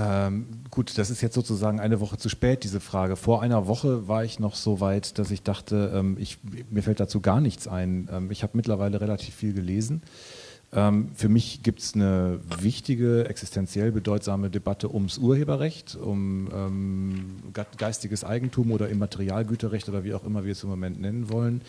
Ähm, gut, das ist jetzt sozusagen eine Woche zu spät, diese Frage. Vor einer Woche war ich noch so weit, dass ich dachte, ähm, ich, mir fällt dazu gar nichts ein. Ähm, ich habe mittlerweile relativ viel gelesen. Ähm, für mich gibt es eine wichtige, existenziell bedeutsame Debatte ums Urheberrecht, um ähm, geistiges Eigentum oder Immaterialgüterrecht oder wie auch immer wir es im Moment nennen wollen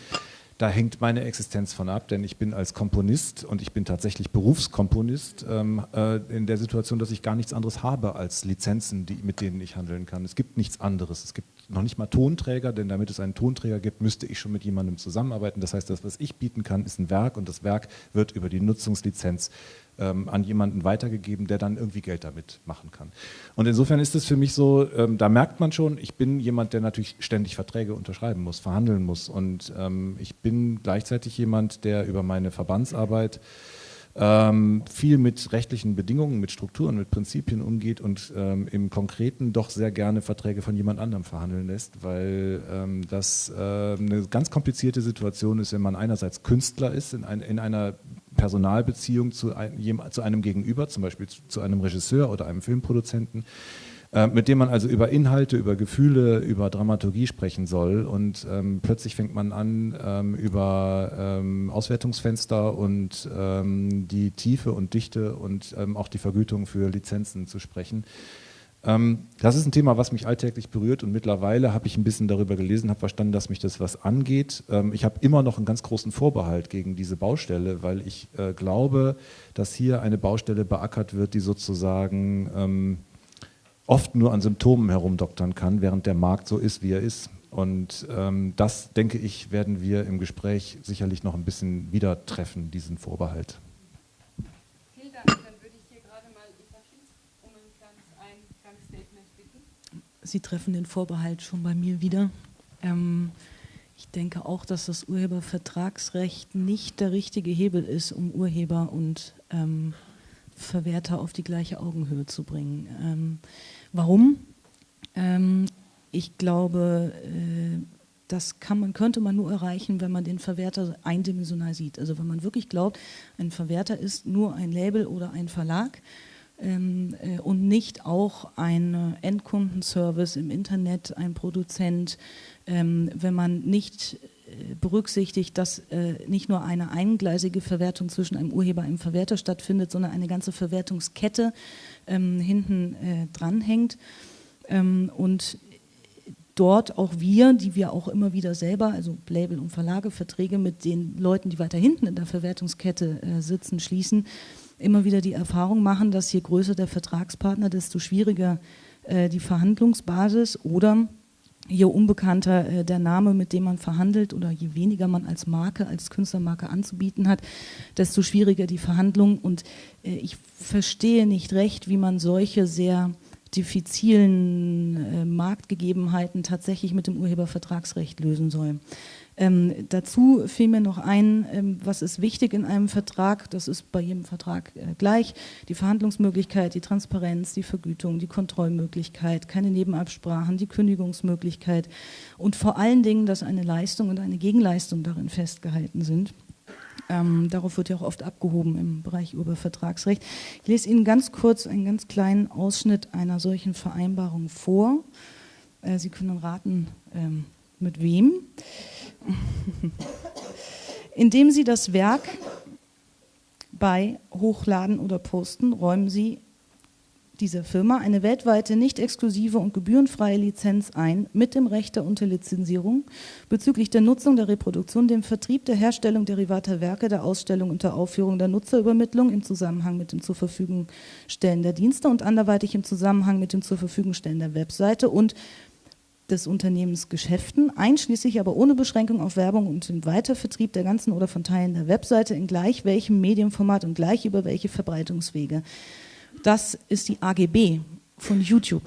da hängt meine Existenz von ab, denn ich bin als Komponist und ich bin tatsächlich Berufskomponist ähm, äh, in der Situation, dass ich gar nichts anderes habe als Lizenzen, die, mit denen ich handeln kann. Es gibt nichts anderes. Es gibt noch nicht mal Tonträger, denn damit es einen Tonträger gibt, müsste ich schon mit jemandem zusammenarbeiten. Das heißt, das, was ich bieten kann, ist ein Werk und das Werk wird über die Nutzungslizenz ähm, an jemanden weitergegeben, der dann irgendwie Geld damit machen kann. Und insofern ist es für mich so, ähm, da merkt man schon, ich bin jemand, der natürlich ständig Verträge unterschreiben muss, verhandeln muss. Und ähm, ich bin gleichzeitig jemand, der über meine Verbandsarbeit ähm, viel mit rechtlichen Bedingungen, mit Strukturen, mit Prinzipien umgeht und ähm, im Konkreten doch sehr gerne Verträge von jemand anderem verhandeln lässt, weil ähm, das äh, eine ganz komplizierte Situation ist, wenn man einerseits Künstler ist, in, ein, in einer Personalbeziehung zu, ein, zu einem Gegenüber, zum Beispiel zu, zu einem Regisseur oder einem Filmproduzenten, äh, mit dem man also über Inhalte, über Gefühle, über Dramaturgie sprechen soll. Und ähm, plötzlich fängt man an, ähm, über ähm, Auswertungsfenster und ähm, die Tiefe und Dichte und ähm, auch die Vergütung für Lizenzen zu sprechen. Ähm, das ist ein Thema, was mich alltäglich berührt und mittlerweile habe ich ein bisschen darüber gelesen, habe verstanden, dass mich das was angeht. ich habe immer noch einen ganz großen Vorbehalt gegen diese Baustelle, weil ich äh, glaube, dass hier eine Baustelle beackert wird, die sozusagen oft nur an Symptomen herumdoktern kann, während der Markt so ist, wie er ist. Und ähm, das, denke ich, werden wir im Gespräch sicherlich noch ein bisschen wieder treffen, diesen Vorbehalt. Vielen Dank. Dann würde ich hier gerade mal Eva Schietz um ein kleines Eingangsstatement bitten. Sie treffen den Vorbehalt schon bei mir wieder. Ähm, ich denke auch, dass das Urhebervertragsrecht nicht der richtige Hebel ist, um Urheber und ähm, Verwerter auf die gleiche Augenhöhe zu bringen. Warum? Ähm, ich glaube, äh, das man, könnte man nur erreichen, wenn man den Verwerter eindimensional sieht. Also wenn man wirklich glaubt, ein Verwerter ist nur ein Label oder ein Verlag ähm, äh, und nicht auch ein Endkundenservice im Internet, ein Produzent, ähm, wenn man nicht berücksichtigt, dass äh, nicht nur eine eingleisige Verwertung zwischen einem Urheber und einem Verwerter stattfindet, sondern eine ganze Verwertungskette ähm, hinten äh, dranhängt. Ähm, und dort auch wir, die wir auch immer wieder selber, also Label und Verlage, Verträge mit den Leuten, die weiter hinten in der Verwertungskette äh, sitzen, schließen, immer wieder die Erfahrung machen, dass je größer der Vertragspartner, desto schwieriger die Verhandlungsbasis oder je unbekannter äh, der Name, mit dem man verhandelt oder je weniger man als Marke, als Künstlermarke anzubieten hat, desto schwieriger die Verhandlung. Und äh, ich verstehe nicht recht, wie man solche sehr diffizilen äh, Marktgegebenheiten tatsächlich mit dem Urhebervertragsrecht lösen soll. Ähm, dazu fiel mir noch ein, ähm, was ist wichtig in einem Vertrag, das ist bei jedem Vertrag äh, gleich, die Verhandlungsmöglichkeit, die Transparenz, die Vergütung, die Kontrollmöglichkeit, keine Nebenabsprachen, die Kündigungsmöglichkeit und vor allen Dingen, dass eine Leistung und eine Gegenleistung darin festgehalten sind. Ähm, darauf wird ja auch oft abgehoben im Bereich Urhebervertragsrecht. Ich lese Ihnen ganz kurz einen ganz kleinen Ausschnitt einer solchen Vereinbarung vor. Äh, Sie können raten, ähm, mit wem. Indem Sie das Werk bei Hochladen oder Posten räumen Sie dieser Firma eine weltweite nicht exklusive und gebührenfreie Lizenz ein mit dem Recht der Unterlizenzierung bezüglich der Nutzung, der Reproduktion, dem Vertrieb, der Herstellung derivater Werke, der Ausstellung und der Aufführung, der Nutzerübermittlung im Zusammenhang mit dem zur Verfügung stellen der Dienste und anderweitig im Zusammenhang mit dem zur Verfügung stellen der Webseite und des Unternehmens Geschäften, einschließlich aber ohne Beschränkung auf Werbung und den Weitervertrieb der ganzen oder von Teilen der Webseite in gleich welchem Medienformat und gleich über welche Verbreitungswege. Das ist die AGB von YouTube.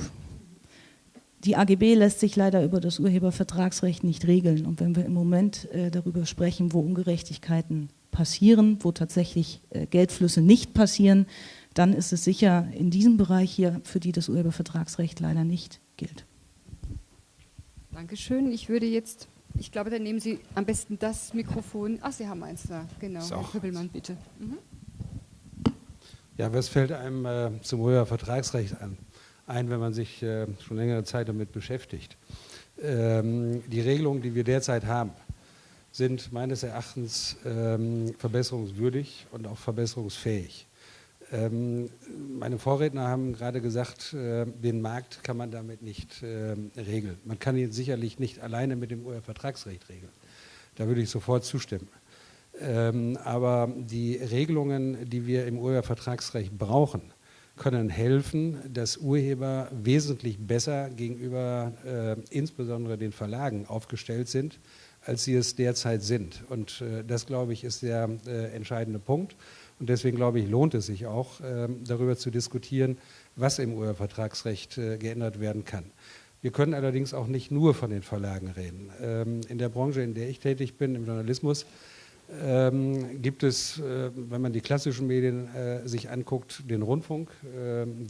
Die AGB lässt sich leider über das Urhebervertragsrecht nicht regeln. Und wenn wir im Moment äh, darüber sprechen, wo Ungerechtigkeiten passieren, wo tatsächlich äh, Geldflüsse nicht passieren, dann ist es sicher in diesem Bereich hier, für die das Urhebervertragsrecht leider nicht gilt. Dankeschön. Ich würde jetzt, ich glaube, dann nehmen Sie am besten das Mikrofon. Ach, Sie haben eins da, genau. Herr Köppelmann, bitte. Mhm. Ja, was fällt einem äh, zum Vertragsrecht an? ein, wenn man sich äh, schon längere Zeit damit beschäftigt. Ähm, die Regelungen, die wir derzeit haben, sind meines Erachtens ähm, verbesserungswürdig und auch verbesserungsfähig. Ähm, meine Vorredner haben gerade gesagt, äh, den Markt kann man damit nicht äh, regeln. Man kann ihn sicherlich nicht alleine mit dem UE-Vertragsrecht regeln. Da würde ich sofort zustimmen. Ähm, aber die Regelungen, die wir im UE-Vertragsrecht brauchen, können helfen, dass Urheber wesentlich besser gegenüber äh, insbesondere den Verlagen aufgestellt sind, als sie es derzeit sind. Und das, glaube ich, ist der entscheidende Punkt. Und deswegen, glaube ich, lohnt es sich auch, ähm, darüber zu diskutieren, was im Urhebervertragsrecht äh, geändert werden kann. Wir können allerdings auch nicht nur von den Verlagen reden. Ähm, in der Branche, in der ich tätig bin, im Journalismus, ähm, gibt es, äh, wenn man die klassischen Medien äh, sich anguckt, den Rundfunk,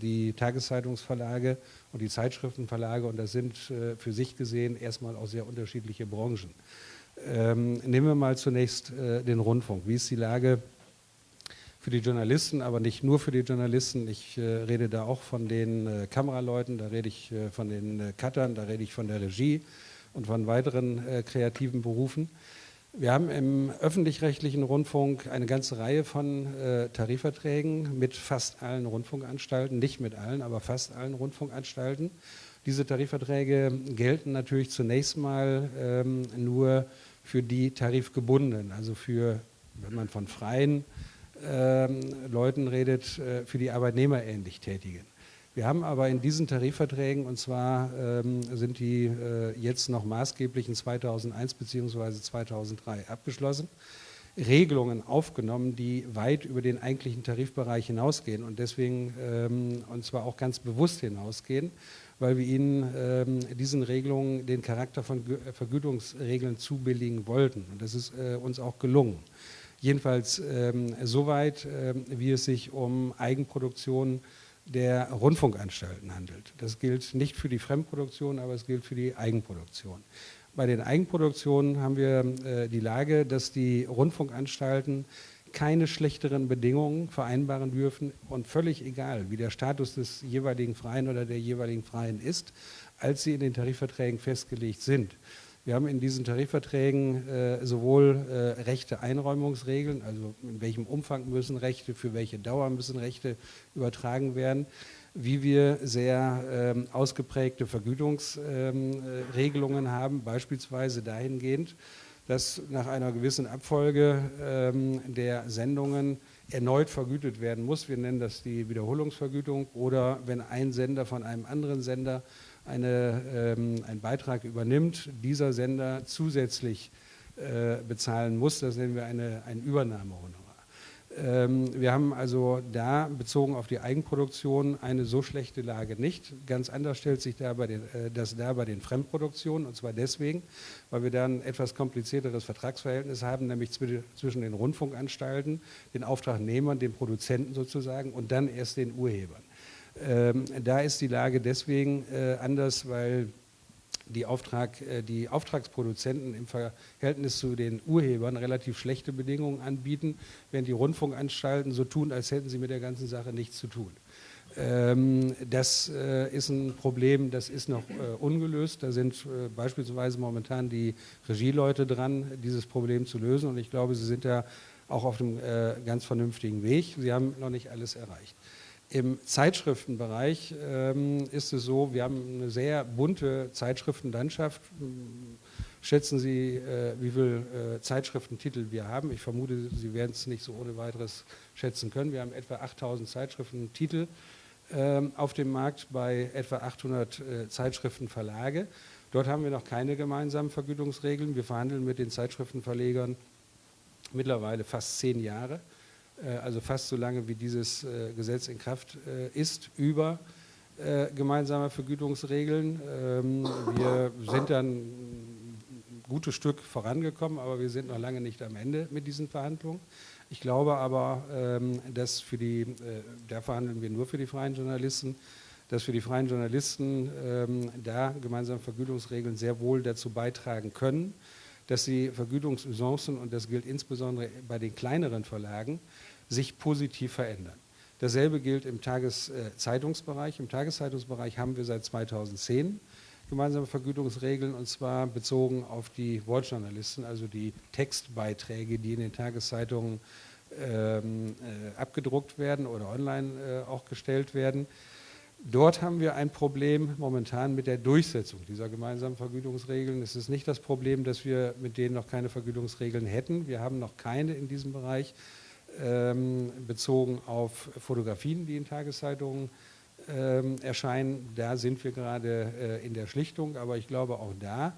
die Tageszeitungsverlage und die Zeitschriftenverlage und das sind für sich gesehen erstmal auch sehr unterschiedliche Branchen. Nehmen wir mal zunächst den Rundfunk. Wie ist die Lage für die Journalisten, aber nicht nur für die Journalisten? Ich äh, rede da auch von den Kameraleuten, da rede ich von den Cuttern, da rede ich von der Regie und von weiteren kreativen Berufen. Wir haben im öffentlich-rechtlichen Rundfunk eine ganze Reihe von äh, Tarifverträgen mit fast allen Rundfunkanstalten, nicht mit allen, aber fast allen Rundfunkanstalten. Diese Tarifverträge gelten natürlich zunächst mal ähm, nur für die Tarifgebundenen, also für, wenn man von freien Leuten redet, äh, für die arbeitnehmerähnlich Tätigen. Wir haben aber in diesen Tarifverträgen, und zwar ähm, sind die äh, jetzt noch maßgeblich in 2001 bzw. 2003 abgeschlossen, Regelungen aufgenommen, die weit über den eigentlichen Tarifbereich hinausgehen und deswegen, ähm, und zwar auch ganz bewusst hinausgehen, weil wir ihnen ähm, diesen Regelungen den Charakter von Vergütungsregeln zubilligen wollten. Und das ist äh, uns auch gelungen. Jedenfalls ähm, soweit, ähm, wie es sich um Eigenproduktion der Rundfunkanstalten handelt. Das gilt nicht für die Fremdproduktion, aber es gilt für die Eigenproduktion. Bei den Eigenproduktionen haben wir äh, die Lage, dass die Rundfunkanstalten keine schlechteren Bedingungen vereinbaren dürfen und völlig egal, wie der Status des jeweiligen Freien oder der jeweiligen Freien ist, als sie in den Tarifverträgen festgelegt sind. Wir haben in diesen Tarifverträgen äh, sowohl äh, Rechte Einräumungsregeln, also in welchem Umfang müssen Rechte, für welche Dauer müssen Rechte übertragen werden, wie wir sehr ähm, ausgeprägte Vergütungsregelungen ähm, haben, beispielsweise dahingehend, dass nach einer gewissen Abfolge ähm, der Sendungen erneut vergütet werden muss. Wir nennen das die Wiederholungsvergütung oder wenn ein Sender von einem anderen Sender eine, ähm, einen Beitrag übernimmt, dieser Sender zusätzlich äh, bezahlen muss. Das nennen wir eine, ein Übernahmehonorar. Ähm, wir haben also da bezogen auf die Eigenproduktion eine so schlechte Lage nicht. Ganz anders stellt sich da den, äh, das da bei den Fremdproduktionen und zwar deswegen, weil wir da ein etwas komplizierteres Vertragsverhältnis haben, nämlich zwischen den Rundfunkanstalten, den Auftragnehmern, den Produzenten sozusagen und dann erst den Urhebern. Ähm, da ist die Lage deswegen äh, anders, weil die, Auftrag, äh, die Auftragsproduzenten im Verhältnis zu den Urhebern relativ schlechte Bedingungen anbieten, während die Rundfunkanstalten so tun, als hätten sie mit der ganzen Sache nichts zu tun. Ähm, das äh, ist ein Problem, das ist noch äh, ungelöst. Da sind äh, beispielsweise momentan die Regieleute dran, dieses Problem zu lösen. Und ich glaube, sie sind da auch auf einem äh, ganz vernünftigen Weg. Sie haben noch nicht alles erreicht. Im Zeitschriftenbereich ähm, ist es so, wir haben eine sehr bunte Zeitschriftenlandschaft. Schätzen Sie, äh, wie viele äh, Zeitschriftentitel wir haben? Ich vermute, Sie werden es nicht so ohne weiteres schätzen können. Wir haben etwa 8000 Zeitschriftentitel äh, auf dem Markt bei etwa 800 äh, Zeitschriftenverlage. Dort haben wir noch keine gemeinsamen Vergütungsregeln. Wir verhandeln mit den Zeitschriftenverlegern mittlerweile fast zehn Jahre. Äh, also fast so lange wie dieses äh, Gesetz in Kraft äh, ist, über gemeinsame Vergütungsregeln. Ähm, wir sind dann ein gutes Stück vorangekommen, aber wir sind noch lange nicht am Ende mit diesen Verhandlungen. Ich glaube aber, ähm, dass für die, da verhandeln wir nur für die freien Journalisten, dass für die freien Journalisten ähm, da gemeinsame Vergütungsregeln sehr wohl dazu beitragen können, dass die Vergütungsusancen, und das gilt insbesondere bei den kleineren Verlagen, sich positiv verändern. Dasselbe gilt im Tageszeitungsbereich. Im Tageszeitungsbereich haben wir seit 2010 gemeinsame Vergütungsregeln und zwar bezogen auf die Wortjournalisten, also die Textbeiträge, die in den Tageszeitungen ähm, äh, abgedruckt werden oder online äh, auch gestellt werden. Dort haben wir ein Problem momentan mit der Durchsetzung dieser gemeinsamen Vergütungsregeln. Es ist nicht das Problem, dass wir mit denen noch keine Vergütungsregeln hätten. Wir haben noch keine in diesem Bereich ähm, bezogen auf Fotografien, die in Tageszeitungen ähm, erscheinen. Da sind wir gerade äh, in der Schlichtung, aber ich glaube auch da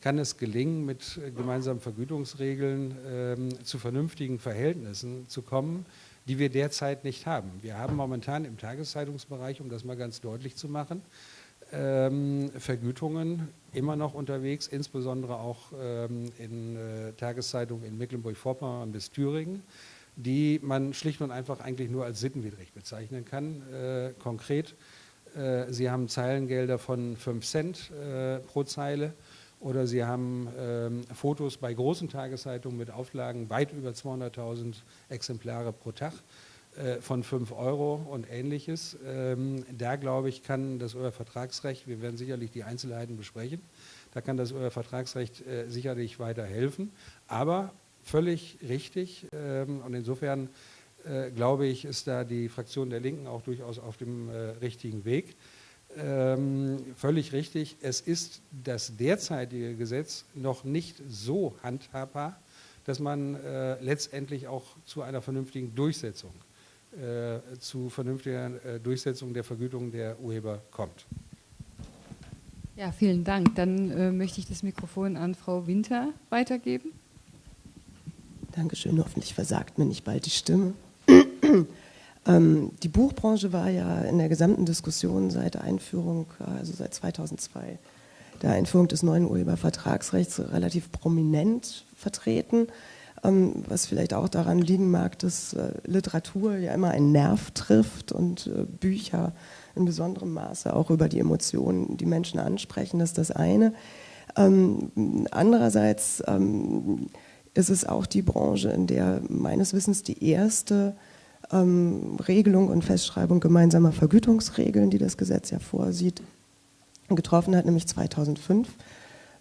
kann es gelingen, mit gemeinsamen Vergütungsregeln ähm, zu vernünftigen Verhältnissen zu kommen, die wir derzeit nicht haben. Wir haben momentan im Tageszeitungsbereich, um das mal ganz deutlich zu machen, ähm, Vergütungen immer noch unterwegs, insbesondere auch ähm, in äh, Tageszeitungen in Mecklenburg-Vorpommern bis Thüringen die man schlicht und einfach eigentlich nur als sittenwidrig bezeichnen kann. Äh, konkret, äh, Sie haben Zeilengelder von 5 Cent äh, pro Zeile oder Sie haben ähm, Fotos bei großen Tageszeitungen mit Auflagen weit über 200.000 Exemplare pro Tag äh, von 5 Euro und ähnliches. Ähm, da glaube ich, kann das Vertragsrecht, wir werden sicherlich die Einzelheiten besprechen, da kann das Vertragsrecht äh, sicherlich weiterhelfen. Aber völlig richtig. Ähm, und insofern äh, glaube ich, ist da die Fraktion der Linken auch durchaus auf dem äh, richtigen Weg. Ähm, völlig richtig. Es ist das derzeitige Gesetz noch nicht so handhabbar, dass man äh, letztendlich auch zu einer vernünftigen Durchsetzung, zu vernünftiger Durchsetzung der Vergütung der Urheber kommt. Ja, vielen Dank. Dann möchte ich das Mikrofon an Frau Winter weitergeben. Dankeschön, hoffentlich versagt mir nicht bald die Stimme. ähm, die Buchbranche war ja in der gesamten Diskussion seit Einführung, also seit 2002, der Einführung des neuen Urhebervertragsrechts relativ prominent vertreten, ähm, was vielleicht auch daran liegen mag, dass äh, Literatur ja immer einen Nerv trifft und äh, Bücher in besonderem Maße auch über die Emotionen die Menschen ansprechen, das ist das eine. Ähm, andererseits ähm, ist es auch die Branche, in der meines Wissens die erste ähm, Regelung und Festschreibung gemeinsamer Vergütungsregeln, die das Gesetz ja vorsieht, getroffen hat, nämlich 2005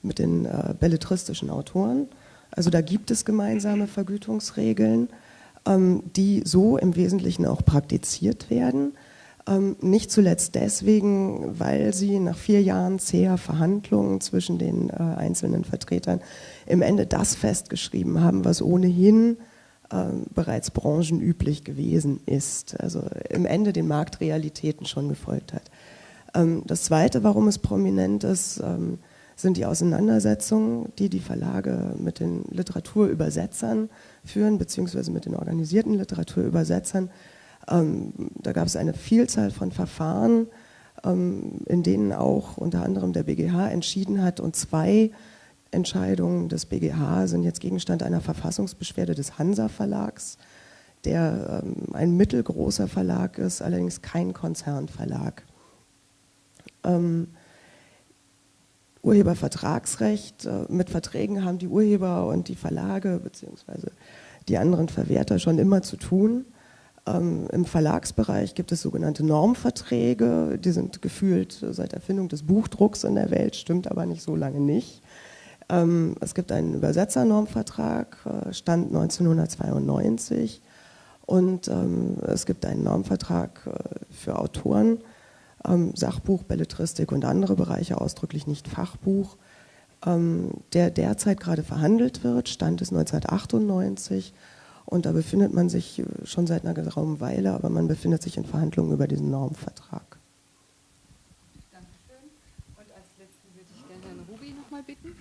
mit den äh, belletristischen Autoren. Also da gibt es gemeinsame Vergütungsregeln, ähm, die so im Wesentlichen auch praktiziert werden. Ähm, nicht zuletzt deswegen, weil sie nach vier Jahren zäher Verhandlungen zwischen den äh, einzelnen Vertretern im Ende das festgeschrieben haben, was ohnehin äh, bereits branchenüblich gewesen ist, also im Ende den Marktrealitäten schon gefolgt hat. Ähm, das Zweite, warum es prominent ist, ähm, sind die Auseinandersetzungen, die die Verlage mit den Literaturübersetzern führen, beziehungsweise mit den organisierten Literaturübersetzern, ähm, da gab es eine Vielzahl von Verfahren, ähm, in denen auch unter anderem der BGH entschieden hat und zwei Entscheidungen des BGH sind jetzt Gegenstand einer Verfassungsbeschwerde des Hansa Verlags, der ähm, ein mittelgroßer Verlag ist, allerdings kein Konzernverlag. Ähm, Urhebervertragsrecht, äh, mit Verträgen haben die Urheber und die Verlage bzw. die anderen Verwerter schon immer zu tun. Ähm, Im Verlagsbereich gibt es sogenannte Normverträge, die sind gefühlt seit Erfindung des Buchdrucks in der Welt, stimmt aber nicht so lange nicht. Ähm, es gibt einen Übersetzernormvertrag, äh, Stand 1992 und ähm, es gibt einen Normvertrag äh, für Autoren, ähm, Sachbuch, Belletristik und andere Bereiche, ausdrücklich nicht Fachbuch, ähm, der derzeit gerade verhandelt wird, Stand ist 1998 und da befindet man sich äh, schon seit einer geraumen Weile, aber man befindet sich in Verhandlungen über diesen Normvertrag. Dankeschön. Und als letzten würde ich gerne Herrn Rubi nochmal bitten.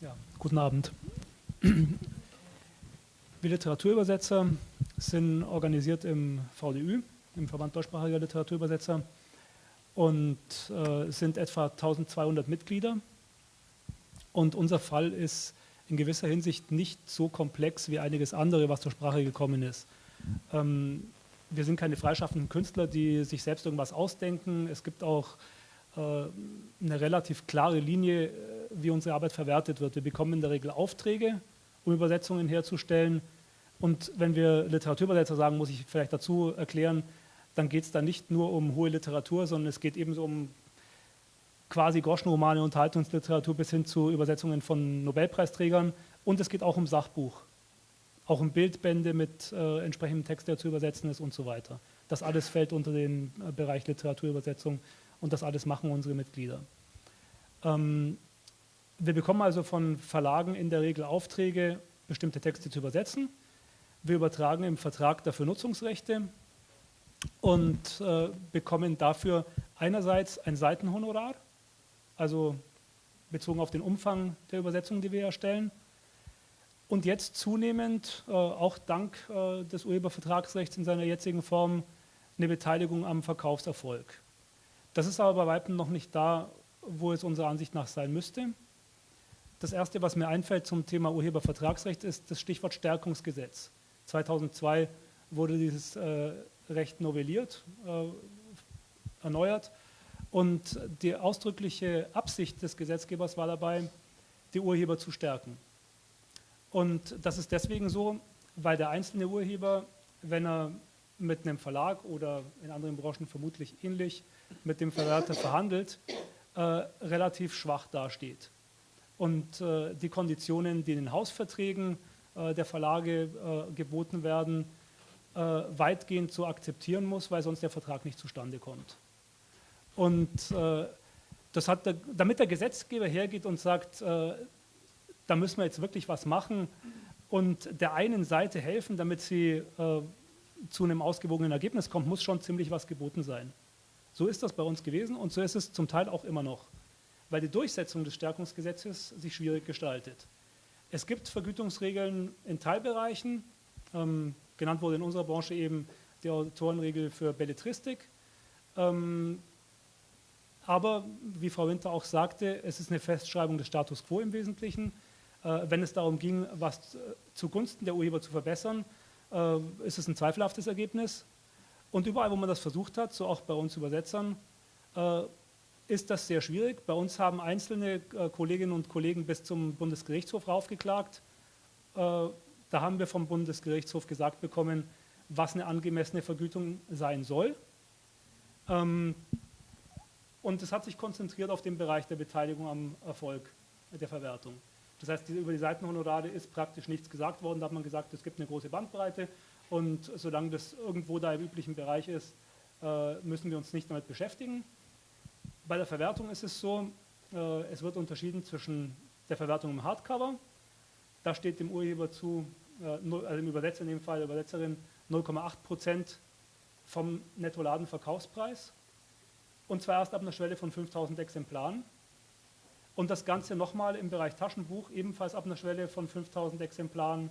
Ja, guten Abend. Wir Literaturübersetzer sind organisiert im VDÜ, im Verband deutschsprachiger Literaturübersetzer und äh, sind etwa 1200 Mitglieder. Und unser Fall ist in gewisser Hinsicht nicht so komplex wie einiges andere, was zur Sprache gekommen ist. Ähm, wir sind keine freischaffenden Künstler, die sich selbst irgendwas ausdenken. Es gibt auch äh, eine relativ klare Linie, äh, wie unsere Arbeit verwertet wird. Wir bekommen in der Regel Aufträge, um Übersetzungen herzustellen. Und wenn wir Literaturübersetzer sagen, muss ich vielleicht dazu erklären, dann geht es da nicht nur um hohe Literatur, sondern es geht ebenso um quasi Groschenromane, Unterhaltungsliteratur bis hin zu Übersetzungen von Nobelpreisträgern. Und es geht auch um Sachbuch, auch um Bildbände mit äh, entsprechendem Text, der zu übersetzen ist und so weiter. Das alles fällt unter den äh, Bereich Literaturübersetzung und das alles machen unsere Mitglieder. Ähm, wir bekommen also von Verlagen in der Regel Aufträge, bestimmte Texte zu übersetzen. Wir übertragen im Vertrag dafür Nutzungsrechte und äh, bekommen dafür einerseits ein Seitenhonorar, also bezogen auf den Umfang der Übersetzung, die wir erstellen, und jetzt zunehmend, äh, auch dank äh, des Urhebervertragsrechts in seiner jetzigen Form, eine Beteiligung am Verkaufserfolg. Das ist aber bei weitem noch nicht da, wo es unserer Ansicht nach sein müsste. Das Erste, was mir einfällt zum Thema Urhebervertragsrecht, ist das Stichwort Stärkungsgesetz. 2002 wurde dieses äh, Recht novelliert, äh, erneuert und die ausdrückliche Absicht des Gesetzgebers war dabei, die Urheber zu stärken. Und das ist deswegen so, weil der einzelne Urheber, wenn er mit einem Verlag oder in anderen Branchen vermutlich ähnlich mit dem Verwerter verhandelt, äh, relativ schwach dasteht. Und äh, die Konditionen, die in den Hausverträgen äh, der Verlage äh, geboten werden, äh, weitgehend zu akzeptieren muss, weil sonst der Vertrag nicht zustande kommt. Und äh, das hat der, damit der Gesetzgeber hergeht und sagt, da müssen wir jetzt wirklich was machen und der einen Seite helfen, damit sie zu einem ausgewogenen Ergebnis kommt, muss schon ziemlich was geboten sein. So ist das bei uns gewesen und so ist es zum Teil auch immer noch, weil die Durchsetzung des Stärkungsgesetzes sich schwierig gestaltet. Es gibt Vergütungsregeln in Teilbereichen, ähm, genannt wurde in unserer Branche eben die Autorenregel für Belletristik. Ähm, aber wie Frau Winter auch sagte, es ist eine Festschreibung des Status quo im Wesentlichen. Äh, wenn es darum ging, was äh, zugunsten der Urheber zu verbessern, äh, ist es ein zweifelhaftes Ergebnis. Und überall, wo man das versucht hat, so auch bei uns Übersetzern, ist das sehr schwierig. Bei uns haben einzelne Kolleginnen und Kollegen bis zum Bundesgerichtshof raufgeklagt. Da haben wir vom Bundesgerichtshof gesagt bekommen, was eine angemessene Vergütung sein soll. Und es hat sich konzentriert auf den Bereich der Beteiligung am Erfolg der Verwertung. Das heißt, über die Seitenhonorare ist praktisch nichts gesagt worden. Da hat man gesagt, es gibt eine große Bandbreite und solange das irgendwo da im üblichen Bereich ist, äh, müssen wir uns nicht damit beschäftigen. Bei der Verwertung ist es so, äh, es wird unterschieden zwischen der Verwertung im Hardcover, da steht dem Urheber zu, äh, also dem Übersetzer in dem Fall, der Übersetzerin, 0,8 Prozent vom Nettoladenverkaufspreis und zwar erst ab einer Schwelle von 5000 Exemplaren. Und das Ganze nochmal im Bereich Taschenbuch, ebenfalls ab einer Schwelle von 5000 Exemplaren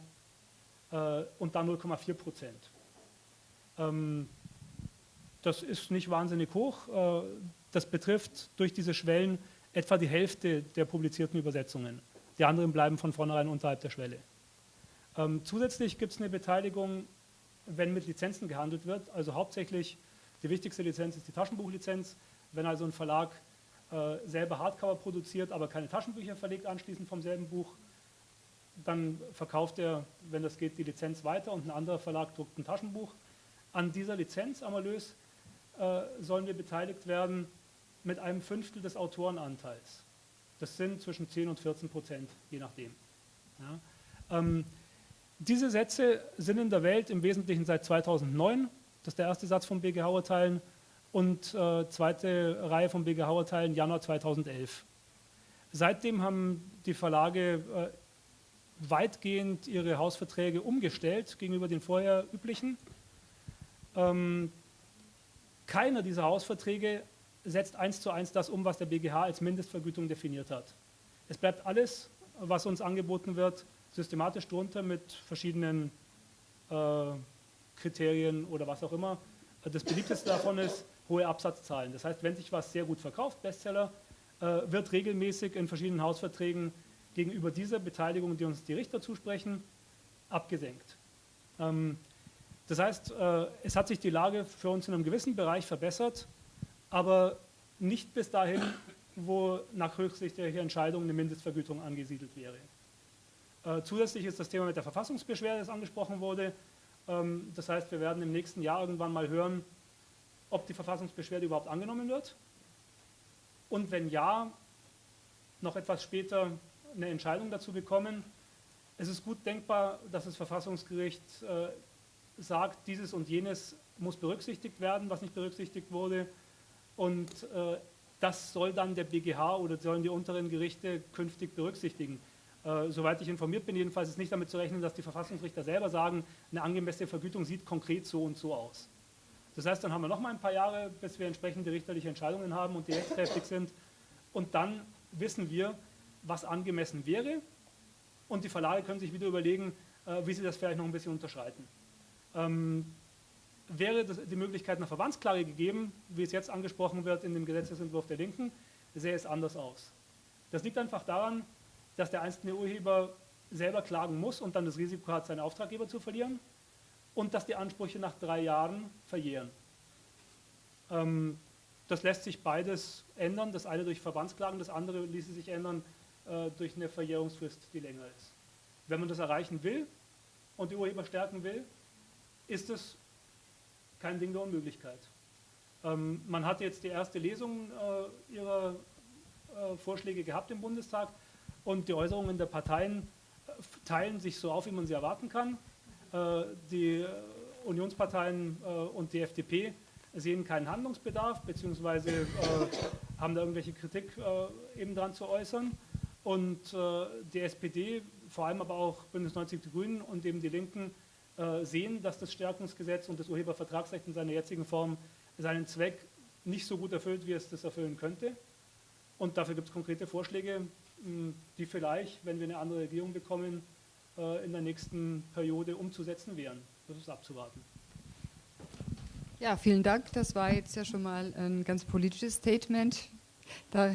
äh, und dann 0,4 Prozent. Ähm, das ist nicht wahnsinnig hoch. Äh, das betrifft durch diese Schwellen etwa die Hälfte der publizierten Übersetzungen. Die anderen bleiben von vornherein unterhalb der Schwelle. Ähm, zusätzlich gibt es eine Beteiligung, wenn mit Lizenzen gehandelt wird. Also hauptsächlich die wichtigste Lizenz ist die Taschenbuchlizenz. Wenn also ein Verlag äh, selber Hardcover produziert, aber keine Taschenbücher verlegt anschließend vom selben Buch, dann verkauft er, wenn das geht, die Lizenz weiter und ein anderer Verlag druckt ein Taschenbuch. An dieser Lizenz am Erlös äh, sollen wir beteiligt werden mit einem Fünftel des Autorenanteils. Das sind zwischen 10 und 14 Prozent, je nachdem. Ja. Ähm, diese Sätze sind in der Welt im Wesentlichen seit 2009. Das ist der erste Satz von BG Hauer-Teilen und äh, zweite Reihe von BG Hauer-Teilen Januar 2011. Seitdem haben die Verlage äh, weitgehend ihre Hausverträge umgestellt gegenüber den vorher üblichen. Ähm, keiner dieser Hausverträge setzt eins zu eins das um, was der BGH als Mindestvergütung definiert hat. Es bleibt alles, was uns angeboten wird, systematisch drunter mit verschiedenen äh, Kriterien oder was auch immer. Das beliebteste davon ist, hohe Absatzzahlen. Das heißt, wenn sich was sehr gut verkauft, Bestseller, äh, wird regelmäßig in verschiedenen Hausverträgen gegenüber dieser Beteiligung, die uns die Richter zusprechen, abgesenkt. Ähm, das heißt, äh, es hat sich die Lage für uns in einem gewissen Bereich verbessert, aber nicht bis dahin, wo nach höchstrichterlicher Entscheidung eine Mindestvergütung angesiedelt wäre. Äh, zusätzlich ist das Thema mit der Verfassungsbeschwerde, das angesprochen wurde. Ähm, das heißt, wir werden im nächsten Jahr irgendwann mal hören, ob die Verfassungsbeschwerde überhaupt angenommen wird. Und wenn ja, noch etwas später eine Entscheidung dazu bekommen. Es ist gut denkbar, dass das Verfassungsgericht äh, sagt, dieses und jenes muss berücksichtigt werden, was nicht berücksichtigt wurde. Und äh, das soll dann der BGH oder sollen die unteren Gerichte künftig berücksichtigen. Äh, soweit ich informiert bin, jedenfalls ist nicht damit zu rechnen, dass die Verfassungsrichter selber sagen, eine angemessene Vergütung sieht konkret so und so aus. Das heißt, dann haben wir noch mal ein paar Jahre, bis wir entsprechende richterliche Entscheidungen haben und die rechtskräftig sind. Und dann wissen wir, was angemessen wäre. Und die Verlage können sich wieder überlegen, äh, wie sie das vielleicht noch ein bisschen unterschreiten. Ähm, wäre das, die Möglichkeit einer Verbandsklage gegeben, wie es jetzt angesprochen wird in dem Gesetzesentwurf der Linken, sähe es anders aus. Das liegt einfach daran, dass der einzelne Urheber selber klagen muss und dann das Risiko hat, seinen Auftraggeber zu verlieren und dass die Ansprüche nach drei Jahren verjähren. Ähm, das lässt sich beides ändern, das eine durch Verbandsklagen, das andere ließe sich ändern äh, durch eine Verjährungsfrist, die länger ist. Wenn man das erreichen will und die Urheber stärken will, ist es kein Ding der Unmöglichkeit. Ähm, man hat jetzt die erste Lesung äh, ihrer äh, Vorschläge gehabt im Bundestag und die Äußerungen der Parteien äh, teilen sich so auf, wie man sie erwarten kann. Äh, die äh, Unionsparteien und die FDP sehen keinen Handlungsbedarf, beziehungsweise haben da irgendwelche Kritik eben dran zu äußern. Und die SPD, vor allem aber auch Bündnis 90 Die Grünen und eben die Linken, sehen, dass das Stärkungsgesetz und das Urhebervertragsrecht in seiner jetzigen Form seinen Zweck nicht so gut erfüllt, wie es das erfüllen könnte. Und dafür gibt es konkrete Vorschläge, die vielleicht, wenn wir eine andere Regierung bekommen, äh, in der nächsten Periode umzusetzen wären. Das ist abzuwarten. Ja, vielen Dank. Das war jetzt ja schon mal ein ganz politisches Statement. Da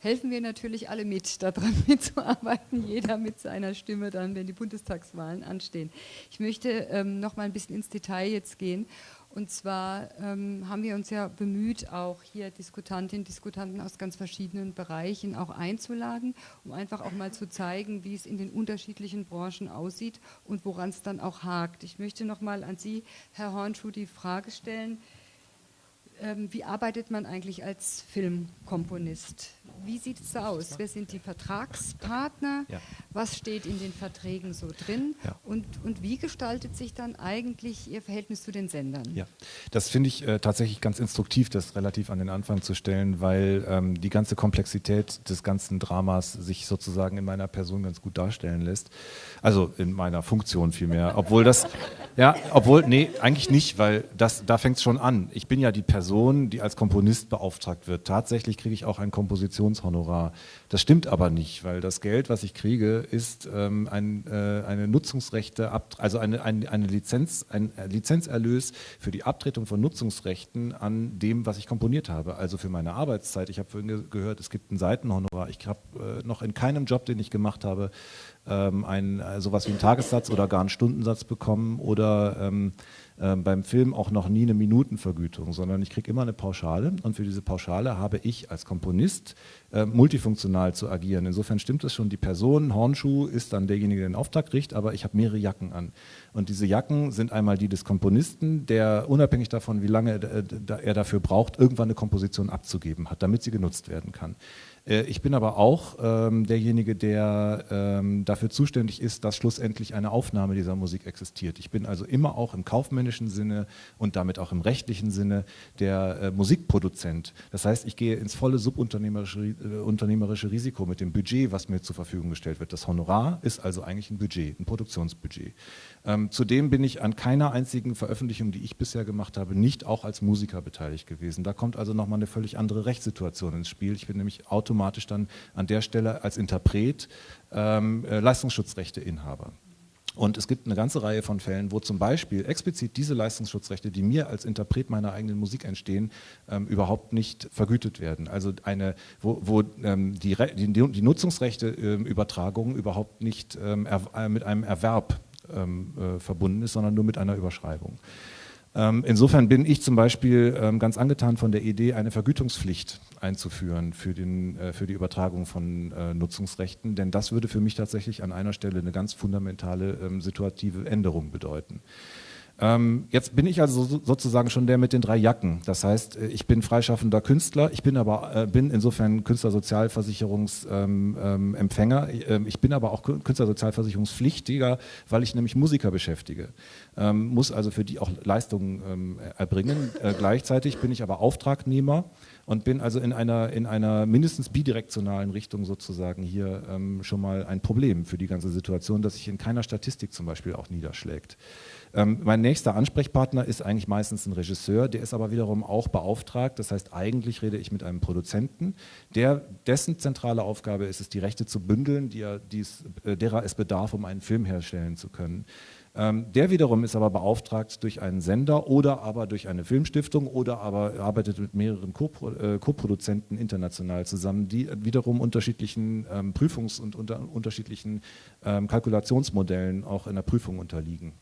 helfen wir natürlich alle mit, daran mitzuarbeiten, jeder mit seiner Stimme dann, wenn die Bundestagswahlen anstehen. Ich möchte ähm, noch mal ein bisschen ins Detail jetzt gehen und zwar ähm, haben wir uns ja bemüht, auch hier Diskutantinnen Diskutanten aus ganz verschiedenen Bereichen auch einzuladen, um einfach auch mal zu zeigen, wie es in den unterschiedlichen Branchen aussieht und woran es dann auch hakt. Ich möchte noch mal an Sie, Herr Hornschuh, die Frage stellen, ähm, wie arbeitet man eigentlich als Filmkomponist? Wie sieht es aus? Wer sind die Vertragspartner? Ja. Was steht in den Verträgen so drin? Ja. Und, und wie gestaltet sich dann eigentlich Ihr Verhältnis zu den Sendern? Ja, das finde ich äh, tatsächlich ganz instruktiv, das relativ an den Anfang zu stellen, weil ähm, die ganze Komplexität des ganzen Dramas sich sozusagen in meiner Person ganz gut darstellen lässt. Also in meiner Funktion vielmehr. Obwohl das, ja, obwohl, nee, eigentlich nicht, weil das, da fängt es schon an. Ich bin ja die Person, die als Komponist beauftragt wird. Tatsächlich kriege ich auch ein Kompositionshonorar. Das stimmt aber nicht, weil das Geld, was ich kriege, ist ähm, ein, äh, eine Nutzungsrechte, also eine, eine, eine Lizenz, ein Lizenzerlös für die Abtretung von Nutzungsrechten an dem, was ich komponiert habe. Also für meine Arbeitszeit. Ich habe vorhin gehört, es gibt ein Seitenhonorar. Ich habe äh, noch in keinem Job, den ich gemacht habe, ähm, ein, äh, sowas wie einen Tagessatz oder gar einen Stundensatz bekommen oder ähm, äh, beim Film auch noch nie eine Minutenvergütung, sondern ich kriege immer eine Pauschale und für diese Pauschale habe ich als Komponist äh, multifunktional zu agieren. Insofern stimmt es schon, die Person, Hornschuh, ist dann derjenige, der den Auftrag kriegt, aber ich habe mehrere Jacken an. Und diese Jacken sind einmal die des Komponisten, der unabhängig davon, wie lange er dafür braucht, irgendwann eine Komposition abzugeben hat, damit sie genutzt werden kann. Äh, ich bin aber auch ähm, derjenige, der ähm, dafür zuständig ist, dass schlussendlich eine Aufnahme dieser Musik existiert. Ich bin also immer auch im kaufmännischen Sinne und damit auch im rechtlichen Sinne der äh, Musikproduzent. Das heißt, ich gehe ins volle subunternehmerische äh, unternehmerische Risiko mit dem Budget, was mir zur Verfügung gestellt wird. Das Honorar ist also eigentlich ein Budget, ein Produktionsbudget. Ähm, zudem bin ich an keiner einzigen Veröffentlichung, die ich bisher gemacht habe, nicht auch als Musiker beteiligt gewesen. Da kommt also nochmal eine völlig andere Rechtssituation ins Spiel. Ich bin nämlich automatisch dann an der Stelle als Interpret ähm, äh, Leistungsschutzrechteinhaber. Und es gibt eine ganze Reihe von Fällen, wo zum Beispiel explizit diese Leistungsschutzrechte, die mir als Interpret meiner eigenen Musik entstehen, ähm, überhaupt nicht vergütet werden. Also eine, wo, wo ähm, die, die, die, Nutzungsrechte ähm, überhaupt nicht ähm, mit einem Erwerb ähm, äh, verbunden ist, sondern nur mit einer Überschreibung. Ähm, insofern bin ich zum Beispiel ähm, ganz angetan von der Idee, eine Vergütungspflicht einzuführen für, den, äh, für die Übertragung von äh, Nutzungsrechten, denn das würde für mich tatsächlich an einer Stelle eine ganz fundamentale ähm, situative Änderung bedeuten. Ähm, jetzt bin ich also sozusagen schon der mit den drei Jacken. Das heißt, äh, ich bin freischaffender Künstler, ich bin aber äh, bin insofern Künstlersozialversicherungsempfänger. Ähm, ähm, ich bin aber auch Künstlersozialversicherungspflichtiger, weil ich nämlich Musiker beschäftige. Ähm, muss also für die auch Leistungen ähm, erbringen. Äh, gleichzeitig bin ich aber Auftragnehmer und bin also in einer, in einer mindestens bidirektionalen Richtung sozusagen hier ähm, schon mal ein Problem für die ganze Situation, das sich in keiner Statistik zum Beispiel auch niederschlägt. Ähm, mein nächster Ansprechpartner ist eigentlich meistens ein Regisseur, der ist aber wiederum auch beauftragt. Das heißt, eigentlich rede ich mit einem Produzenten, der, dessen zentrale Aufgabe ist es, die Rechte zu bündeln, die er, dies, äh, derer es bedarf, um einen Film herstellen zu können. Ähm, der wiederum ist aber beauftragt durch einen Sender oder aber durch eine Filmstiftung oder aber arbeitet mit mehreren äh, Co-Produzenten international zusammen, die wiederum unterschiedlichen ähm, Prüfungs- und unter unterschiedlichen ähm, Kalkulationsmodellen auch in der Prüfung unterliegen.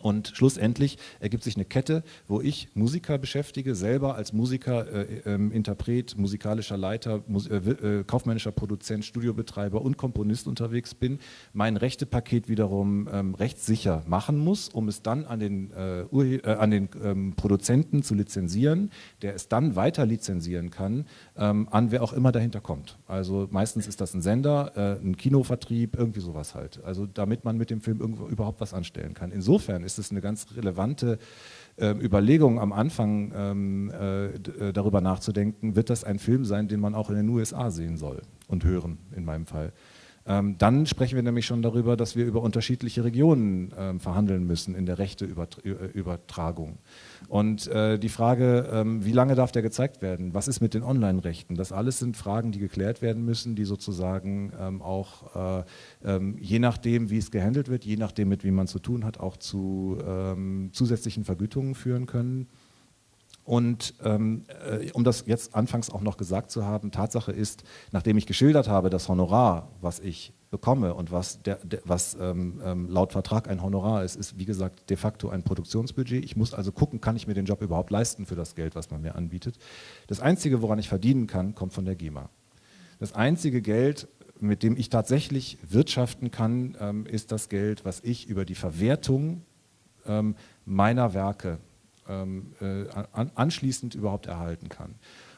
Und schlussendlich ergibt sich eine Kette, wo ich Musiker beschäftige, selber als Musiker, äh, äh, Interpret, musikalischer Leiter, Mus äh, äh, kaufmännischer Produzent, Studiobetreiber und Komponist unterwegs bin, mein Rechtepaket wiederum ähm, rechtssicher machen muss, um es dann an den, äh, äh, an den ähm, Produzenten zu lizenzieren, der es dann weiter lizenzieren kann, ähm, an wer auch immer dahinter kommt. Also meistens ist das ein Sender, ein Kinovertrieb, irgendwie sowas halt. Also damit man mit dem Film überhaupt was anstellen kann. Insofern ist es eine ganz relevante äh, Überlegung am Anfang ähm, äh, äh, darüber nachzudenken, wird das ein Film sein, den man auch in den USA sehen soll und hören, in meinem Fall. Ähm, dann sprechen wir nämlich schon darüber, dass wir über unterschiedliche Regionen ähm, verhandeln müssen in der Rechteübertragung. Und äh, die Frage, ähm, wie lange darf der gezeigt werden? Was ist mit den Online-Rechten? Das alles sind Fragen, die geklärt werden müssen, die sozusagen ähm, auch äh, ähm, je nachdem, wie es gehandelt wird, je nachdem, mit wem man zu tun hat, auch zu ähm, zusätzlichen Vergütungen führen können. Und ähm, äh, um das jetzt anfangs auch noch gesagt zu haben, Tatsache ist, nachdem ich geschildert habe, das Honorar, was ich bekomme und was, der, der, was ähm, ähm, laut Vertrag ein Honorar ist, ist wie gesagt de facto ein Produktionsbudget. Ich muss also gucken, kann ich mir den Job überhaupt leisten für das Geld, was man mir anbietet. Das Einzige, woran ich verdienen kann, kommt von der GEMA. Das einzige Geld, mit dem ich tatsächlich wirtschaften kann, ähm, ist das Geld, was ich über die Verwertung ähm, meiner Werke anschließend überhaupt erhalten kann.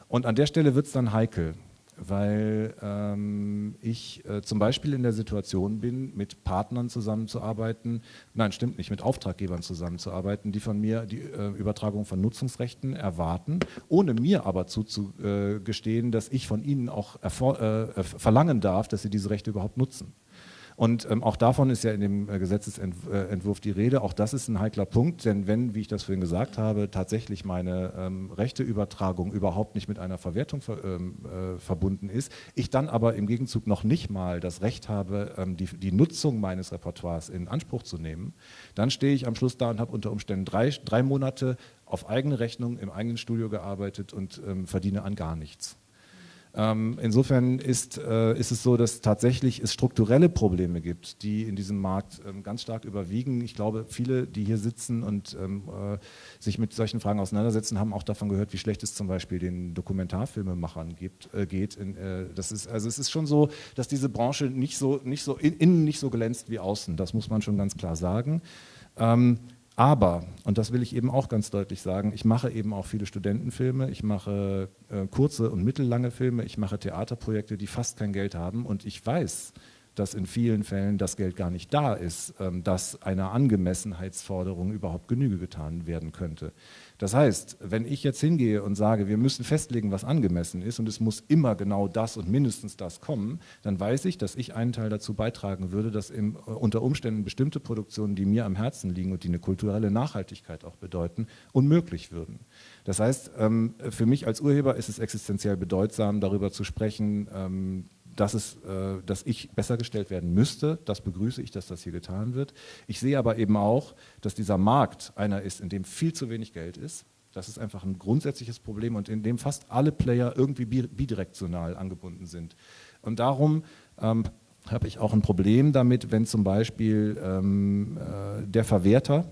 Und an der Stelle wird es dann heikel, weil ähm, ich äh, zum Beispiel in der Situation bin, mit Partnern zusammenzuarbeiten, nein, stimmt nicht, mit Auftraggebern zusammenzuarbeiten, die von mir die äh, Übertragung von Nutzungsrechten erwarten, ohne mir aber zuzugestehen, dass ich von ihnen auch äh, verlangen darf, dass sie diese Rechte überhaupt nutzen. Und ähm, auch davon ist ja in dem äh, Gesetzesentwurf die Rede. Auch das ist ein heikler Punkt, denn wenn, wie ich das vorhin gesagt habe, tatsächlich meine ähm, Rechteübertragung überhaupt nicht mit einer Verwertung ver, ähm, äh, verbunden ist, ich dann aber im Gegenzug noch nicht mal das Recht habe, ähm, die, die, Nutzung meines Repertoires in Anspruch zu nehmen, dann stehe ich am Schluss da und habe unter Umständen drei, drei Monate auf eigene Rechnung im eigenen Studio gearbeitet und ähm, verdiene an gar nichts. Ähm, insofern ist, äh, ist es so, dass tatsächlich es strukturelle Probleme gibt, die in diesem Markt ähm, ganz stark überwiegen. Ich glaube, viele, die hier sitzen und ähm, äh, sich mit solchen Fragen auseinandersetzen, haben auch davon gehört, wie schlecht es zum Beispiel den Dokumentarfilmemachern gibt, äh, geht. Das ist, also es ist schon so, dass diese Branche nicht so, nicht so in, innen nicht so glänzt wie außen. Das muss man schon ganz klar sagen. Aber, und das will ich eben auch ganz deutlich sagen, ich mache eben auch viele Studentenfilme, ich mache äh, kurze und mittellange Filme, ich mache Theaterprojekte, die fast kein Geld haben und ich weiß, dass in vielen Fällen das Geld gar nicht da ist, ähm, dass einer Angemessenheitsforderung überhaupt Genüge getan werden könnte. Das heißt, wenn ich jetzt hingehe und sage, wir müssen festlegen, was angemessen ist und es muss immer genau das und mindestens das kommen, dann weiß ich, dass ich einen Teil dazu beitragen würde, dass im, äh, unter Umständen bestimmte Produktionen, die mir am Herzen liegen und die eine kulturelle Nachhaltigkeit auch bedeuten, unmöglich würden. Das heißt, ähm, für mich als Urheber ist es existenziell bedeutsam, darüber zu sprechen, ähm, dass, es, äh, dass ich besser gestellt werden müsste. Das begrüße ich, dass das hier getan wird. Ich sehe aber eben auch, dass dieser Markt einer ist, in dem viel zu wenig Geld ist. Das ist einfach ein grundsätzliches Problem und in dem fast alle Player irgendwie bidirektional angebunden sind. Und darum ähm, habe ich auch ein Problem damit, wenn zum Beispiel ähm, äh, der Verwerter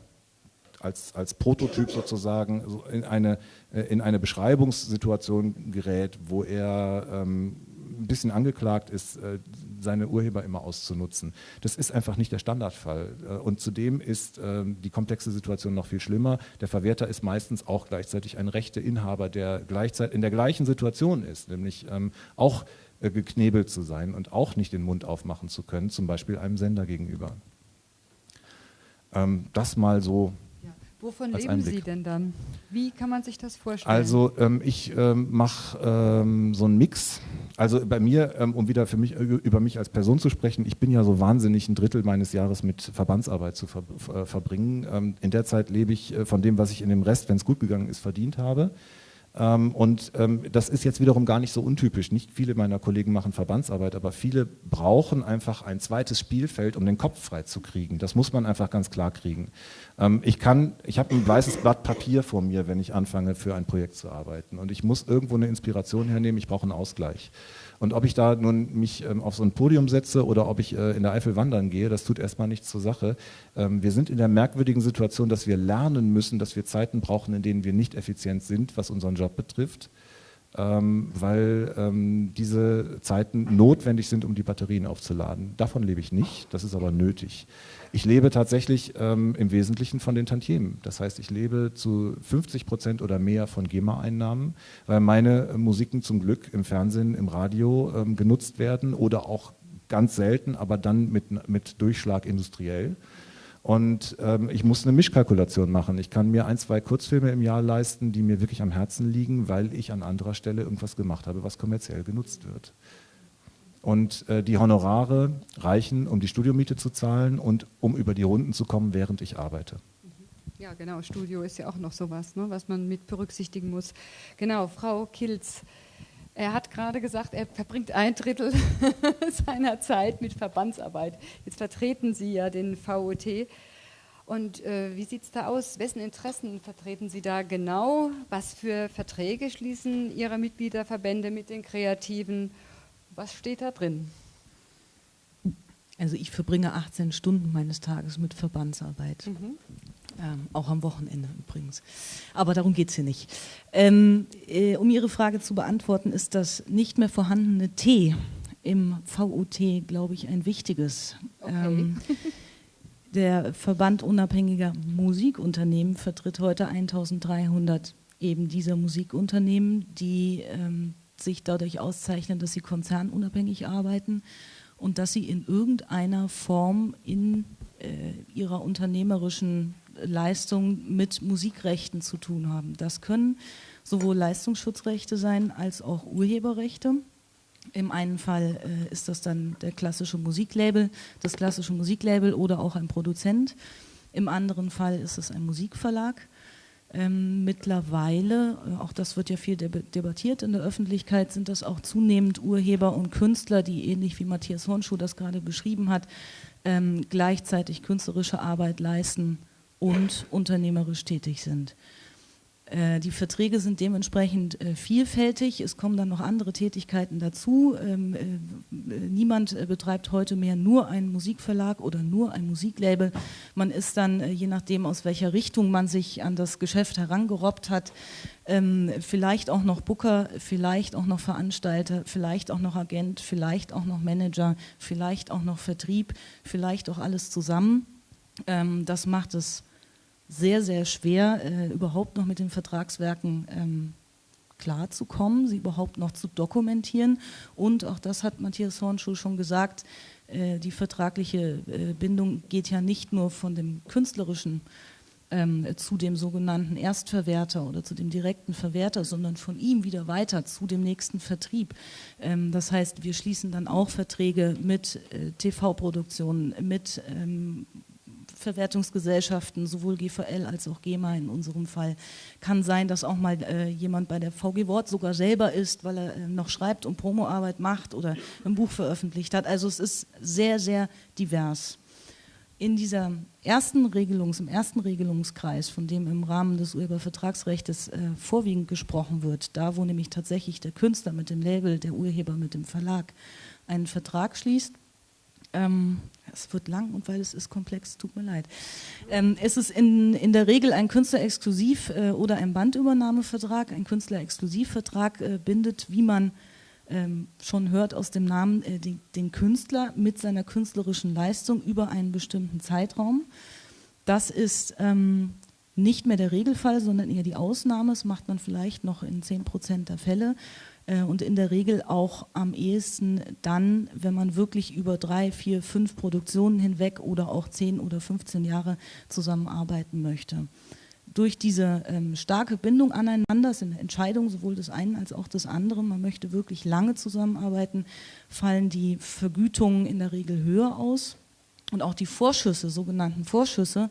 als, als Prototyp sozusagen in eine, äh, in eine Beschreibungssituation gerät, wo er ähm, ein bisschen angeklagt ist, äh, seine Urheber immer auszunutzen. Das ist einfach nicht der Standardfall. Äh, und zudem ist ähm, die komplexe Situation noch viel schlimmer. Der Verwerter ist meistens auch gleichzeitig ein rechter Inhaber, der gleichzeitig in der gleichen Situation ist, nämlich ähm, auch äh, geknebelt zu sein und auch nicht den Mund aufmachen zu können, zum Beispiel einem Sender gegenüber. Ähm, das mal so Wovon leben Einblick. Sie denn dann? Wie kann man sich das vorstellen? Also ähm, ich ähm, mache ähm, so einen Mix. Also bei mir, ähm, um wieder für mich, äh, über mich als Person zu sprechen, ich bin ja so wahnsinnig ein Drittel meines Jahres mit Verbandsarbeit zu ver äh, verbringen. Ähm, in der Zeit lebe ich äh, von dem, was ich in dem Rest, wenn es gut gegangen ist, verdient habe. Ähm, und das ist jetzt wiederum gar nicht so untypisch. Nicht viele meiner Kollegen machen Verbandsarbeit, aber viele brauchen einfach ein zweites Spielfeld, um den Kopf frei zu kriegen. Das muss man einfach ganz klar kriegen. Ähm, ich kann, ich habe ein weißes Blatt Papier vor mir, wenn ich anfange, für ein Projekt zu arbeiten. Und ich muss irgendwo eine Inspiration hernehmen, ich brauche einen Ausgleich. Und ob ich da nun mich ähm, auf so ein Podium setze oder ob ich äh, in der Eifel wandern gehe, das tut erstmal nichts zur Sache. Ähm, wir sind in der merkwürdigen Situation, dass wir lernen müssen, dass wir Zeiten brauchen, in denen wir nicht effizient sind, was unseren Job betrifft. Ähm, weil ähm, diese Zeiten notwendig sind, um die Batterien aufzuladen. Davon lebe ich nicht, das ist aber nötig. Ich lebe tatsächlich ähm, im Wesentlichen von den Tantiemen. Das heißt, ich lebe zu 50 Prozent oder mehr von GEMA-Einnahmen, weil meine Musiken zum Glück im Fernsehen, im Radio ähm, genutzt werden oder auch ganz selten, aber dann mit, mit Durchschlag industriell. Und ähm, ich muss eine Mischkalkulation machen. Ich kann mir ein, zwei Kurzfilme im Jahr leisten, die mir wirklich am Herzen liegen, weil ich an anderer Stelle irgendwas gemacht habe, was kommerziell genutzt wird. Und äh, die Honorare reichen, um die Studiomiete zu zahlen und um über die Runden zu kommen, während ich arbeite. Ja, genau. Studio ist ja auch noch sowas, ne, was man mit berücksichtigen muss. Genau, Frau Kilz. Er hat gerade gesagt, er verbringt ein Drittel seiner Zeit mit Verbandsarbeit. Jetzt vertreten Sie ja den VOT. Und äh, wie sieht es da aus? Wessen Interessen vertreten Sie da genau? Was für Verträge schließen Ihre Mitgliederverbände mit den Kreativen? Was steht da drin? Also ich verbringe 18 Stunden meines Tages mit Verbandsarbeit. Mhm. Ähm, auch am Wochenende übrigens. Aber darum geht es hier nicht. Ähm, äh, um Ihre Frage zu beantworten, ist das nicht mehr vorhandene T im VUT, glaube ich, ein wichtiges. Okay. Ähm, der Verband unabhängiger Musikunternehmen vertritt heute 1300 eben dieser Musikunternehmen, die ähm, sich dadurch auszeichnen, dass sie konzernunabhängig arbeiten und dass sie in irgendeiner Form in äh, ihrer unternehmerischen Leistung mit Musikrechten zu tun haben. Das können sowohl Leistungsschutzrechte sein als auch Urheberrechte. Im einen Fall äh, ist das dann der klassische Musiklabel, das klassische Musiklabel oder auch ein Produzent. Im anderen Fall ist es ein Musikverlag. Ähm, mittlerweile, äh, auch das wird ja viel debattiert in der Öffentlichkeit, sind das auch zunehmend Urheber und Künstler, die ähnlich wie Matthias Hornschuh das gerade beschrieben hat, ähm, gleichzeitig künstlerische Arbeit leisten und unternehmerisch tätig sind. Äh, die Verträge sind dementsprechend äh, vielfältig. Es kommen dann noch andere Tätigkeiten dazu. Ähm, äh, niemand betreibt heute mehr nur einen Musikverlag oder nur ein Musiklabel. Man ist dann, je nachdem, aus welcher Richtung man sich an das Geschäft herangerobbt hat, ähm, vielleicht auch noch Booker, vielleicht auch noch Veranstalter, vielleicht auch noch Agent, vielleicht auch noch Manager, vielleicht auch noch Vertrieb, vielleicht auch alles zusammen. Ähm, das macht es sehr, sehr schwer, äh, überhaupt noch mit den Vertragswerken ähm, klarzukommen, sie überhaupt noch zu dokumentieren. Und auch das hat Matthias Hornschuh schon gesagt, äh, die vertragliche äh, Bindung geht ja nicht nur von dem künstlerischen ähm, zu dem sogenannten Erstverwerter oder zu dem direkten Verwerter, sondern von ihm wieder weiter zu dem nächsten Vertrieb. Ähm, das heißt, wir schließen dann auch Verträge mit äh, TV-Produktionen, mit ähm, Verwertungsgesellschaften, sowohl GVL als auch GEMA in unserem Fall. Kann sein, dass auch mal äh, jemand bei der VG Wort sogar selber ist, weil er äh, noch schreibt und Promoarbeit macht oder ein Buch veröffentlicht hat. Also es ist sehr, sehr divers. In dieser ersten Regelungs, im ersten Regelungskreis, von dem im Rahmen des Urhebervertragsrechts äh, vorwiegend gesprochen wird, da wo nämlich tatsächlich der Künstler mit dem Label, der Urheber mit dem Verlag einen Vertrag schließt, Ähm, es wird lang und weil es ist komplex, tut mir leid. Ähm, es ist in, in der Regel ein Künstlerexklusiv- äh, oder ein Bandübernahmevertrag. Ein Künstlerexklusivvertrag äh, bindet, wie man ähm, schon hört aus dem Namen, äh, die, den Künstler mit seiner künstlerischen Leistung über einen bestimmten Zeitraum. Das ist ähm, nicht mehr der Regelfall, sondern eher die Ausnahme. Das macht man vielleicht noch in 10 Prozent der Fälle und in der Regel auch am ehesten dann, wenn man wirklich über drei, vier, fünf Produktionen hinweg oder auch 10 oder 15 Jahre zusammenarbeiten möchte. Durch diese ähm, starke Bindung aneinander, sind Entscheidungen sowohl des einen als auch des anderen, man möchte wirklich lange zusammenarbeiten, fallen die Vergütungen in der Regel höher aus und auch die Vorschüsse, sogenannten Vorschüsse,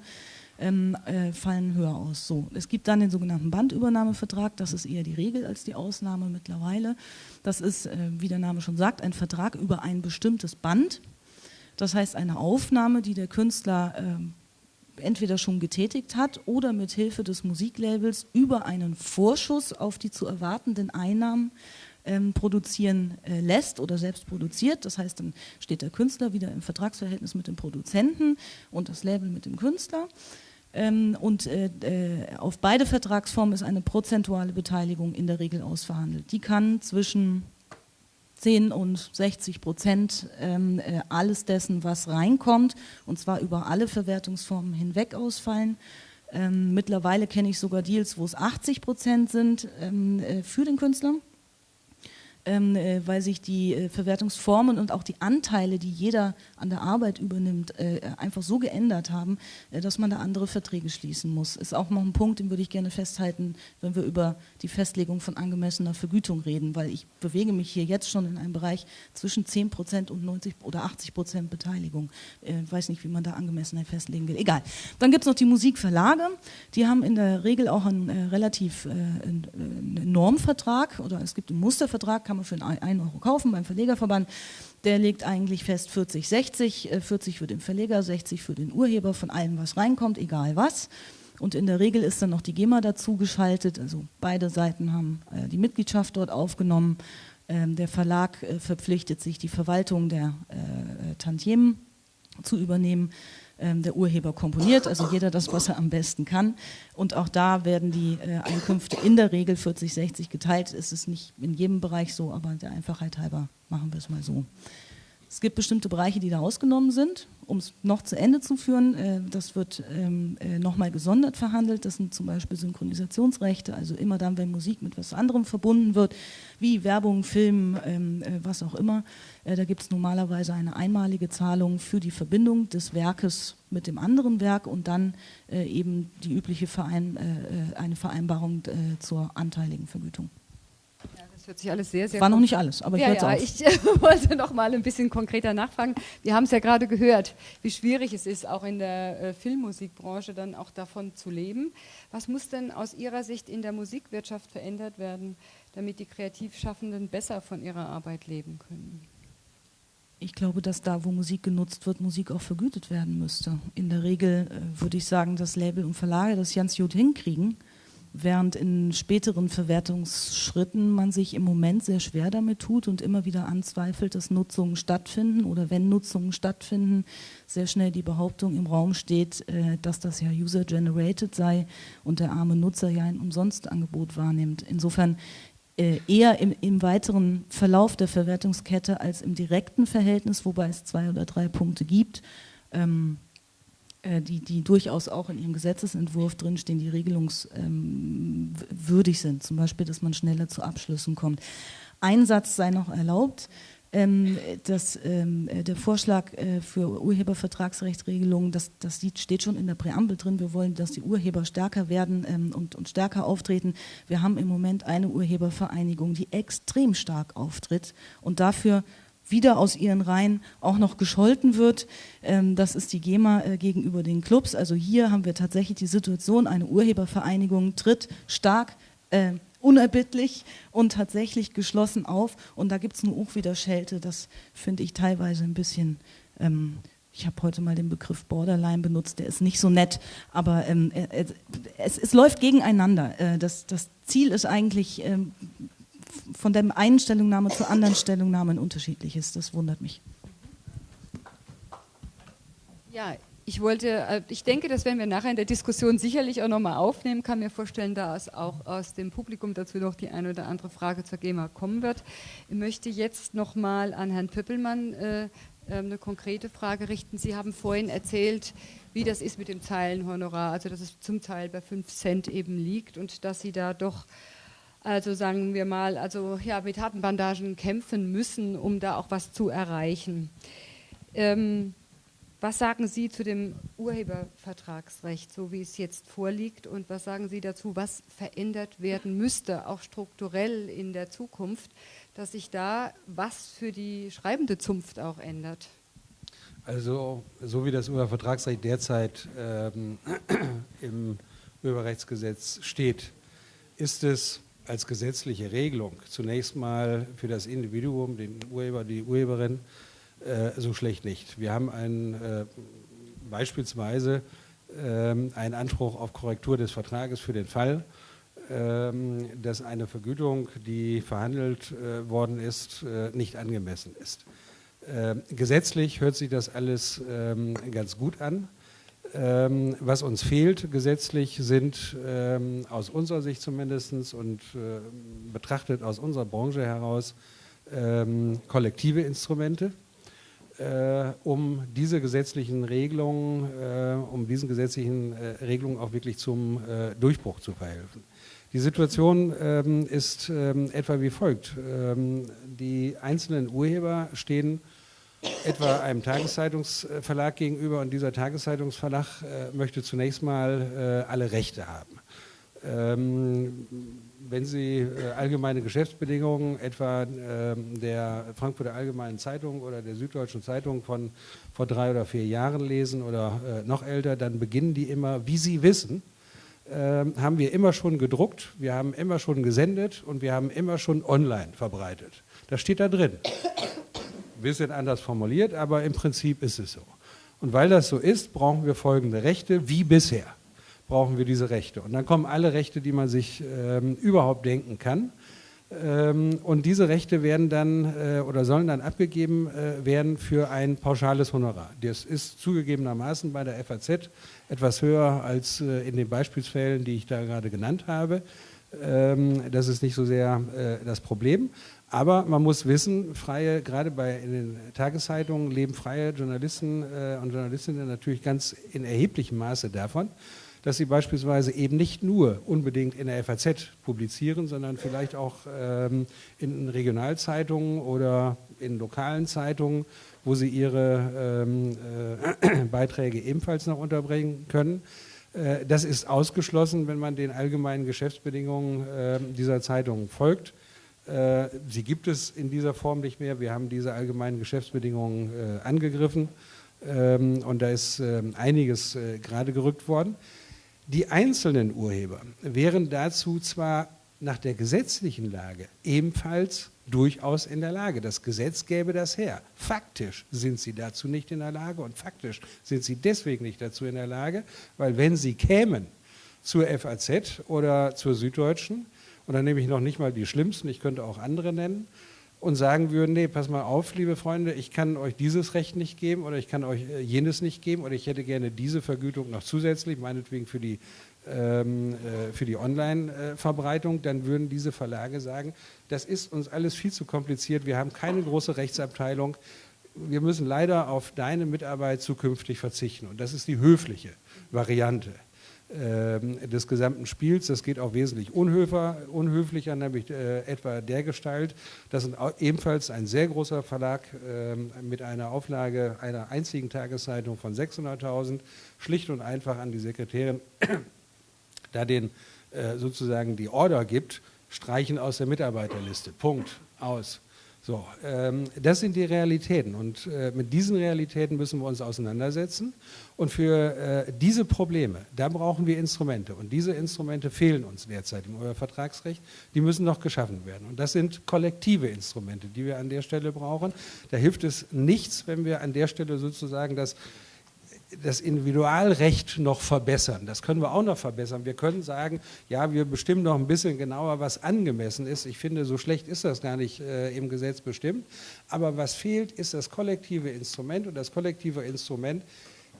ähm, äh, fallen höher aus. So, es gibt dann den sogenannten Bandübernahmevertrag, das ist eher die Regel als die Ausnahme mittlerweile. Das ist, äh, wie der Name schon sagt, ein Vertrag über ein bestimmtes Band. Das heißt eine Aufnahme, die der Künstler äh, entweder schon getätigt hat oder mit Hilfe des Musiklabels über einen Vorschuss auf die zu erwartenden Einnahmen ähm, produzieren äh, lässt oder selbst produziert. Das heißt, dann steht der Künstler wieder im Vertragsverhältnis mit dem Produzenten und das Label mit dem Künstler. Ähm, und äh, äh, auf beide Vertragsformen ist eine prozentuale Beteiligung in der Regel ausverhandelt. Die kann zwischen 10 und 60 Prozent ähm, äh, alles dessen, was reinkommt, und zwar über alle Verwertungsformen hinweg ausfallen. Ähm, mittlerweile kenne ich sogar Deals, wo es 80 Prozent sind für den Künstler weil sich die äh, Verwertungsformen und auch die Anteile, die jeder an der Arbeit übernimmt, äh, einfach so geändert haben, äh, dass man da andere Verträge schließen muss. Ist auch noch ein Punkt, den würde ich gerne festhalten, wenn wir über die Festlegung von angemessener Vergütung reden, weil ich bewege mich hier jetzt schon in einem Bereich zwischen 10 Prozent und 90 oder 80 Prozent Beteiligung. Ich äh, weiß nicht, wie man da angemessener festlegen will. Egal. Dann gibt es noch die Musikverlage. Die haben in der Regel auch einen äh, relativ einen Normvertrag oder es gibt einen Mustervertrag, kann man für 1 Euro kaufen beim Verlegerverband. Der legt eigentlich fest 40, 60, 40 für den Verleger, 60 für den Urheber von allem, was reinkommt, egal was. Und in der Regel ist dann noch die GEMA dazu geschaltet, also beide Seiten haben äh, die Mitgliedschaft dort aufgenommen. Ähm, der Verlag äh, verpflichtet sich, die Verwaltung der äh, Tantiemen zu übernehmen der Urheber komponiert, also jeder das, was er am besten kann. Und auch da werden die äh, Einkünfte in der Regel 40-60 geteilt. Es ist nicht in jedem Bereich so, aber der Einfachheit halber machen wir es mal so. Es gibt bestimmte Bereiche, die da ausgenommen sind. Um es noch zu Ende zu führen, äh, das wird ähm, äh, nochmal gesondert verhandelt. Das sind zum Beispiel Synchronisationsrechte, also immer dann, wenn Musik mit was anderem verbunden wird, wie Werbung, Film, ähm, äh, was auch immer. Äh, da gibt es normalerweise eine einmalige Zahlung für die Verbindung des Werkes mit dem anderen Werk und dann äh, eben die übliche Verein, äh, eine Vereinbarung zur anteiligen Vergütung hört sich alles sehr, sehr War noch nicht alles, aber ich ja, ja, auf. ich wollte noch mal ein bisschen konkreter nachfragen. Wir haben es ja gerade gehört, wie schwierig es ist, auch in der äh, Filmmusikbranche dann auch davon zu leben. Was muss denn aus Ihrer Sicht in der Musikwirtschaft verändert werden, damit die Kreativschaffenden besser von ihrer Arbeit leben können? Ich glaube, dass da, wo Musik genutzt wird, Musik auch vergütet werden müsste. In der Regel äh, würde ich sagen, dass Label und Verlage das ganz gut hinkriegen während in späteren Verwertungsschritten man sich im Moment sehr schwer damit tut und immer wieder anzweifelt, dass Nutzungen stattfinden oder wenn Nutzungen stattfinden, sehr schnell die Behauptung im Raum steht, äh, dass das ja user-generated sei und der arme Nutzer ja ein Umsonstangebot wahrnimmt. Insofern äh, eher im, im, weiteren Verlauf der Verwertungskette als im direkten Verhältnis, wobei es zwei oder drei Punkte gibt. Ähm, äh, die, die durchaus auch in ihrem Gesetzesentwurf drinstehen, die regelungswürdig ähm, sind. Zum Beispiel, dass man schneller zu Abschlüssen kommt. Ein Satz sei noch erlaubt. Ähm, dass, ähm, der Vorschlag äh, für Urhebervertragsrechtsregelungen, das, das steht schon in der Präambel drin. Wir wollen, dass die Urheber stärker werden ähm, und, und stärker auftreten. Wir haben im Moment eine Urhebervereinigung, die extrem stark auftritt und dafür wieder aus ihren Reihen auch noch gescholten wird. Ähm, das ist die GEMA äh, gegenüber den Clubs. Also hier haben wir tatsächlich die Situation, eine Urhebervereinigung tritt stark, äh, unerbittlich und tatsächlich geschlossen auf. Und da gibt es eine auch wieder Schelte, das finde ich teilweise ein bisschen... Ähm, ich habe heute mal den Begriff Borderline benutzt, der ist nicht so nett, aber ähm, es, es, läuft gegeneinander. Äh, das, das, Ziel ist eigentlich, ähm, von der einen Stellungnahme zur anderen Stellungnahme ein unterschiedliches. Das wundert mich. Ja, ich wollte, äh, ich denke, das werden wir nachher in der Diskussion sicherlich auch nochmal aufnehmen. Kann mir vorstellen, dass auch aus dem Publikum dazu noch die eine oder andere Frage zur GEMA kommen wird. Ich möchte jetzt nochmal an Herrn Pöppelmann äh, äh, eine konkrete Frage richten. Sie haben vorhin erzählt, wie das ist mit dem Zeilenhonorar, also dass es zum Teil bei 5 Cent eben liegt und dass Sie da doch, also sagen wir mal, also ja, mit harten Bandagen kämpfen müssen, um da auch was zu erreichen. Ähm, was sagen Sie zu dem Urhebervertragsrecht, so wie es jetzt vorliegt? Und was sagen Sie dazu, was verändert werden müsste, auch strukturell in der Zukunft, dass sich da was für die schreibende Zunft auch ändert? Also, so wie das Urhebervertragsrecht derzeit ähm, im Urheberrechtsgesetz steht, ist es als gesetzliche Regelung zunächst mal für das Individuum, den Urheber, die Urheberin, äh, so schlecht nicht. Wir haben ein, äh, beispielsweise ähm, einen Anspruch auf Korrektur des Vertrages für den Fall, ähm, dass eine Vergütung, die verhandelt äh, worden ist, äh, nicht angemessen ist. Ähm, gesetzlich hört sich das alles ähm, ganz gut an. Ähm, was uns fehlt gesetzlich sind aus unserer Sicht zumindest und äh, betrachtet aus unserer Branche heraus kollektive Instrumente äh, um diese gesetzlichen Regelungen, äh, um diesen gesetzlichen äh, Regelungen auch wirklich zum äh, Durchbruch zu verhelfen. Die Situation ähm, ist ähm, etwa wie folgt. Ähm, die einzelnen Urheber stehen etwa einem Tageszeitungsverlag gegenüber und dieser Tageszeitungsverlag äh, möchte zunächst mal äh, alle Rechte haben. Ähm, wenn Sie äh, allgemeine Geschäftsbedingungen etwa ähm, der Frankfurter Allgemeinen Zeitung oder der Süddeutschen Zeitung von vor drei oder vier Jahren lesen oder äh, noch älter, dann beginnen die immer, wie Sie wissen, ähm, haben wir immer schon gedruckt, wir haben immer schon gesendet und wir haben immer schon online verbreitet. Das steht da drin. Ein bisschen anders formuliert, aber im Prinzip ist es so. Und weil das so ist, brauchen wir folgende Rechte wie bisher brauchen wir diese Rechte. Und dann kommen alle Rechte, die man sich ähm, überhaupt denken kann. Ähm, und diese Rechte werden dann äh, oder sollen dann abgegeben äh, werden für ein pauschales Honorar. Das ist zugegebenermaßen bei der FAZ etwas höher als äh, in den Beispielsfällen, die ich da gerade genannt habe. Ähm, das ist nicht so sehr äh, das Problem. Aber man muss wissen, freie, gerade bei in den Tageszeitungen leben freie Journalisten äh, und Journalistinnen natürlich ganz in erheblichem Maße davon, dass sie beispielsweise eben nicht nur unbedingt in der FAZ publizieren, sondern vielleicht auch ähm, in Regionalzeitungen oder in lokalen Zeitungen, wo sie ihre ähm, äh, Beiträge ebenfalls noch unterbringen können. Äh, das ist ausgeschlossen, wenn man den allgemeinen Geschäftsbedingungen äh, dieser Zeitungen folgt. Äh, sie gibt es in dieser Form nicht mehr. Wir haben diese allgemeinen Geschäftsbedingungen äh, angegriffen ähm, und da ist ähm, einiges äh, gerade gerückt worden. Die einzelnen Urheber wären dazu zwar nach der gesetzlichen Lage ebenfalls durchaus in der Lage. Das Gesetz gäbe das her. Faktisch sind sie dazu nicht in der Lage und faktisch sind sie deswegen nicht dazu in der Lage, weil wenn sie kämen zur FAZ oder zur Süddeutschen, und dann nehme ich noch nicht mal die schlimmsten, ich könnte auch andere nennen, und sagen würden, nee, pass mal auf, liebe Freunde, ich kann euch dieses Recht nicht geben oder ich kann euch äh, jenes nicht geben oder ich hätte gerne diese Vergütung noch zusätzlich, meinetwegen für die, ähm, äh, für die Online-Verbreitung, dann würden diese Verlage sagen, das ist uns alles viel zu kompliziert, wir haben keine große Rechtsabteilung, wir müssen leider auf deine Mitarbeit zukünftig verzichten und das ist die höfliche Variante. Ähm, des gesamten Spiels. Das geht auch wesentlich unhöfer, unhöflicher, nämlich äh, etwa der Gestalt, dass ebenfalls ein sehr großer Verlag äh, mit einer Auflage einer einzigen Tageszeitung von 600.000 schlicht und einfach an die Sekretärin da den äh, sozusagen die Order gibt, streichen aus der Mitarbeiterliste. Punkt. Aus. So, ähm, das sind die Realitäten und äh, mit diesen Realitäten müssen wir uns auseinandersetzen und für äh, diese Probleme, da brauchen wir Instrumente und diese Instrumente fehlen uns derzeit im Vertragsrecht, die müssen noch geschaffen werden und das sind kollektive Instrumente, die wir an der Stelle brauchen. Da hilft es nichts, wenn wir an der Stelle sozusagen das das Individualrecht noch verbessern. Das können wir auch noch verbessern. Wir können sagen, ja, wir bestimmen noch ein bisschen genauer, was angemessen ist. Ich finde, so schlecht ist das gar nicht äh, im Gesetz bestimmt. Aber was fehlt, ist das kollektive Instrument. Und das kollektive Instrument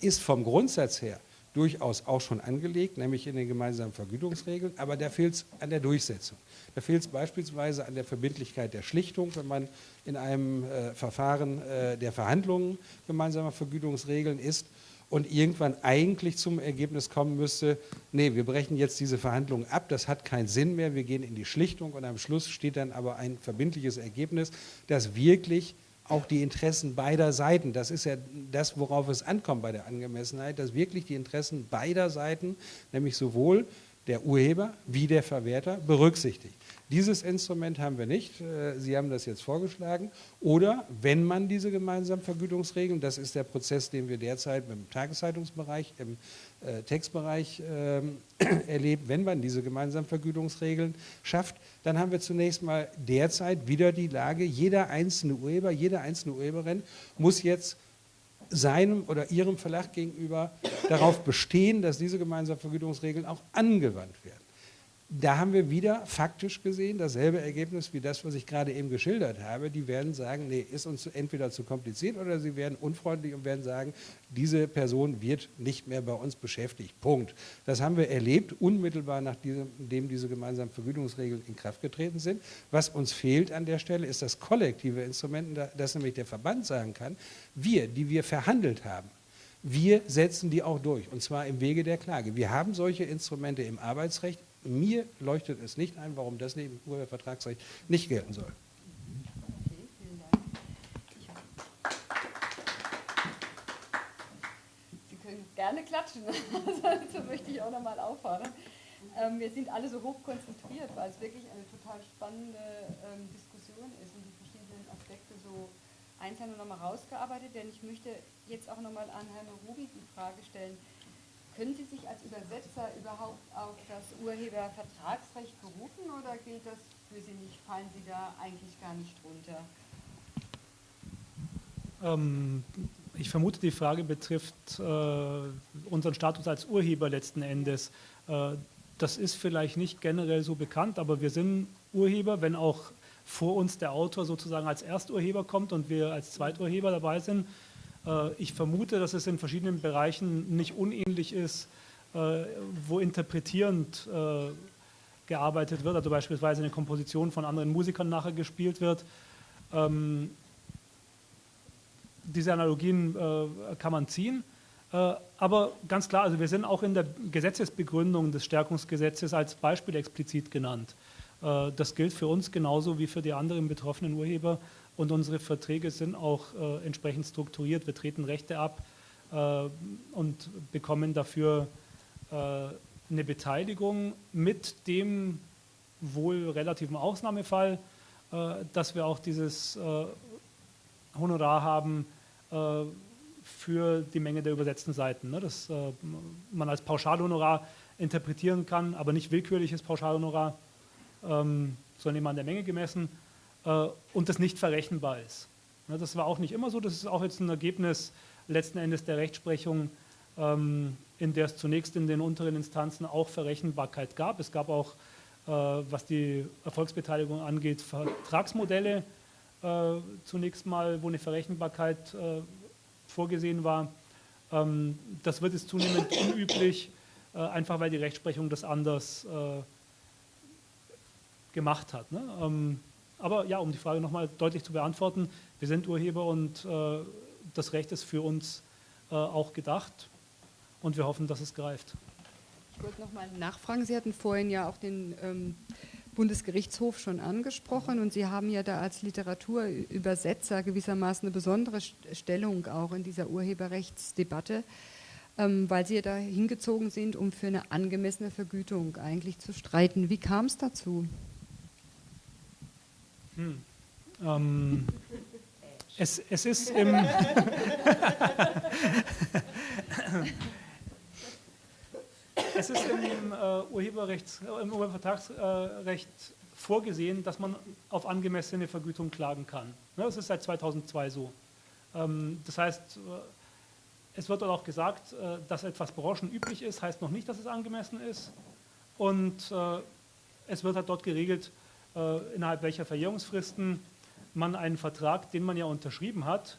ist vom Grundsatz her durchaus auch schon angelegt, nämlich in den gemeinsamen Vergütungsregeln, aber da fehlt es an der Durchsetzung. Da fehlt es beispielsweise an der Verbindlichkeit der Schlichtung, wenn man in einem äh, Verfahren äh, der Verhandlungen gemeinsamer Vergütungsregeln ist und irgendwann eigentlich zum Ergebnis kommen müsste, nee, wir brechen jetzt diese Verhandlungen ab, das hat keinen Sinn mehr, wir gehen in die Schlichtung und am Schluss steht dann aber ein verbindliches Ergebnis, das wirklich auch die Interessen beider Seiten, das ist ja das, worauf es ankommt bei der Angemessenheit, dass wirklich die Interessen beider Seiten, nämlich sowohl der Urheber wie der Verwerter, berücksichtigt. Dieses Instrument haben wir nicht. Äh, Sie haben das jetzt vorgeschlagen. Oder wenn man diese gemeinsamen Vergütungsregeln, das ist der Prozess, den wir derzeit im Tageszeitungsbereich, im äh, Textbereich äh, erlebt, wenn man diese gemeinsamen Vergütungsregeln schafft, dann haben wir zunächst mal derzeit wieder die Lage, jeder einzelne Urheber, jede einzelne Urheberin muss jetzt seinem oder ihrem Verlag gegenüber darauf bestehen, dass diese gemeinsamen Vergütungsregeln auch angewandt werden da haben wir wieder faktisch gesehen dasselbe Ergebnis wie das, was ich gerade eben geschildert habe. Die werden sagen, nee, ist uns entweder zu kompliziert oder sie werden unfreundlich und werden sagen, diese Person wird nicht mehr bei uns beschäftigt. Punkt. Das haben wir erlebt, unmittelbar nachdem diese gemeinsamen Vergütungsregeln in Kraft getreten sind. Was uns fehlt an der Stelle, ist das kollektive Instrument, dass nämlich der Verband sagen kann, wir, die wir verhandelt haben, wir setzen die auch durch, und zwar im Wege der Klage. Wir haben solche Instrumente im Arbeitsrecht, mir leuchtet es nicht ein, warum das neben Urhebervertragsrecht nicht gelten soll. Sie können gerne klatschen, dazu möchte ich auch nochmal auffordern. Ähm, wir sind alle so hoch konzentriert, weil es wirklich eine total spannende ähm, Diskussion ist und die verschiedenen Aspekte so einzeln nochmal rausgearbeitet werden. Ich möchte jetzt auch nochmal an Herrn Rubi die Frage stellen, können Sie sich als Übersetzer überhaupt auf das Urhebervertragsrecht berufen oder gilt das für Sie nicht? Fallen Sie da eigentlich gar nicht drunter? Ähm, ich vermute, die Frage betrifft äh, unseren Status als Urheber letzten Endes. Äh, das ist vielleicht nicht generell so bekannt, aber wir sind Urheber, wenn auch vor uns der Autor sozusagen als Ersturheber kommt und wir als Zweiturheber dabei sind ich vermute, dass es in verschiedenen Bereichen nicht unähnlich ist, äh, wo interpretierend äh, gearbeitet wird, also beispielsweise eine Komposition von anderen Musikern nachher gespielt wird. Ähm, diese Analogien kann man ziehen. Aber ganz klar, also wir sind auch in der Gesetzesbegründung des Stärkungsgesetzes als Beispiel explizit genannt. Das gilt für uns genauso wie für die anderen betroffenen Urheber und unsere Verträge sind auch äh, entsprechend strukturiert. Wir treten Rechte ab äh, und bekommen dafür äh, eine Beteiligung mit dem wohl relativen Ausnahmefall, äh, dass wir auch dieses äh, Honorar haben äh, für die Menge der übersetzten Seiten. Ne? Das man als Pauschalhonorar interpretieren kann, aber nicht willkürliches Pauschalhonorar, ähm, sondern immer an der Menge gemessen und das nicht verrechenbar ist. Ne, das war auch nicht immer so, das ist auch jetzt ein Ergebnis letzten Endes der Rechtsprechung, ähm, in der es zunächst in den unteren Instanzen auch Verrechenbarkeit gab. Es gab auch, äh, was die Erfolgsbeteiligung angeht, Vertragsmodelle äh, zunächst mal, wo eine Verrechenbarkeit vorgesehen war. Ähm, das wird jetzt zunehmend unüblich, einfach weil die Rechtsprechung das anders gemacht hat. Ne? Ähm, aber ja, um die Frage nochmal deutlich zu beantworten, wir sind Urheber und äh, das Recht ist für uns äh, auch gedacht und wir hoffen, dass es greift. Ich wollte nochmal nachfragen, Sie hatten vorhin ja auch den ähm, Bundesgerichtshof schon angesprochen und Sie haben ja da als Literaturübersetzer gewissermaßen eine besondere Stellung auch in dieser Urheberrechtsdebatte, ähm, weil Sie ja da hingezogen sind, um für eine angemessene Vergütung eigentlich zu streiten. Wie kam es dazu? Hm. Ähm, es, es ist im es ist im, äh, Urheberrechts, äh, im Urhebervertragsrecht vorgesehen, dass man auf angemessene Vergütung klagen kann. Ne, das ist seit 2002 so. Ähm, das heißt, äh, es wird auch gesagt, äh, dass etwas branchenüblich ist, heißt noch nicht, dass es angemessen ist. Und äh, es wird halt dort geregelt, innerhalb welcher Verjährungsfristen man einen Vertrag, den man ja unterschrieben hat,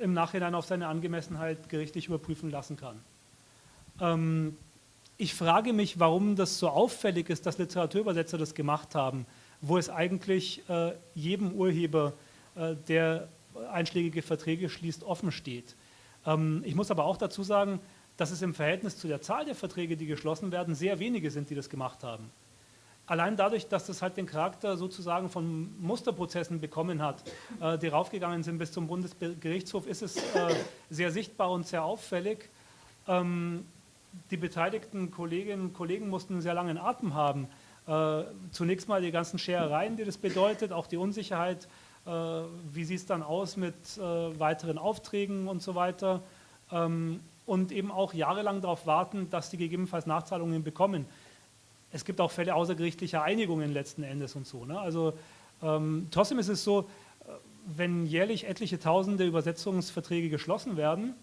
im Nachhinein auf seine Angemessenheit gerichtlich überprüfen lassen kann. Ähm, ich frage mich, warum das so auffällig ist, dass Literaturübersetzer das gemacht haben, wo es eigentlich äh, jedem Urheber, äh, der einschlägige Verträge schließt, offen steht. Ähm, ich muss aber auch dazu sagen, dass es im Verhältnis zu der Zahl der Verträge, die geschlossen werden, sehr wenige sind, die das gemacht haben. Allein dadurch, dass das halt den Charakter sozusagen von Musterprozessen bekommen hat, äh, die raufgegangen sind bis zum Bundesgerichtshof, ist es äh, sehr sichtbar und sehr auffällig. Ähm, die beteiligten Kolleginnen und Kollegen mussten einen sehr langen Atem haben. Äh, zunächst mal die ganzen Scherereien, die das bedeutet, auch die Unsicherheit, äh, wie sieht es dann aus mit äh, weiteren Aufträgen und so weiter. Ähm, und eben auch jahrelang darauf warten, dass die gegebenenfalls Nachzahlungen bekommen. Es gibt auch Fälle außergerichtlicher Einigungen letzten Endes und so. Ne? Also ähm, trotzdem ist es so, äh, wenn jährlich etliche Tausende Übersetzungsverträge geschlossen werden,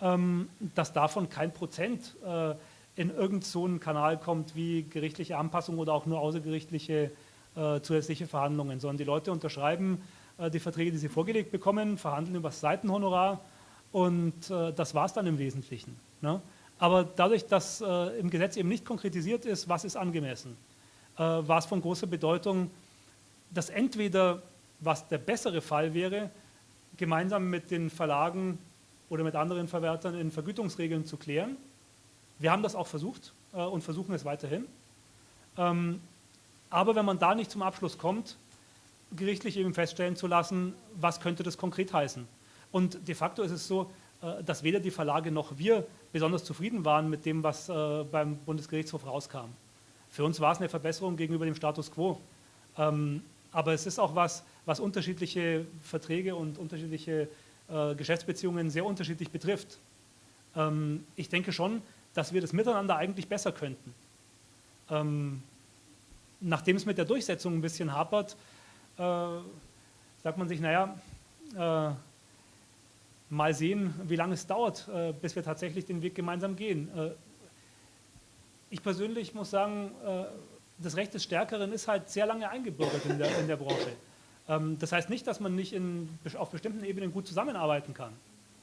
ähm, dass davon kein Prozent äh, in irgendeinen so Kanal kommt wie gerichtliche Anpassung oder auch nur außergerichtliche äh, zusätzliche Verhandlungen, sondern die Leute unterschreiben äh, die Verträge, die sie vorgelegt bekommen, verhandeln über das Seitenhonorar und äh, das war es dann im Wesentlichen. Ne? Aber dadurch, dass äh, im Gesetz eben nicht konkretisiert ist, was ist angemessen, äh, war es von großer Bedeutung, dass entweder, was der bessere Fall wäre, gemeinsam mit den Verlagen oder mit anderen Verwertern in Vergütungsregeln zu klären. Wir haben das auch versucht äh, und versuchen es weiterhin. Ähm, aber wenn man da nicht zum Abschluss kommt, gerichtlich eben feststellen zu lassen, was könnte das konkret heißen. Und de facto ist es so, dass weder die Verlage noch wir besonders zufrieden waren mit dem, was äh, beim Bundesgerichtshof rauskam. Für uns war es eine Verbesserung gegenüber dem Status quo. Ähm, aber es ist auch was, was unterschiedliche Verträge und unterschiedliche äh, Geschäftsbeziehungen sehr unterschiedlich betrifft. Ähm, ich denke schon, dass wir das miteinander eigentlich besser könnten. Ähm, nachdem es mit der Durchsetzung ein bisschen hapert, äh, sagt man sich, naja, äh, mal sehen, wie lange es dauert, äh, bis wir tatsächlich den Weg gemeinsam gehen. Äh, ich persönlich muss sagen, äh, das Recht des Stärkeren ist halt sehr lange eingebürgert in der, in der Branche. Ähm, das heißt nicht, dass man nicht in, auf bestimmten Ebenen gut zusammenarbeiten kann.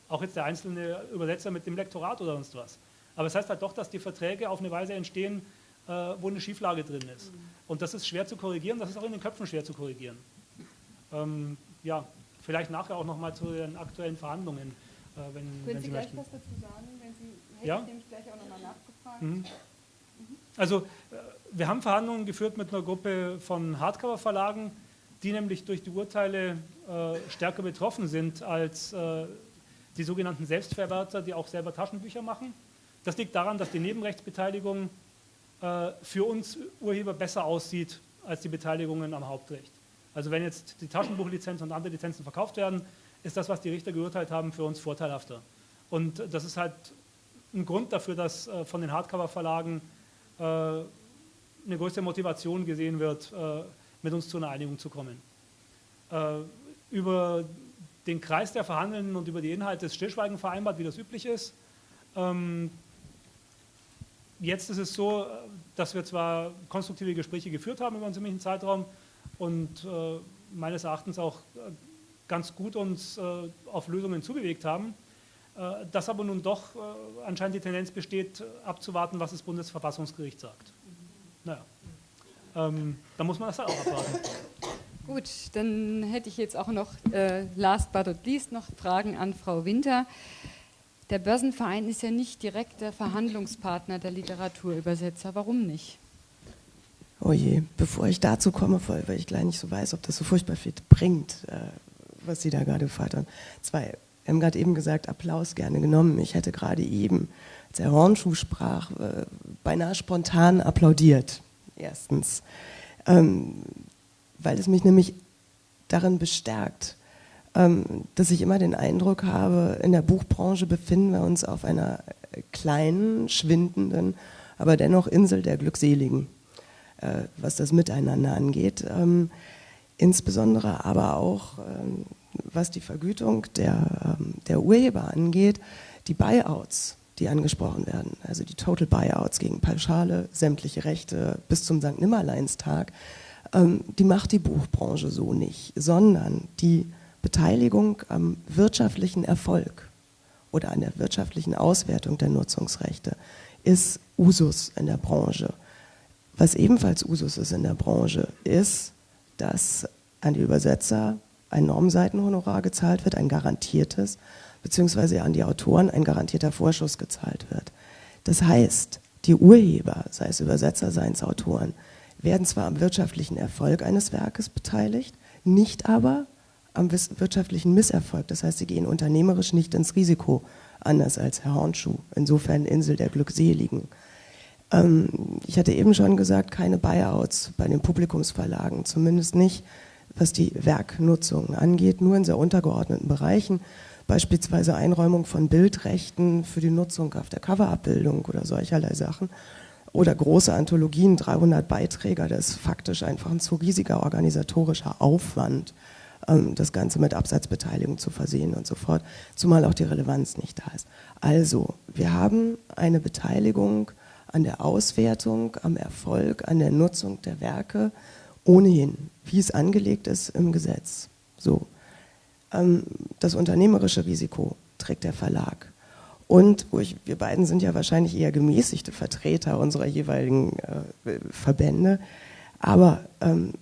Auch jetzt der einzelne Übersetzer mit dem Lektorat oder sonst was. Aber es das heißt halt doch, dass die Verträge auf eine Weise entstehen, äh, wo eine Schieflage drin ist. Und das ist schwer zu korrigieren, das ist auch in den Köpfen schwer zu korrigieren. Ähm, ja, vielleicht nachher auch nochmal zu den aktuellen Verhandlungen, äh, wenn, Können wenn Sie, Sie gleich möchten. was dazu sagen, wenn Sie, hätte Ja? ich nämlich gleich auch nochmal nachgefragt. Mhm. Also äh, wir haben Verhandlungen geführt mit einer Gruppe von Hardcover-Verlagen, die nämlich durch die Urteile äh, stärker betroffen sind als äh, die sogenannten Selbstverwerter, die auch selber Taschenbücher machen. Das liegt daran, dass die Nebenrechtsbeteiligung äh, für uns Urheber besser aussieht als die Beteiligungen am Hauptrecht. Also wenn jetzt die Taschenbuchlizenz und andere Lizenzen verkauft werden, ist das, was die Richter geurteilt haben, für uns vorteilhafter. Und das ist halt ein Grund dafür, dass äh, von den Hardcover-Verlagen äh, eine größere Motivation gesehen wird, äh, mit uns zu einer Einigung zu kommen. Über den Kreis der Verhandelnden und über die Inhalte ist Stillschweigen vereinbart, wie das üblich ist. Ähm, jetzt ist es so, dass wir zwar konstruktive Gespräche geführt haben über einen ziemlichen Zeitraum und äh, meines Erachtens auch äh, ganz gut uns äh, auf Lösungen zubewegt haben, äh, dass aber nun doch äh, anscheinend die Tendenz besteht, abzuwarten, was das Bundesverfassungsgericht sagt. Naja, ähm, da muss man das auch abwarten. Gut, dann hätte ich jetzt auch noch, äh, last but not least, noch Fragen an Frau Winter. Der Börsenverein ist ja nicht direkt der Verhandlungspartner der Literaturübersetzer. Warum nicht? Oh je, bevor ich dazu komme, weil ich gleich nicht so weiß, ob das so furchtbar viel bringt, äh, was Sie da gerade gefragt haben. Zwei, haben gerade eben gesagt, Applaus gerne genommen. Ich hätte gerade eben, als Herr Hornschuh sprach, äh, beinahe spontan applaudiert. Erstens, ähm, weil es mich nämlich darin bestärkt, ähm, dass ich immer den Eindruck habe, in der Buchbranche befinden wir uns auf einer kleinen, schwindenden, aber dennoch Insel der Glückseligen, äh, was das Miteinander angeht. Ähm, insbesondere aber auch, ähm, was die Vergütung der, ähm, der Urheber angeht, die Buyouts, die angesprochen werden, also die Total Buyouts gegen Pauschale, sämtliche Rechte bis zum St. Nimmerleinstag, ähm, die macht die Buchbranche so nicht, sondern die Beteiligung am wirtschaftlichen Erfolg oder an der wirtschaftlichen Auswertung der Nutzungsrechte ist Usus in der Branche. Was ebenfalls Usus ist in der Branche, ist, dass an die Übersetzer ein Normseitenhonorar gezahlt wird, ein garantiertes, beziehungsweise an die Autoren ein garantierter Vorschuss gezahlt wird. Das heißt, die Urheber, sei es Übersetzer, seien es Autoren, werden zwar am wirtschaftlichen Erfolg eines Werkes beteiligt, nicht aber am wirtschaftlichen Misserfolg. Das heißt, sie gehen unternehmerisch nicht ins Risiko, anders als Herr Hornschuh. Insofern Insel der Glückseligen. Ähm, ich hatte eben schon gesagt, keine Buyouts bei den Publikumsverlagen, zumindest nicht, was die Werknutzung angeht, nur in sehr untergeordneten Bereichen, beispielsweise Einräumung von Bildrechten für die Nutzung auf der Coverabbildung oder solcherlei Sachen oder große Anthologien, 300 Beiträge, das ist faktisch einfach ein zu riesiger organisatorischer Aufwand, ähm, das Ganze mit Absatzbeteiligung zu versehen und so fort, zumal auch die Relevanz nicht da ist. Also, wir haben eine Beteiligung an der Auswertung, am Erfolg, an der Nutzung der Werke, ohnehin, wie es angelegt ist im Gesetz. So. Ähm, das unternehmerische Risiko trägt der Verlag. Und ich, wir beiden sind ja wahrscheinlich eher gemäßigte Vertreter unserer jeweiligen äh, Verbände. Aber ähm,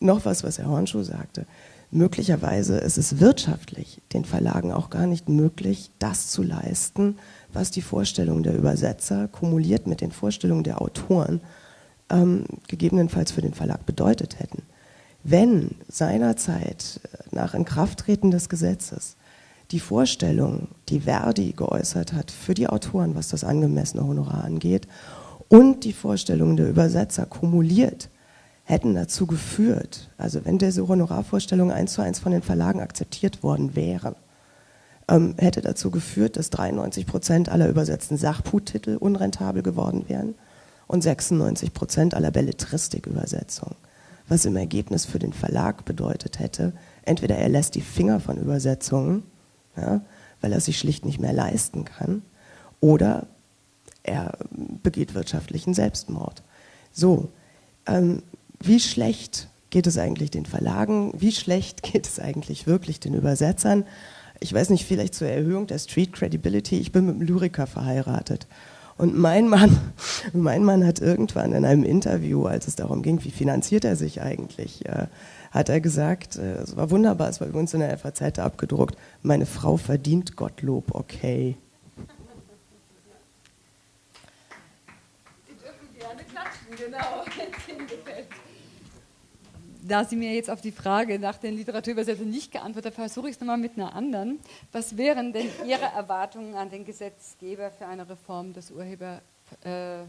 noch was, was Herr Hornschuh sagte. Möglicherweise ist es wirtschaftlich den Verlagen auch gar nicht möglich, das zu leisten, was die Vorstellungen der Übersetzer kumuliert mit den Vorstellungen der Autoren ähm, gegebenenfalls für den Verlag bedeutet hätten. Wenn seinerzeit äh, nach Inkrafttreten des Gesetzes die Vorstellung, die Verdi geäußert hat für die Autoren, was das angemessene Honorar angeht, und die Vorstellungen der Übersetzer kumuliert hätten dazu geführt, also wenn diese Honorarvorstellungen eins zu eins von den Verlagen akzeptiert worden wären, ähm, hätte dazu geführt, dass 93 Prozent aller übersetzten Sachbuchtitel unrentabel geworden wären und 96 Prozent aller Belletristikübersetzungen. Was im Ergebnis für den Verlag bedeutet hätte, entweder er lässt die Finger von Übersetzungen, ja, weil er sich schlicht nicht mehr leisten kann, oder er begeht wirtschaftlichen Selbstmord. So, ähm, wie schlecht geht es eigentlich den Verlagen? Wie schlecht geht es eigentlich wirklich den Übersetzern? Ich weiß nicht, vielleicht zur Erhöhung der Street Credibility. Ich bin mit einem Lyriker verheiratet. Und mein Mann, mein Mann hat irgendwann in einem Interview, als es darum ging, wie finanziert er sich eigentlich, äh, hat er gesagt, äh, es war wunderbar, es war übrigens in der FAZ abgedruckt, meine Frau verdient Gottlob, okay. Sie dürfen gerne klatschen, genau, wenn es Ihnen gefällt da Sie mir jetzt auf die Frage nach den Literaturübersetzungen nicht geantwortet haben, versuche ich es nochmal mit einer anderen. Was wären denn Ihre Erwartungen an den Gesetzgeber für eine Reform des Urheber... Äh,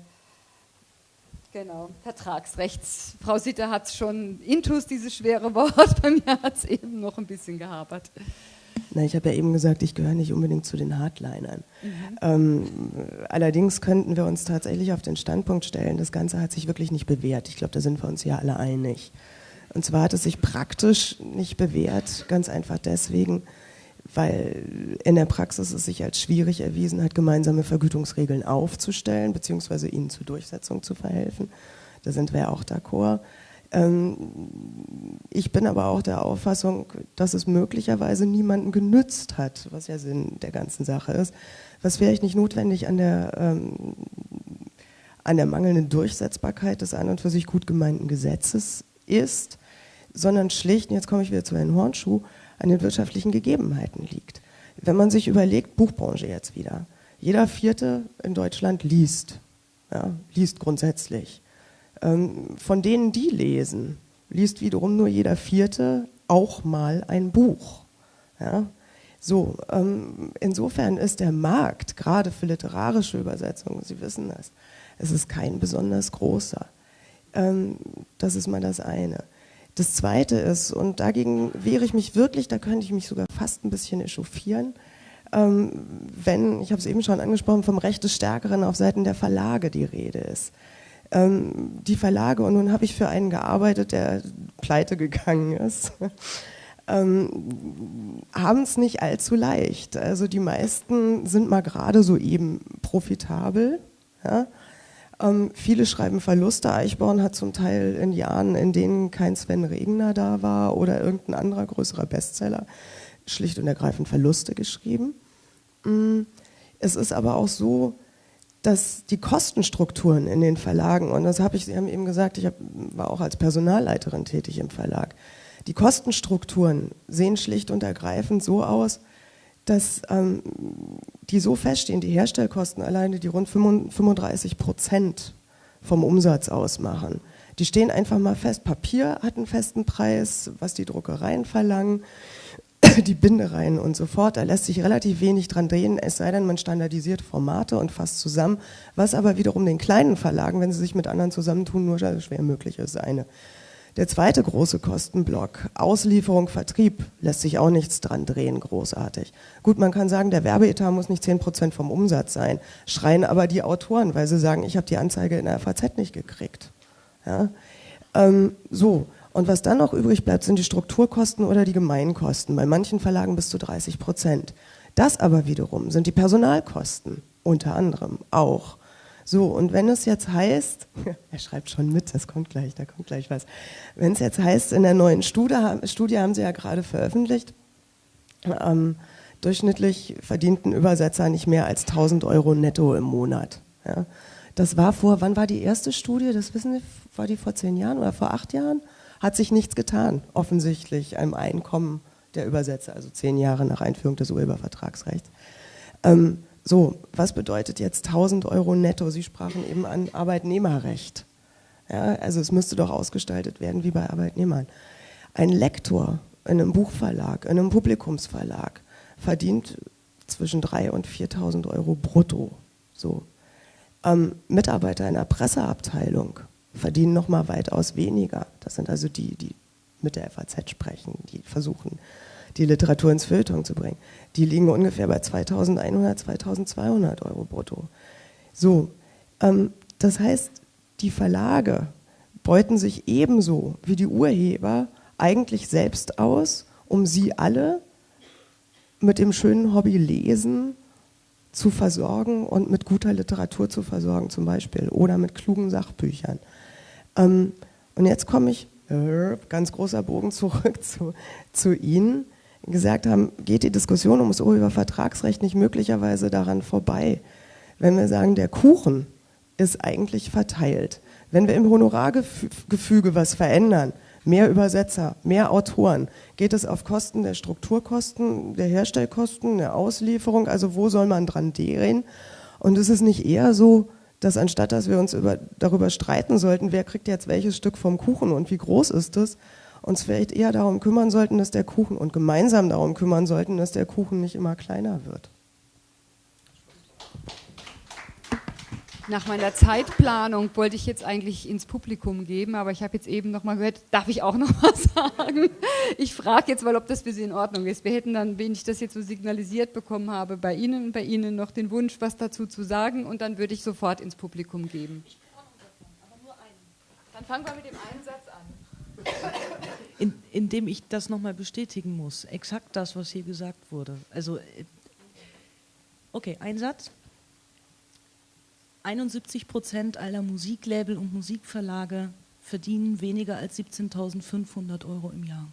Genau, Vertragsrechts. Frau Sitter hat es schon intus, dieses schwere Wort. Bei mir hat es eben noch ein bisschen gehabert. Na, ich habe ja eben gesagt, ich gehöre nicht unbedingt zu den Hardlinern. Mhm. Ähm, allerdings könnten wir uns tatsächlich auf den Standpunkt stellen, das Ganze hat sich wirklich nicht bewährt. Ich glaube, da sind wir uns ja alle einig. Und zwar hat es sich praktisch nicht bewährt, ganz einfach deswegen, weil in der Praxis es sich als schwierig erwiesen hat, gemeinsame Vergütungsregeln aufzustellen, beziehungsweise ihnen zur Durchsetzung zu verhelfen. Da sind wir ja auch d'accord. Ähm, ich bin aber auch der Auffassung, dass es möglicherweise niemanden genützt hat, was ja Sinn der ganzen Sache ist, was vielleicht nicht notwendig an der, ähm, an der mangelnden Durchsetzbarkeit des an und für sich gut gemeinten Gesetzes ist, sondern schlicht, jetzt komme ich wieder zu Herrn Hornschuh, an den wirtschaftlichen Gegebenheiten liegt. Wenn man sich überlegt, Buchbranche jetzt wieder, jeder Vierte in Deutschland liest, ja, liest grundsätzlich. Ähm, von denen, die lesen, liest wiederum nur jeder Vierte auch mal ein Buch. Ja. So, ähm, insofern ist der Markt, gerade für literarische Übersetzungen, Sie wissen das, es ist kein besonders großer. Ähm, das ist mal das eine. Das Zweite ist, und dagegen wehre ich mich wirklich, da könnte ich mich sogar fast ein bisschen echauffieren, ähm, wenn, ich habe es eben schon angesprochen, vom Recht des Stärkeren auf Seiten der Verlage die Rede ist. Ähm, die Verlage, und nun habe ich für einen gearbeitet, der pleite gegangen ist, ähm, haben es nicht allzu leicht. Also die meisten sind mal gerade so eben profitabel, ja? Ähm, viele schreiben Verluste. Eichborn hat zum Teil in Jahren, in denen kein Sven Regner da war oder irgendein anderer größerer Bestseller, schlicht und ergreifend Verluste geschrieben. Mm, es ist aber auch so, dass die Kostenstrukturen in den Verlagen, und das habe ich, Sie haben eben gesagt, ich hab, war auch als Personalleiterin tätig im Verlag, die Kostenstrukturen sehen schlicht und ergreifend so aus, dass ähm, die so feststehen, die Herstellkosten alleine, die rund 35 Prozent vom Umsatz ausmachen. Die stehen einfach mal fest. Papier hat einen festen Preis, was die Druckereien verlangen, die Bindereien und so fort. Da lässt sich relativ wenig dran drehen, es sei denn, man standardisiert Formate und fasst zusammen, was aber wiederum den kleinen Verlagen, wenn sie sich mit anderen zusammentun, nur schwer möglich ist. Eine der zweite große Kostenblock, Auslieferung, Vertrieb, lässt sich auch nichts dran drehen, großartig. Gut, man kann sagen, der Werbeetat muss nicht 10% vom Umsatz sein, schreien aber die Autoren, weil sie sagen, ich habe die Anzeige in der FAZ nicht gekriegt. Ja? Ähm, so, und was dann noch übrig bleibt, sind die Strukturkosten oder die Gemeinkosten, bei manchen Verlagen bis zu 30 Prozent. Das aber wiederum sind die Personalkosten, unter anderem auch. So, und wenn es jetzt heißt, er schreibt schon mit, das kommt gleich, da kommt gleich was. Wenn es jetzt heißt, in der neuen Studie, Studie haben Sie ja gerade veröffentlicht, ähm, durchschnittlich verdienten Übersetzer nicht mehr als 1000 Euro netto im Monat. Ja. Das war vor, wann war die erste Studie? Das wissen Sie, war die vor zehn Jahren oder vor acht Jahren? Hat sich nichts getan, offensichtlich, im Einkommen der Übersetzer, also zehn Jahre nach Einführung des Urhebervertragsrechts. Ähm, so, was bedeutet jetzt 1000 Euro netto? Sie sprachen eben an Arbeitnehmerrecht. Ja, also es müsste doch ausgestaltet werden wie bei Arbeitnehmern. Ein Lektor in einem Buchverlag, in einem Publikumsverlag verdient zwischen 3.000 und 4.000 Euro brutto. So. Ähm, Mitarbeiter in der Presseabteilung verdienen noch mal weitaus weniger. Das sind also die, die mit der FAZ sprechen, die versuchen, die Literatur ins Feuilleton zu bringen. Die liegen ungefähr bei 2100, 2200 Euro brutto. So, ähm, das heißt, die Verlage beuten sich ebenso wie die Urheber eigentlich selbst aus, um sie alle mit dem schönen Hobby Lesen zu versorgen und mit guter Literatur zu versorgen zum Beispiel oder mit klugen Sachbüchern. Ähm, und jetzt komme ich, äh, ganz großer Bogen zurück zu, zu Ihnen gesagt haben, geht die Diskussion um das Urhebervertragsrecht nicht möglicherweise daran vorbei, wenn wir sagen, der Kuchen ist eigentlich verteilt. Wenn wir im Honorargefüge was verändern, mehr Übersetzer, mehr Autoren, geht es auf Kosten der Strukturkosten, der Herstellkosten, der Auslieferung, also wo soll man dran drehen? Und ist es nicht eher so, dass anstatt dass wir uns über, darüber streiten sollten, wer kriegt jetzt welches Stück vom Kuchen und wie groß ist es, uns vielleicht eher darum kümmern sollten, dass der Kuchen und gemeinsam darum kümmern sollten, dass der Kuchen nicht immer kleiner wird. Nach meiner Zeitplanung wollte ich jetzt eigentlich ins Publikum geben, aber ich habe jetzt eben noch mal gehört, darf ich auch noch was sagen? Ich frage jetzt mal, ob das für Sie in Ordnung ist. Wir hätten dann, wenn ich das jetzt so signalisiert bekommen habe, bei Ihnen und bei Ihnen noch den Wunsch, was dazu zu sagen und dann würde ich sofort ins Publikum geben. Dann fangen wir mit dem einen Satz in, indem ich das nochmal bestätigen muss. Exakt das, was hier gesagt wurde. Also, äh, okay, ein Satz. 71 Prozent aller Musiklabel und Musikverlage verdienen weniger als 17.500 Euro im Jahr.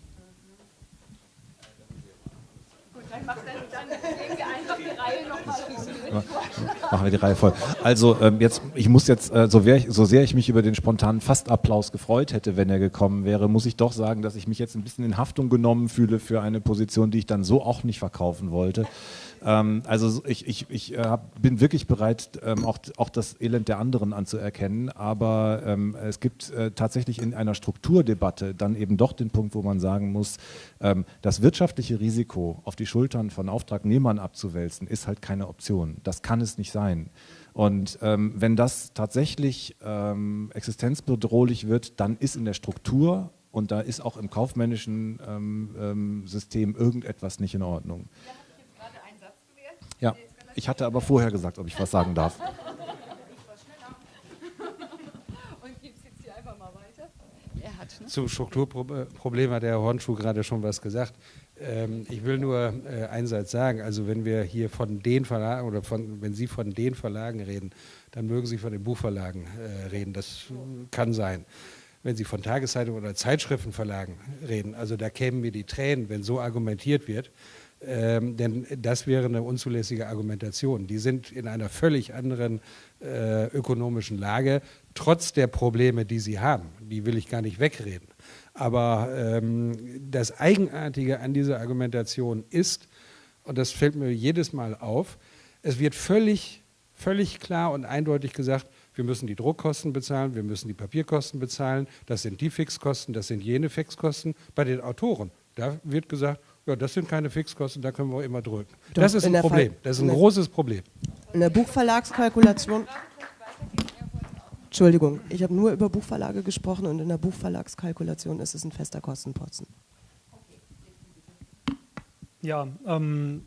Machen wir die Reihe voll. Also ähm, jetzt, ich muss jetzt, äh, so, ich, so sehr ich mich über den spontanen Fastapplaus gefreut hätte, wenn er gekommen wäre, muss ich doch sagen, dass ich mich jetzt ein bisschen in Haftung genommen fühle für eine Position, die ich dann so auch nicht verkaufen wollte. Ähm, also ich, ich, ich äh, bin wirklich bereit, ähm, auch, auch das Elend der anderen anzuerkennen, aber ähm, es gibt äh, tatsächlich in einer Strukturdebatte dann eben doch den Punkt, wo man sagen muss, ähm, das wirtschaftliche Risiko auf die Schultern von Auftragnehmern abzuwälzen, ist halt keine Option. Das kann es nicht sein. Und ähm, wenn das tatsächlich ähm, existenzbedrohlich wird, dann ist in der Struktur und da ist auch im kaufmännischen ähm, ähm, System irgendetwas nicht in Ordnung. Ja, ich hatte aber vorher gesagt, ob ich was sagen darf. Und gibt es jetzt hier einfach mal weiter? Hat, ne? Zum Strukturproblem hat der Herr Hornschuh gerade schon was gesagt. Ähm, ich will nur äh, einen Satz sagen. Also wenn wir hier von den Verlagen oder von, wenn Sie von den Verlagen reden, dann mögen Sie von den Buchverlagen äh, reden. Das kann sein. Wenn Sie von Tageszeitungen oder Zeitschriftenverlagen reden, also da kämen mir die Tränen, wenn so argumentiert wird. Ähm, denn das wäre eine unzulässige Argumentation. Die sind in einer völlig anderen äh, ökonomischen Lage, trotz der Probleme, die sie haben. Die will ich gar nicht wegreden. Aber ähm, das Eigenartige an dieser Argumentation ist, und das fällt mir jedes Mal auf, es wird völlig, völlig klar und eindeutig gesagt, wir müssen die Druckkosten bezahlen, wir müssen die Papierkosten bezahlen, das sind die Fixkosten, das sind jene Fixkosten. Bei den Autoren, da wird gesagt, ja, das sind keine Fixkosten, da können wir immer drücken. Doch, das ist ein Problem, das ist ein großes Problem. In der Buchverlagskalkulation Entschuldigung, ich habe nur über Buchverlage gesprochen und in der Buchverlagskalkulation ist es ein fester Kostenposten. Ja, ähm,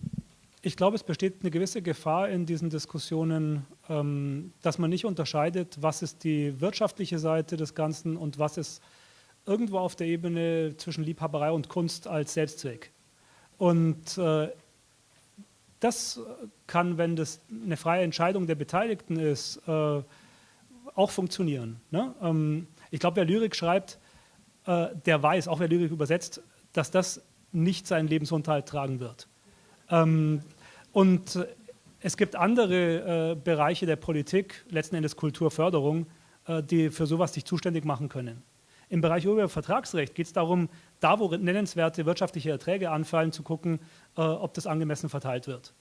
ich glaube, es besteht eine gewisse Gefahr in diesen Diskussionen, ähm, dass man nicht unterscheidet, was ist die wirtschaftliche Seite des Ganzen und was ist irgendwo auf der Ebene zwischen Liebhaberei und Kunst als Selbstzweck. Und äh, das kann, wenn das eine freie Entscheidung der Beteiligten ist, äh, auch funktionieren. Ne? Ähm, ich glaube, wer Lyrik schreibt, äh, der weiß, auch wer Lyrik übersetzt, dass das nicht seinen Lebensunterhalt tragen wird. Ähm, und es gibt andere äh, Bereiche der Politik, letzten Endes Kulturförderung, äh, die für sowas sich zuständig machen können. Im Bereich Urhebervertragsrecht geht es darum, da wo nennenswerte wirtschaftliche Erträge anfallen, zu gucken, äh, ob das angemessen verteilt wird.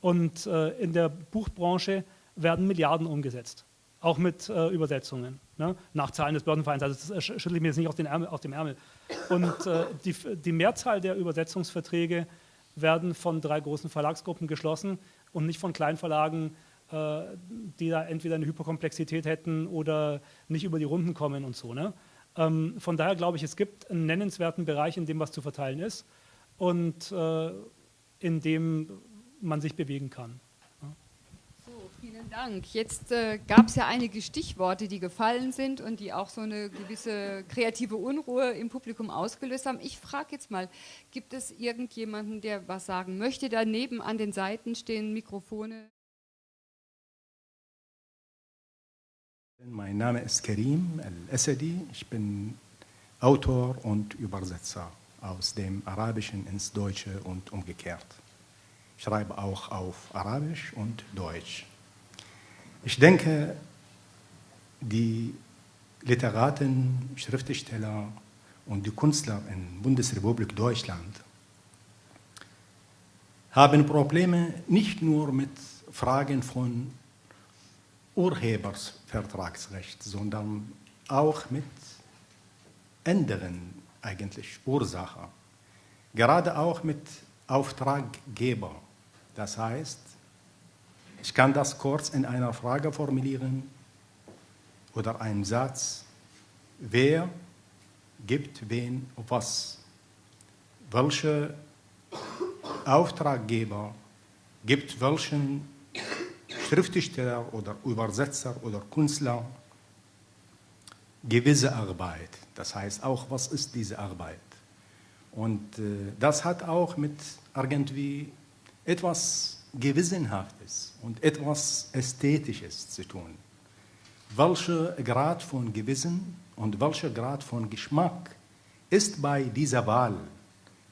Und äh, in der Buchbranche werden Milliarden umgesetzt auch mit äh, Übersetzungen, ne? nach Zahlen des Börsenvereins. Also das schüttle ich mir jetzt nicht aus, Ärmel, aus dem Ärmel. Und äh, die, die, Mehrzahl der Übersetzungsverträge werden von drei großen Verlagsgruppen geschlossen und nicht von Kleinverlagen, äh, die da entweder eine Hyperkomplexität hätten oder nicht über die Runden kommen und so. Ne? Ähm, von daher glaube ich, es gibt einen nennenswerten Bereich, in dem was zu verteilen ist und äh, in dem man sich bewegen kann. Vielen Dank. Jetzt äh, gab es ja einige Stichworte, die gefallen sind und die auch so eine gewisse kreative Unruhe im Publikum ausgelöst haben. Ich frage jetzt mal, gibt es irgendjemanden, der was sagen möchte? Daneben an den Seiten stehen Mikrofone. Mein Name ist Karim Al-Assadi. Ich bin Autor und Übersetzer aus dem Arabischen ins Deutsche und umgekehrt. Ich schreibe auch auf Arabisch und Deutsch. Ich denke, die Literaten, Schriftsteller und die Künstler in der Bundesrepublik Deutschland haben Probleme nicht nur mit Fragen von Urhebersvertragsrecht, sondern auch mit anderen eigentlich Ursachen. Gerade auch mit Auftraggeber. Das heißt, ich kann das kurz in einer Frage formulieren oder einem Satz. Wer gibt wen was? Welcher Auftraggeber gibt welchen Schriftsteller oder Übersetzer oder Künstler gewisse Arbeit? Das heißt auch, was ist diese Arbeit? Und äh, das hat auch mit irgendwie etwas Gewissenhaftes und etwas Ästhetisches zu tun. Welcher Grad von Gewissen und welcher Grad von Geschmack ist bei dieser Wahl,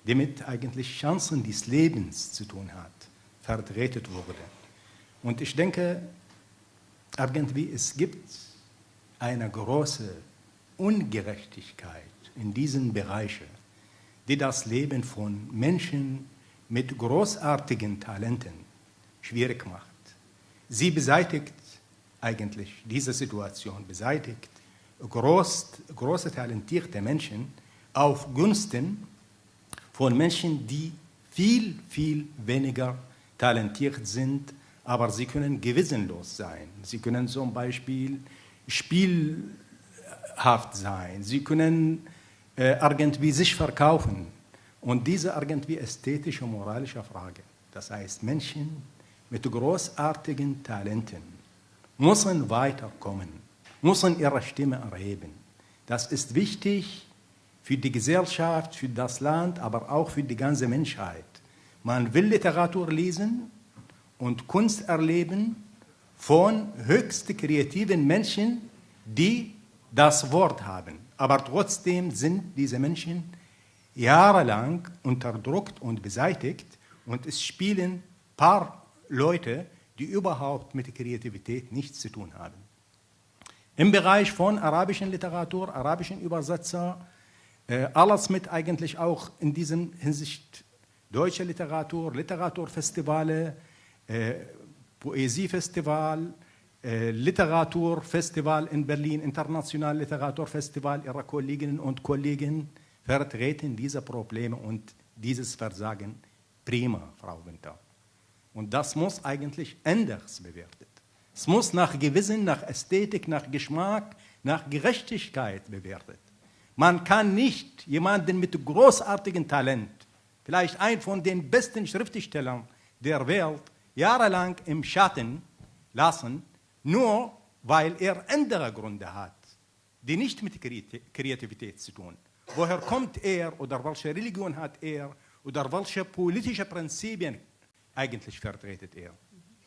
die mit eigentlich Chancen des Lebens zu tun hat, vertreten wurde. Und ich denke, irgendwie es gibt eine große Ungerechtigkeit in diesen Bereichen, die das Leben von Menschen mit großartigen Talenten schwierig macht. Sie beseitigt eigentlich diese Situation, beseitigt groß, große talentierte Menschen auf Gunsten von Menschen, die viel, viel weniger talentiert sind, aber sie können gewissenlos sein. Sie können zum Beispiel spielhaft sein. Sie können äh, irgendwie sich verkaufen. Und diese irgendwie ästhetische, moralische Frage, das heißt Menschen, mit großartigen Talenten müssen weiterkommen, müssen ihre Stimme erheben. Das ist wichtig für die Gesellschaft, für das Land, aber auch für die ganze Menschheit. Man will Literatur lesen und Kunst erleben von höchst kreativen Menschen, die das Wort haben. Aber trotzdem sind diese Menschen jahrelang unterdrückt und beseitigt und es spielen paar Leute, die überhaupt mit Kreativität nichts zu tun haben. Im Bereich von arabischen Literatur, arabischen Übersetzer, äh, alles mit eigentlich auch in diesem Hinsicht deutsche Literatur, Literaturfestivale, Poesiefestival, äh, Literaturfestival in Berlin, International Literaturfestival, Ihre Kolleginnen und Kollegen vertreten diese Probleme und dieses Versagen prima, Frau Winter. Und das muss eigentlich anders bewertet. Es muss nach Gewissen, nach Ästhetik, nach Geschmack, nach Gerechtigkeit bewertet. Man kann nicht jemanden mit großartigem Talent, vielleicht ein von den besten Schriftstellern der Welt, jahrelang im Schatten lassen, nur weil er andere Gründe hat, die nicht mit Kreativität zu tun. Woher kommt er oder welche Religion hat er oder welche politische Prinzipien eigentlich vertretet er?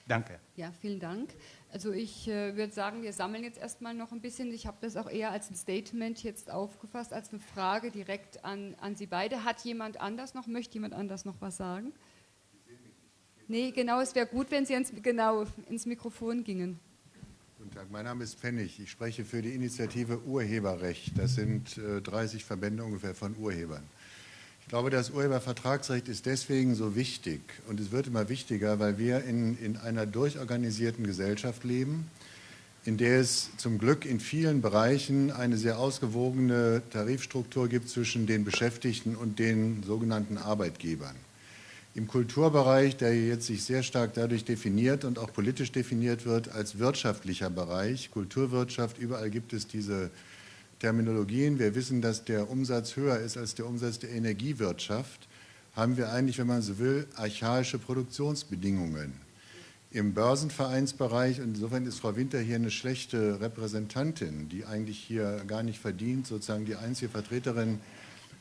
Danke. Ja, vielen Dank. Also ich äh, würde sagen, wir sammeln jetzt erstmal noch ein bisschen. Ich habe das auch eher als ein Statement jetzt aufgefasst, als eine Frage direkt an, an Sie beide. Hat jemand anders noch, möchte jemand anders noch was sagen? Nee, genau, es wäre gut, wenn Sie ins, genau, ins Mikrofon gingen. Guten Tag, mein Name ist Pfennig. Ich spreche für die Initiative Urheberrecht. Das sind äh, 30 Verbände ungefähr von Urhebern. Ich glaube, das Urhebervertragsrecht ist deswegen so wichtig und es wird immer wichtiger, weil wir in, in einer durchorganisierten Gesellschaft leben, in der es zum Glück in vielen Bereichen eine sehr ausgewogene Tarifstruktur gibt zwischen den Beschäftigten und den sogenannten Arbeitgebern. Im Kulturbereich, der jetzt sich sehr stark dadurch definiert und auch politisch definiert wird als wirtschaftlicher Bereich, Kulturwirtschaft, überall gibt es diese Terminologien, wir wissen, dass der Umsatz höher ist als der Umsatz der Energiewirtschaft, haben wir eigentlich, wenn man so will, archaische Produktionsbedingungen. Im Börsenvereinsbereich, und insofern ist Frau Winter hier eine schlechte Repräsentantin, die eigentlich hier gar nicht verdient, sozusagen die einzige Vertreterin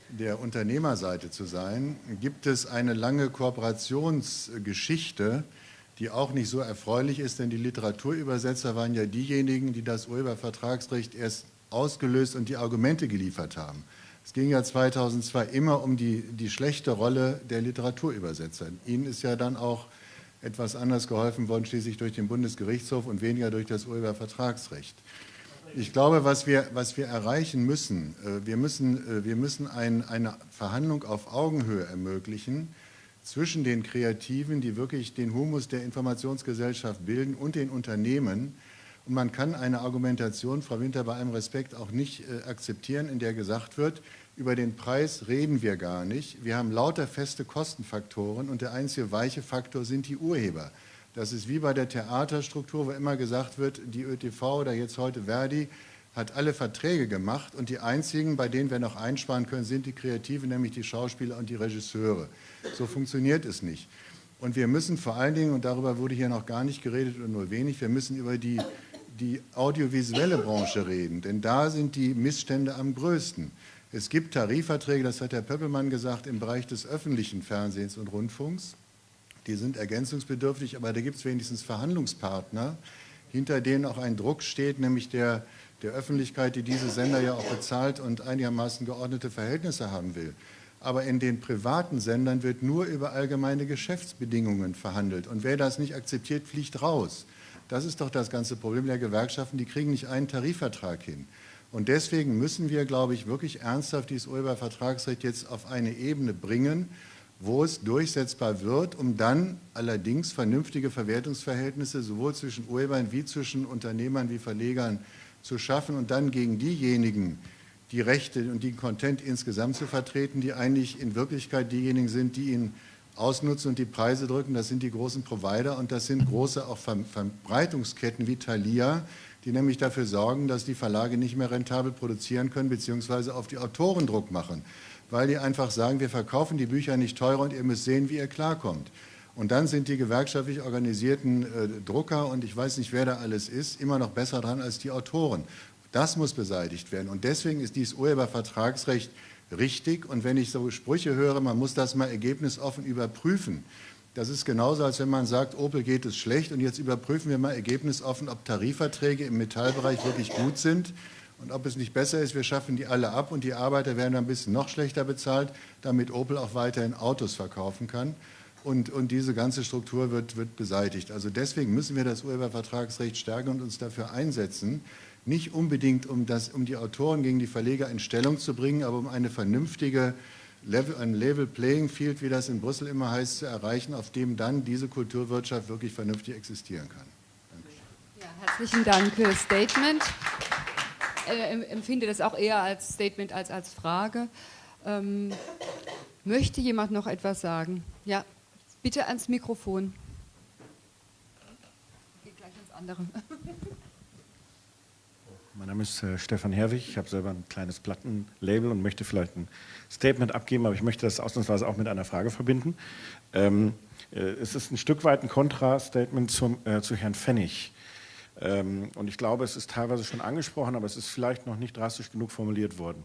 der Unternehmerseite zu sein, gibt es eine lange Kooperationsgeschichte, die auch nicht so erfreulich ist, denn die Literaturübersetzer waren ja diejenigen, die das Urhebervertragsrecht erst ausgelöst und die Argumente geliefert haben. Es ging ja 2002 immer um die, die schlechte Rolle der Literaturübersetzer. Ihnen ist ja dann auch etwas anders geholfen worden, schließlich durch den Bundesgerichtshof und weniger durch das Urhebervertragsrecht. Ich glaube, was wir, was wir erreichen müssen, äh, wir müssen, äh, wir müssen ein, eine Verhandlung auf Augenhöhe ermöglichen zwischen den Kreativen, die wirklich den Humus der Informationsgesellschaft bilden, und den Unternehmen, und man kann eine Argumentation, Frau Winter, bei allem Respekt auch nicht äh, akzeptieren, in der gesagt wird, über den Preis reden wir gar nicht. Wir haben lauter feste Kostenfaktoren und der einzige weiche Faktor sind die Urheber. Das ist wie bei der Theaterstruktur, wo immer gesagt wird, die ÖTV oder jetzt heute Verdi hat alle Verträge gemacht und die einzigen, bei denen wir noch einsparen können, sind die Kreativen, nämlich die Schauspieler und die Regisseure. So funktioniert es nicht. Und wir müssen vor allen Dingen, und darüber wurde hier noch gar nicht geredet oder nur wenig, wir müssen über die die audiovisuelle Branche reden, denn da sind die Missstände am größten. Es gibt Tarifverträge, das hat Herr Pöppelmann gesagt, im Bereich des öffentlichen Fernsehens und Rundfunks. Die sind ergänzungsbedürftig, aber da gibt es wenigstens Verhandlungspartner, hinter denen auch ein Druck steht, nämlich der, der Öffentlichkeit, die diese Sender ja auch bezahlt und einigermaßen geordnete Verhältnisse haben will. Aber in den privaten Sendern wird nur über allgemeine Geschäftsbedingungen verhandelt. Und wer das nicht akzeptiert, fliegt raus. Das ist doch das ganze Problem der Gewerkschaften. Die kriegen nicht einen Tarifvertrag hin. Und deswegen müssen wir, glaube ich, wirklich ernsthaft dieses Urhebervertragsrecht jetzt auf eine Ebene bringen, wo es durchsetzbar wird, um dann allerdings vernünftige Verwertungsverhältnisse sowohl zwischen Urhebern wie zwischen Unternehmern wie Verlegern zu schaffen und dann gegen diejenigen, die Rechte und den Content insgesamt zu vertreten, die eigentlich in Wirklichkeit diejenigen sind, die ihn ausnutzen und die Preise drücken, das sind die großen Provider und das sind große auch Verbreitungsketten wie Thalia, die nämlich dafür sorgen, dass die Verlage nicht mehr rentabel produzieren können beziehungsweise auf die Autoren Druck machen, weil die einfach sagen, wir verkaufen die Bücher nicht teurer und ihr müsst sehen, wie ihr klarkommt. Und dann sind die gewerkschaftlich organisierten äh, Drucker und ich weiß nicht, wer da alles ist, immer noch besser dran als die Autoren. Das muss beseitigt werden und deswegen ist dieses Urhebervertragsrecht richtig. Und wenn ich so Sprüche höre, man muss das mal ergebnisoffen überprüfen. Das ist genauso, als wenn man sagt, Opel geht es schlecht und jetzt überprüfen wir mal ergebnisoffen, ob Tarifverträge im Metallbereich wirklich gut sind und ob es nicht besser ist, wir schaffen die alle ab und die Arbeiter werden ein bisschen noch schlechter bezahlt, damit Opel auch weiterhin Autos verkaufen kann. Und, und diese ganze Struktur wird, wird beseitigt. Also deswegen müssen wir das Urhebervertragsrecht stärken und uns dafür einsetzen, nicht unbedingt um, das, um die Autoren gegen die Verleger in Stellung zu bringen, aber um eine vernünftige Level, ein Level Playing Field, wie das in Brüssel immer heißt, zu erreichen, auf dem dann diese Kulturwirtschaft wirklich vernünftig existieren kann. Ja, herzlichen Dank für das Statement. Äh, empfinde das auch eher als Statement als als Frage. Ähm, möchte jemand noch etwas sagen? Ja, bitte ans Mikrofon. Geht gleich ans andere. Mein Name ist äh, Stefan Herwig. Ich habe selber ein kleines Plattenlabel und möchte vielleicht ein Statement abgeben, aber ich möchte das ausnahmsweise auch mit einer Frage verbinden. Ähm, äh, es ist ein Stück weit ein Kontrastatement zum, äh, zu Herrn Pfennig. Ähm, und ich glaube, es ist teilweise schon angesprochen, aber es ist vielleicht noch nicht drastisch genug formuliert worden.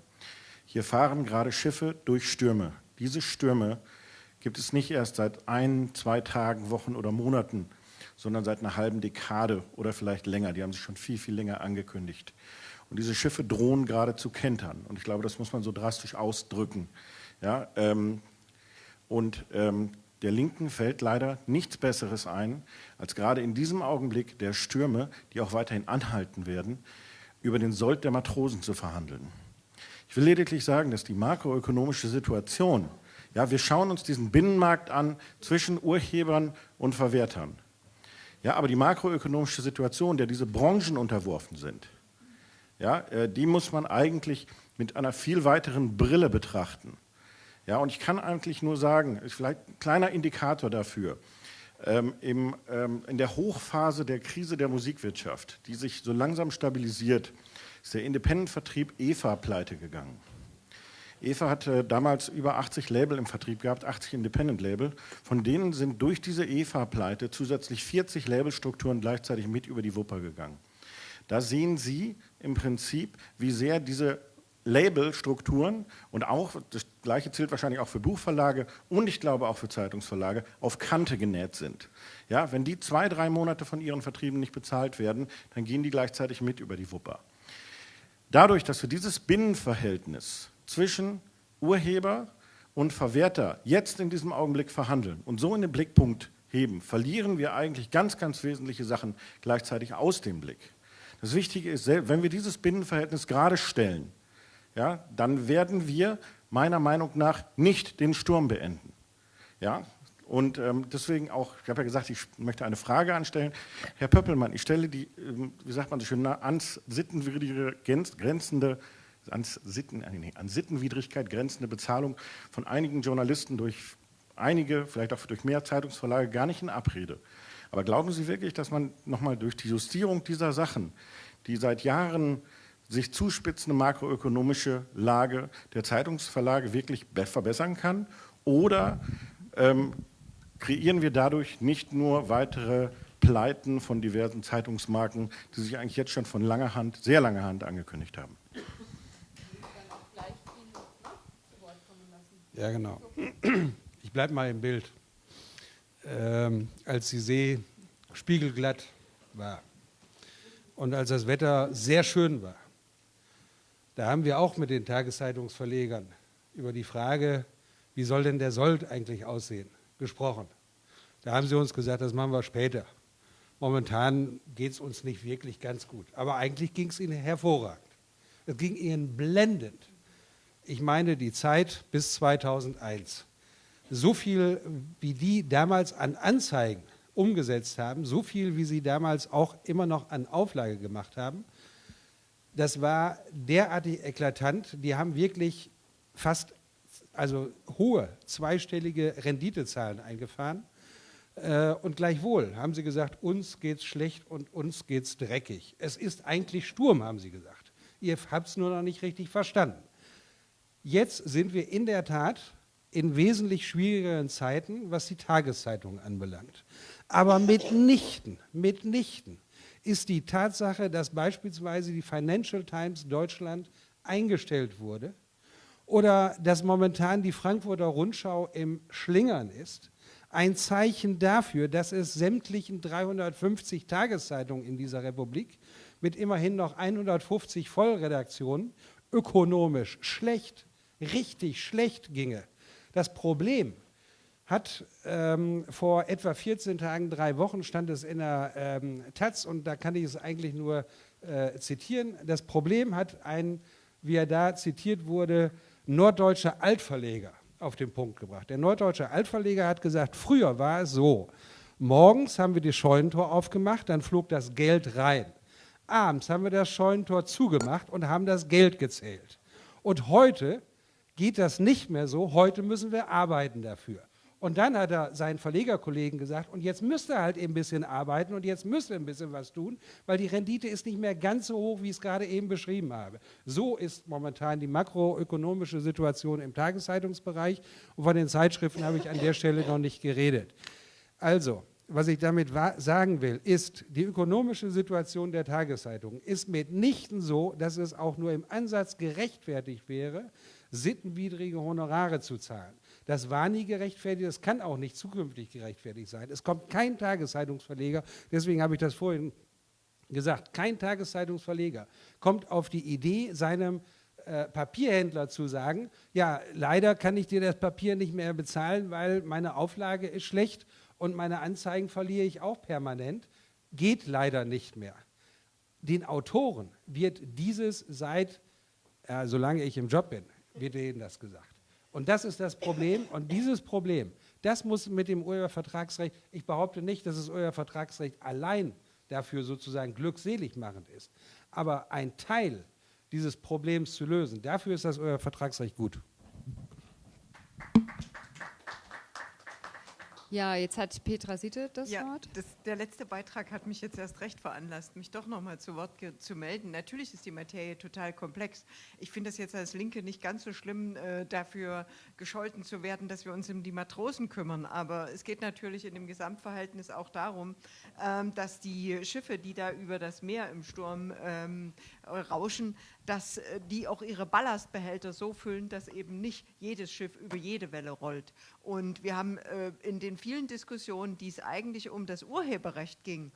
Hier fahren gerade Schiffe durch Stürme. Diese Stürme gibt es nicht erst seit ein, zwei Tagen, Wochen oder Monaten, sondern seit einer halben Dekade oder vielleicht länger. Die haben sich schon viel, viel länger angekündigt. Und diese Schiffe drohen gerade zu kentern. Und ich glaube, das muss man so drastisch ausdrücken. Ja, ähm, und ähm, der Linken fällt leider nichts Besseres ein, als gerade in diesem Augenblick der Stürme, die auch weiterhin anhalten werden, über den Sold der Matrosen zu verhandeln. Ich will lediglich sagen, dass die makroökonomische Situation, ja, wir schauen uns diesen Binnenmarkt an zwischen Urhebern und Verwertern. Ja, aber die makroökonomische Situation, der diese Branchen unterworfen sind, ja, äh, die muss man eigentlich mit einer viel weiteren Brille betrachten. Ja, und ich kann eigentlich nur sagen, ist vielleicht ein kleiner Indikator dafür, ähm, im, ähm, in der Hochphase der Krise der Musikwirtschaft, die sich so langsam stabilisiert, ist der Independent-Vertrieb EVA pleite gegangen. EVA hatte damals über 80 Label im Vertrieb gehabt, 80 Independent-Label. Von denen sind durch diese EVA-Pleite zusätzlich 40 Labelstrukturen gleichzeitig mit über die Wupper gegangen. Da sehen Sie im Prinzip, wie sehr diese Labelstrukturen und auch, das gleiche zählt wahrscheinlich auch für Buchverlage und ich glaube auch für Zeitungsverlage, auf Kante genäht sind. Ja, wenn die zwei, drei Monate von ihren Vertrieben nicht bezahlt werden, dann gehen die gleichzeitig mit über die Wupper. Dadurch, dass wir dieses Binnenverhältnis zwischen Urheber und Verwerter jetzt in diesem Augenblick verhandeln und so in den Blickpunkt heben, verlieren wir eigentlich ganz, ganz wesentliche Sachen gleichzeitig aus dem Blick. Das Wichtige ist, wenn wir dieses Binnenverhältnis gerade stellen, ja, dann werden wir meiner Meinung nach nicht den Sturm beenden. Ja, und ähm, deswegen auch, ich habe ja gesagt, ich möchte eine Frage anstellen. Herr Pöppelmann, ich stelle die, ähm, wie sagt man so schön, ans sittenwidrige, grenzende an, Sitten, nee, an Sittenwidrigkeit grenzende Bezahlung von einigen Journalisten durch einige, vielleicht auch durch mehr Zeitungsverlage, gar nicht in Abrede. Aber glauben Sie wirklich, dass man nochmal durch die Justierung dieser Sachen, die seit Jahren sich zuspitzende makroökonomische Lage der Zeitungsverlage wirklich verbessern kann? Oder ähm, kreieren wir dadurch nicht nur weitere Pleiten von diversen Zeitungsmarken, die sich eigentlich jetzt schon von langer Hand, sehr langer Hand angekündigt haben? Ja, genau. Ich bleibe mal im Bild. Ähm, als die See spiegelglatt war und als das Wetter sehr schön war, da haben wir auch mit den Tageszeitungsverlegern über die Frage, wie soll denn der Sold eigentlich aussehen, gesprochen. Da haben sie uns gesagt, das machen wir später. Momentan geht es uns nicht wirklich ganz gut. Aber eigentlich ging es ihnen hervorragend. Es ging ihnen blendend ich meine die Zeit bis 2001. So viel, wie die damals an Anzeigen umgesetzt haben, so viel, wie sie damals auch immer noch an Auflage gemacht haben, das war derartig eklatant. Die haben wirklich fast also hohe zweistellige Renditezahlen eingefahren. Äh, und gleichwohl haben sie gesagt, uns geht's schlecht und uns geht's dreckig. Es ist eigentlich Sturm, haben sie gesagt. Ihr habt es nur noch nicht richtig verstanden. Jetzt sind wir in der Tat in wesentlich schwierigeren Zeiten, was die Tageszeitungen anbelangt. Aber mitnichten, mitnichten ist die Tatsache, dass beispielsweise die Financial Times Deutschland eingestellt wurde oder dass momentan die Frankfurter Rundschau im Schlingern ist, ein Zeichen dafür, dass es sämtlichen 350 Tageszeitungen in dieser Republik mit immerhin noch 150 Vollredaktionen ökonomisch schlecht, richtig schlecht ginge. Das Problem hat ähm, vor etwa 14 Tagen, drei Wochen, stand es in der ähm, Taz und da kann ich es eigentlich nur äh, zitieren. Das Problem hat ein, wie er da zitiert wurde, norddeutscher Altverleger auf den Punkt gebracht. Der norddeutsche Altverleger hat gesagt, früher war es so, morgens haben wir die Scheunentor aufgemacht, dann flog das Geld rein. Abends haben wir das Scheunentor zugemacht und haben das Geld gezählt. Und heute geht das nicht mehr so, heute müssen wir arbeiten dafür. Und dann hat er seinen Verlegerkollegen gesagt, und jetzt müsst ihr halt eben ein bisschen arbeiten und jetzt müsst ihr ein bisschen was tun, weil die Rendite ist nicht mehr ganz so hoch, wie ich es gerade eben beschrieben habe. So ist momentan die makroökonomische Situation im Tageszeitungsbereich und von den Zeitschriften habe ich an der Stelle noch nicht geredet. Also, was ich damit sagen will, ist, die ökonomische Situation der Tageszeitungen ist mitnichten so, dass es auch nur im Ansatz gerechtfertigt wäre, sittenwidrige Honorare zu zahlen. Das war nie gerechtfertigt, das kann auch nicht zukünftig gerechtfertigt sein. Es kommt kein Tageszeitungsverleger, deswegen habe ich das vorhin gesagt, kein Tageszeitungsverleger kommt auf die Idee, seinem äh, Papierhändler zu sagen, ja, leider kann ich dir das Papier nicht mehr bezahlen, weil meine Auflage ist schlecht und meine Anzeigen verliere ich auch permanent. Geht leider nicht mehr. Den Autoren wird dieses seit, äh, solange ich im Job bin, wird denen das gesagt. Und das ist das Problem. Und dieses Problem, das muss mit dem Urhebervertragsrecht, ich behaupte nicht, dass das Urhebervertragsrecht allein dafür sozusagen glückselig machend ist. Aber ein Teil dieses Problems zu lösen, dafür ist das Urhebervertragsrecht gut. Ja, jetzt hat Petra Sitte das ja, Wort. Das, der letzte Beitrag hat mich jetzt erst recht veranlasst, mich doch noch mal zu Wort zu melden. Natürlich ist die Materie total komplex. Ich finde es jetzt als Linke nicht ganz so schlimm, äh, dafür gescholten zu werden, dass wir uns um die Matrosen kümmern. Aber es geht natürlich in dem Gesamtverhältnis auch darum, ähm, dass die Schiffe, die da über das Meer im Sturm ähm, rauschen, dass äh, die auch ihre Ballastbehälter so füllen, dass eben nicht jedes Schiff über jede Welle rollt. Und wir haben äh, in den vielen Diskussionen, die es eigentlich um das Urheberrecht ging,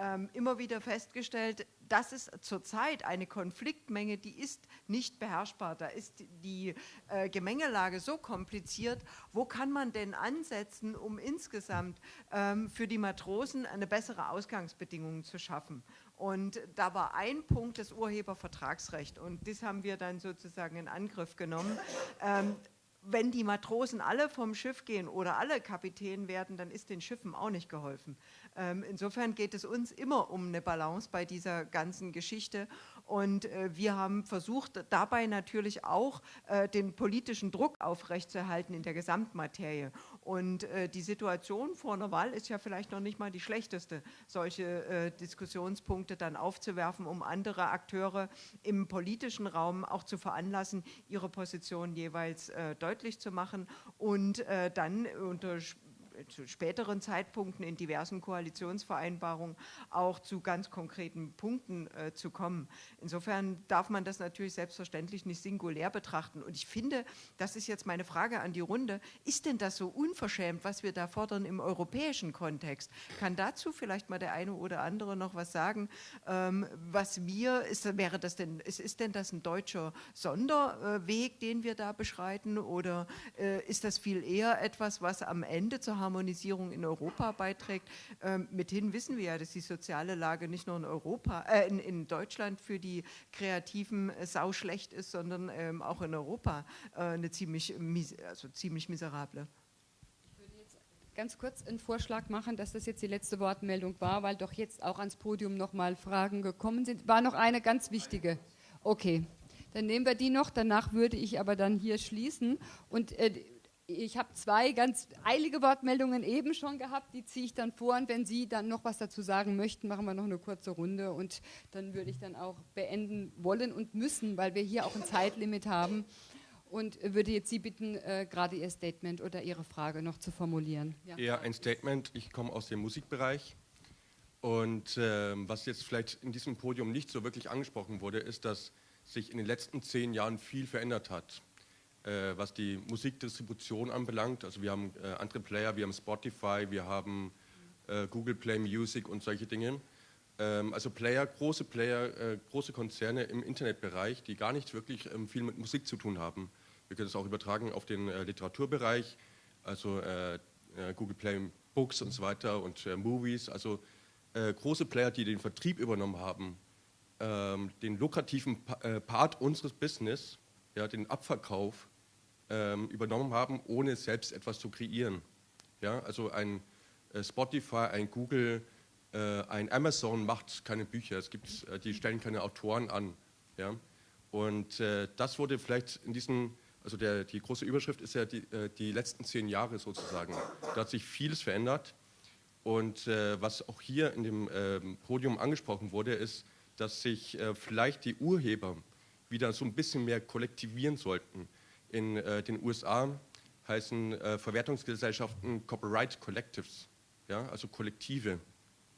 ähm, immer wieder festgestellt, das ist zurzeit eine Konfliktmenge, die ist nicht beherrschbar. Da ist die äh, Gemengelage so kompliziert. Wo kann man denn ansetzen, um insgesamt ähm, für die Matrosen eine bessere Ausgangsbedingung zu schaffen? Und da war ein Punkt das Urhebervertragsrecht. Und das haben wir dann sozusagen in Angriff genommen. Ähm, wenn die Matrosen alle vom Schiff gehen oder alle Kapitän werden, dann ist den Schiffen auch nicht geholfen. Ähm, insofern geht es uns immer um eine Balance bei dieser ganzen Geschichte. Und äh, wir haben versucht, dabei natürlich auch äh, den politischen Druck aufrechtzuerhalten in der Gesamtmaterie. Und äh, die Situation vor einer Wahl ist ja vielleicht noch nicht mal die schlechteste, solche Diskussionspunkte dann aufzuwerfen, um andere Akteure im politischen Raum auch zu veranlassen, ihre Position jeweils deutlich zu machen. Und dann unter zu späteren Zeitpunkten in diversen Koalitionsvereinbarungen auch zu ganz konkreten Punkten äh, zu kommen. Insofern darf man das natürlich selbstverständlich nicht singulär betrachten. Und ich finde, das ist jetzt meine Frage an die Runde, ist denn das so unverschämt, was wir da fordern im europäischen Kontext? Kann dazu vielleicht mal der eine oder andere noch was sagen? Ähm, was wir, ist, wäre das denn, ist, ist denn das ein deutscher Sonderweg, den wir da beschreiten oder äh, ist das viel eher etwas, was am Ende zur Harmonisierung in Europa beiträgt. Ähm, mithin wissen wir ja, dass die soziale Lage nicht nur in Europa, äh, in, in, Deutschland für die Kreativen äh, sau schlecht ist, sondern ähm, auch in Europa äh, eine ziemlich, also ziemlich miserable ganz kurz einen Vorschlag machen, dass das jetzt die letzte Wortmeldung war, weil doch jetzt auch ans Podium nochmal Fragen gekommen sind. War noch eine ganz wichtige. Okay, dann nehmen wir die noch. Danach würde ich aber dann hier schließen. Und äh, ich habe zwei ganz eilige Wortmeldungen eben schon gehabt, die ziehe ich dann vor. Und wenn Sie dann noch was dazu sagen möchten, machen wir noch eine kurze Runde. Und dann würde ich dann auch beenden wollen und müssen, weil wir hier auch ein Zeitlimit haben. Und würde jetzt Sie bitten, äh, gerade Ihr Statement oder Ihre Frage noch zu formulieren. Ja, ja ein Statement. Ich komme aus dem Musikbereich. Und äh, was jetzt vielleicht in diesem Podium nicht so wirklich angesprochen wurde, ist, dass sich in den letzten zehn Jahren viel verändert hat äh, was die Musikdistribution anbelangt. Also wir haben äh, andere Player, wir haben Spotify, wir haben äh, Google Play Music und solche Dinge. Ähm, also Player, große Player, äh, große Konzerne im Internetbereich, die gar nicht wirklich ähm, viel mit Musik zu tun haben. Wir können es auch übertragen auf den äh, Literaturbereich, also äh, Google Play Books und so weiter und Movies. Also große Player, die den Vertrieb übernommen haben, ähm, den lukrativen Part unseres Business, ja, den Abverkauf übernommen haben, ohne selbst etwas zu kreieren. Ja, also ein Spotify, ein Google, äh, ein Amazon macht keine Bücher, es gibt, äh, die stellen keine Autoren an. Ja? Und äh, das wurde vielleicht in diesen, also der, die große Überschrift ist ja die, die letzten zehn Jahre sozusagen. Da hat sich vieles verändert. Und was auch hier in dem ähm, Podium angesprochen wurde, ist, dass sich vielleicht die Urheber wieder so ein bisschen mehr kollektivieren sollten. In den USA heißen Verwertungsgesellschaften Copyright Collectives, ja, also Kollektive.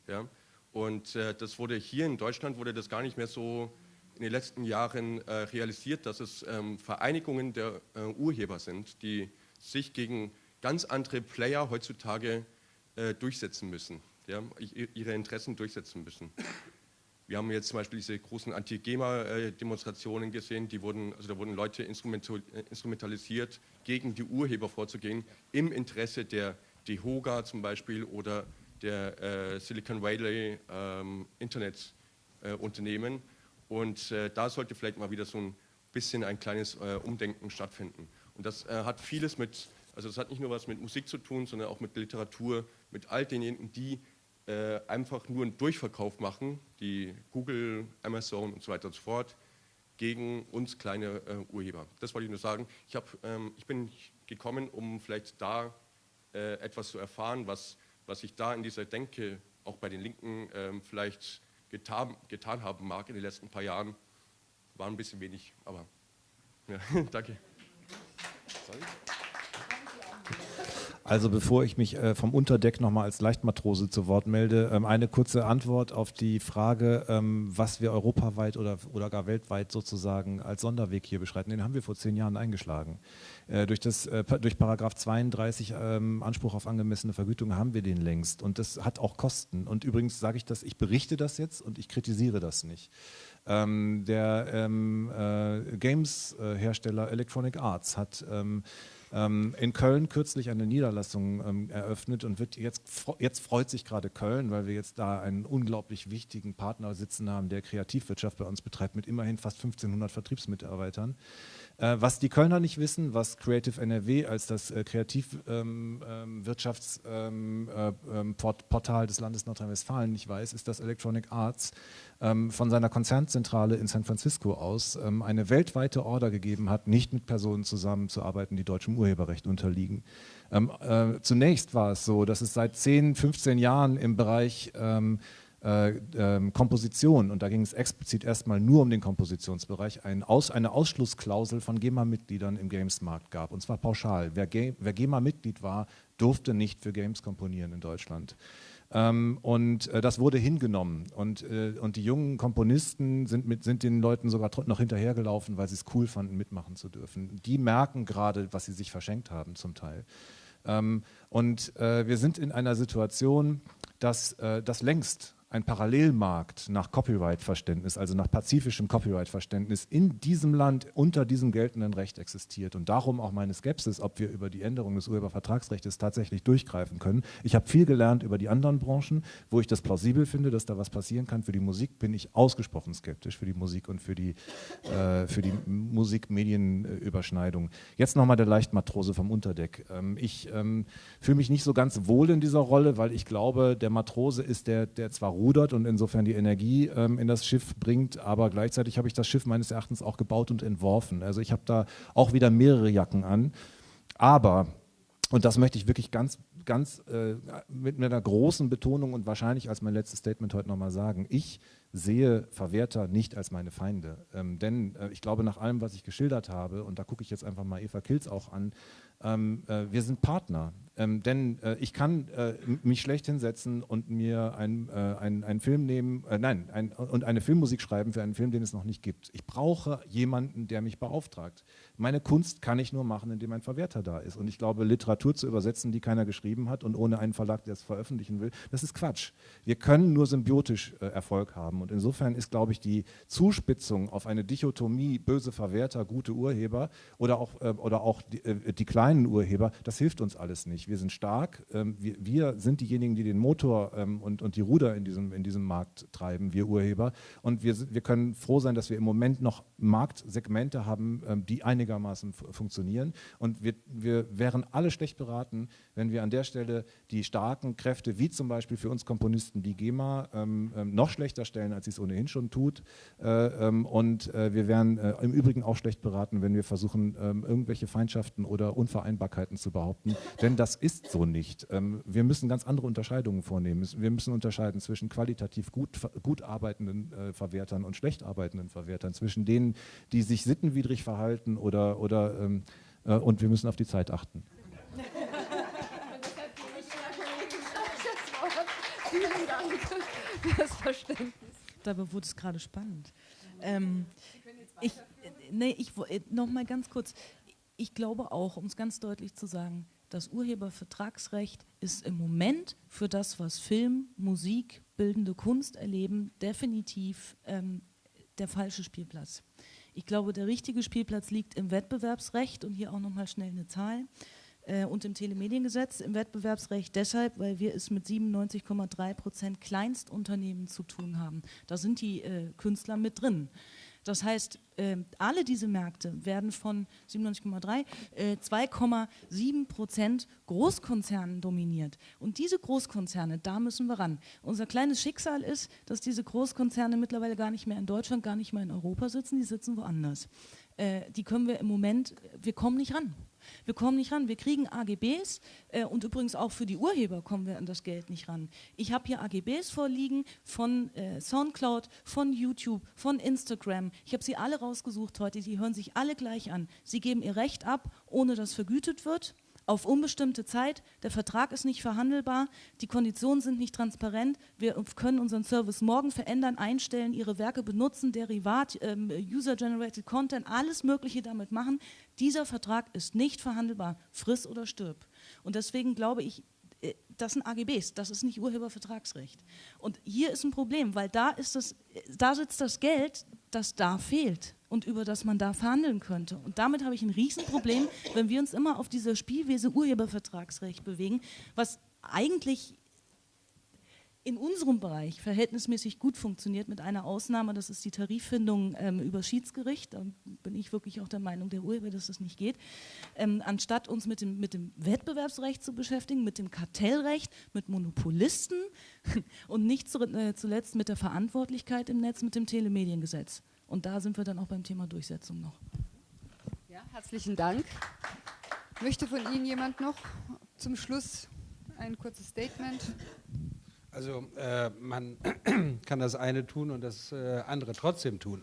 Ja? Und äh, das wurde hier in Deutschland wurde das gar nicht mehr so in den letzten Jahren äh, realisiert, dass es ähm, Vereinigungen der äh, Urheber sind, die sich gegen ganz andere Player heutzutage äh, durchsetzen müssen, ja? ihre Interessen durchsetzen müssen. Wir haben jetzt zum Beispiel diese großen Anti-GEMA-Demonstrationen gesehen, die wurden, also da wurden Leute instrumentalisiert, gegen die Urheber vorzugehen, im Interesse der DEHOGA zum Beispiel oder der äh, Silicon Valley ähm, Internetunternehmen. Äh, und äh, da sollte vielleicht mal wieder so ein bisschen ein kleines äh, Umdenken stattfinden. Und das äh, hat vieles mit, also das hat nicht nur was mit Musik zu tun, sondern auch mit Literatur, mit all denjenigen, die äh, einfach nur einen Durchverkauf machen, die Google, Amazon und so weiter und so fort, gegen uns kleine Urheber. Das wollte ich nur sagen. Ich, hab, ähm, ich bin gekommen, um vielleicht da etwas zu erfahren, was was ich da in dieser Denke auch bei den Linken ähm, vielleicht getan, getan haben mag in den letzten paar Jahren, war ein bisschen wenig, aber ja, danke. Sorry. Also bevor ich mich äh, vom Unterdeck nochmal als Leichtmatrose zu Wort melde, ähm, eine kurze Antwort auf die Frage, ähm, was wir europaweit oder, oder gar weltweit sozusagen als Sonderweg hier beschreiten. Den haben wir vor zehn Jahren eingeschlagen. Äh, durch, das, äh, durch Paragraph 32 ähm, Anspruch auf angemessene Vergütung haben wir den längst und das hat auch Kosten. Und übrigens sage ich das, ich berichte das jetzt und ich kritisiere das nicht. Der Games-Hersteller Electronic Arts hat in Köln kürzlich eine Niederlassung ähm, eröffnet und wird jetzt, jetzt freut sich gerade Köln, weil wir jetzt da einen unglaublich wichtigen Partner sitzen haben, der Kreativwirtschaft bei uns betreibt, mit immerhin fast 1500 Vertriebsmitarbeitern. Äh, was die Kölner nicht wissen, was Creative NRW als das äh, Kreativwirtschaftsportal ähm, ähm, äh, des Landes Nordrhein-Westfalen nicht weiß, ist, dass Electronic Arts ähm, von seiner Konzernzentrale in San Francisco aus eine weltweite Order gegeben hat, nicht mit Personen zusammenzuarbeiten, die deutschem Urheberrecht unterliegen. zunächst war es so, dass es seit 10, 15 Jahren im Bereich äh, äh, Komposition, und da ging es explizit erstmal nur um den Kompositionsbereich, ein Aus, eine Ausschlussklausel von GEMA-Mitgliedern im Games-Markt gab, und zwar pauschal. Wer, wer GEMA-Mitglied war, durfte nicht für Games komponieren in Deutschland. Ähm, und äh, das wurde hingenommen. Und, äh, und die jungen Komponisten sind, mit, sind den Leuten sogar noch hinterhergelaufen, weil sie es cool fanden, mitmachen zu dürfen. Die merken gerade, was sie sich verschenkt haben zum Teil. Ähm, und äh, wir sind in einer Situation, dass äh, das längst ein Parallelmarkt nach Copyright-Verständnis, also nach pazifischem Copyright-Verständnis in diesem Land unter diesem geltenden Recht existiert. Und darum auch meine Skepsis, ob wir über die Änderung des Urhebervertragsrechts tatsächlich durchgreifen können. Ich habe viel gelernt über die anderen Branchen, wo ich das plausibel finde, dass da was passieren kann. Für die Musik bin ich ausgesprochen skeptisch, für die Musik und für die, äh, die Musik-Medien-Überschneidung. Jetzt nochmal der Leichtmatrose vom Unterdeck. Ähm, ich ähm, fühle mich nicht so ganz wohl in dieser Rolle, weil ich glaube, der Matrose ist der, der zwar rudert und insofern die Energie ähm, in das Schiff bringt. Aber gleichzeitig habe ich das Schiff meines Erachtens auch gebaut und entworfen. Also ich habe da auch wieder mehrere Jacken an. Aber, und das möchte ich wirklich ganz, ganz äh, mit einer großen Betonung und wahrscheinlich als mein letztes Statement heute nochmal sagen, ich sehe Verwerter nicht als meine Feinde. Ähm, denn äh, ich glaube, nach allem, was ich geschildert habe, und da gucke ich jetzt einfach mal Eva Kilz auch an, ähm, äh, wir sind Partner. Ähm, denn äh, ich kann äh, mich schlecht hinsetzen und mir ein, äh, ein, einen Film nehmen, äh, nein, ein, und eine Filmmusik schreiben für einen Film, den es noch nicht gibt. Ich brauche jemanden, der mich beauftragt. Meine Kunst kann ich nur machen, indem ein Verwerter da ist. Und ich glaube, Literatur zu übersetzen, die keiner geschrieben hat und ohne einen Verlag, der es veröffentlichen will, das ist Quatsch. Wir können nur symbiotisch äh, Erfolg haben. Und insofern ist, glaube ich, die Zuspitzung auf eine Dichotomie böse Verwerter, gute Urheber oder auch, äh, oder auch die, die kleinen Urheber, das hilft uns alles nicht. Wir sind stark. Ähm, wir, wir, sind diejenigen, die den Motor ähm, und, und die Ruder in diesem, in diesem Markt treiben, wir Urheber. Und wir, wir können froh sein, dass wir im Moment noch Marktsegmente haben, ähm, die einigermaßen funktionieren. Und wir, wir wären alle schlecht beraten, wenn wir an der Stelle die starken Kräfte, wie zum Beispiel für uns Komponisten die GEMA, ähm, ähm, noch schlechter stellen, als sie es ohnehin schon tut. Äh, ähm, und äh, wir wären äh, im Übrigen auch schlecht beraten, wenn wir versuchen, irgendwelche Feindschaften oder Unvereinbarkeiten zu behaupten. Denn das ist so nicht. Ähm, wir müssen ganz andere Unterscheidungen vornehmen. Wir müssen unterscheiden zwischen qualitativ gut, gut arbeitenden äh, Verwertern und schlecht arbeitenden Verwertern, zwischen denen, die sich sittenwidrig verhalten oder, oder ähm, äh, und wir müssen auf die Zeit achten. Das Verständnis. Dabei wurde es gerade spannend. Ähm, ich, nee, ich, äh, noch mal ganz kurz. Ich glaube auch, um es ganz deutlich zu sagen, das Urhebervertragsrecht ist im Moment für das, was Film, Musik, bildende Kunst erleben, definitiv ähm, der falsche Spielplatz. Ich glaube, der richtige Spielplatz liegt im Wettbewerbsrecht und hier auch nochmal schnell eine Zahl äh, und im Telemediengesetz. Im Wettbewerbsrecht deshalb, weil wir es mit 97,3 Prozent Kleinstunternehmen zu tun haben. Da sind die äh, Künstler mit drin. Das heißt, äh, alle diese Märkte werden von 97,3, äh, 2,7 Prozent Großkonzernen dominiert. Und diese Großkonzerne, da müssen wir ran. Unser kleines Schicksal ist, dass diese Großkonzerne mittlerweile gar nicht mehr in Deutschland, gar nicht mehr in Europa sitzen, die sitzen woanders. Äh, die können wir im Moment, wir kommen nicht ran. Wir kommen nicht ran. Wir kriegen AGBs äh, und übrigens auch für die Urheber kommen wir an das Geld nicht ran. Ich habe hier AGBs vorliegen von äh, Soundcloud, von YouTube, von Instagram. Ich habe sie alle rausgesucht heute. Die hören sich alle gleich an. Sie geben ihr Recht ab, ohne dass vergütet wird auf unbestimmte Zeit. Der Vertrag ist nicht verhandelbar, die Konditionen sind nicht transparent. Wir können unseren Service morgen verändern, einstellen, Ihre Werke benutzen, Derivat, ähm, User-Generated Content, alles Mögliche damit machen. Dieser Vertrag ist nicht verhandelbar, friss oder stirb. Und deswegen glaube ich, äh, das sind AGBs, das ist nicht Urhebervertragsrecht. Und hier ist ein Problem, weil da, ist das, da sitzt das Geld, das da fehlt und über das man da verhandeln könnte. Und damit habe ich ein Riesenproblem, wenn wir uns immer auf dieser Spielwiese Urhebervertragsrecht bewegen, was eigentlich in unserem Bereich verhältnismäßig gut funktioniert, mit einer Ausnahme, das ist die Tariffindung ähm, über Schiedsgericht. Da bin ich wirklich auch der Meinung der Urheber, dass das nicht geht. Ähm, anstatt uns mit dem, mit dem Wettbewerbsrecht zu beschäftigen, mit dem Kartellrecht, mit Monopolisten und nicht äh, zuletzt mit der Verantwortlichkeit im Netz, mit dem Telemediengesetz. Und da sind wir dann auch beim Thema Durchsetzung noch. Ja, herzlichen Dank. Möchte von Ihnen jemand noch zum Schluss ein kurzes Statement? Also äh, man kann das eine tun und das äh, andere trotzdem tun.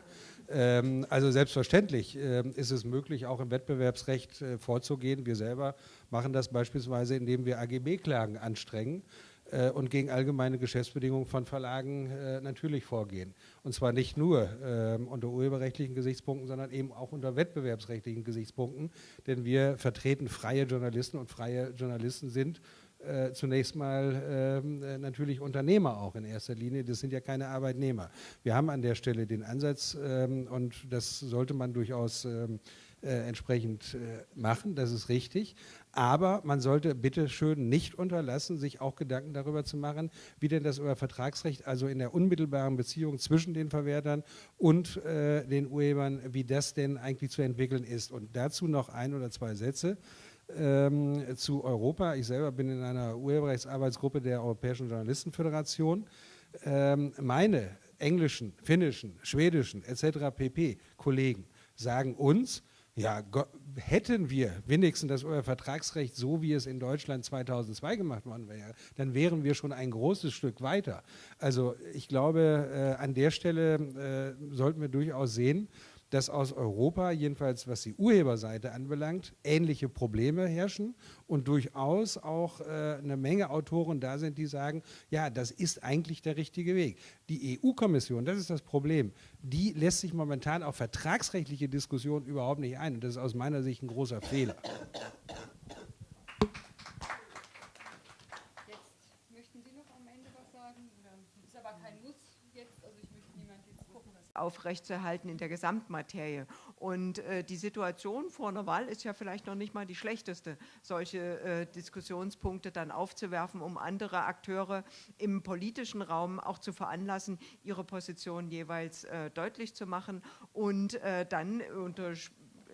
Ähm, also selbstverständlich äh, ist es möglich, auch im Wettbewerbsrecht äh, vorzugehen. Wir selber machen das beispielsweise, indem wir AGB-Klagen anstrengen äh, und gegen allgemeine Geschäftsbedingungen von Verlagen äh, natürlich vorgehen. Und zwar nicht nur ähm, unter urheberrechtlichen Gesichtspunkten, sondern eben auch unter wettbewerbsrechtlichen Gesichtspunkten. Denn wir vertreten freie Journalisten und freie Journalisten sind äh, zunächst mal äh, natürlich Unternehmer auch in erster Linie. Das sind ja keine Arbeitnehmer. Wir haben an der Stelle den Ansatz ähm, und das sollte man durchaus ähm, äh, entsprechend äh, machen, das ist richtig. Aber man sollte bitte schön nicht unterlassen, sich auch Gedanken darüber zu machen, wie denn das über Vertragsrecht, also in der unmittelbaren Beziehung zwischen den Verwertern und äh, den Urhebern, wie das denn eigentlich zu entwickeln ist. Und dazu noch ein oder zwei Sätze ähm, zu Europa. Ich selber bin in einer Urheberrechtsarbeitsgruppe der Europäischen Journalistenföderation. Ähm, meine englischen, finnischen, schwedischen etc. pp. Kollegen sagen uns, ja, hätten wir wenigstens das Vertragsrecht so, wie es in Deutschland 2002 gemacht worden wäre, dann wären wir schon ein großes Stück weiter. Also ich glaube, äh, an der Stelle äh, sollten wir durchaus sehen, dass aus Europa, jedenfalls was die Urheberseite anbelangt, ähnliche Probleme herrschen und durchaus auch äh, eine Menge Autoren da sind, die sagen, ja, das ist eigentlich der richtige Weg. Die EU-Kommission, das ist das Problem, die lässt sich momentan auf vertragsrechtliche Diskussionen überhaupt nicht ein und das ist aus meiner Sicht ein großer Fehler. Aufrechtzuerhalten in der Gesamtmaterie. Und äh, die Situation vor einer Wahl ist ja vielleicht noch nicht mal die schlechteste, solche äh, Diskussionspunkte dann aufzuwerfen, um andere Akteure im politischen Raum auch zu veranlassen, ihre Position jeweils äh, deutlich zu machen und äh, dann unter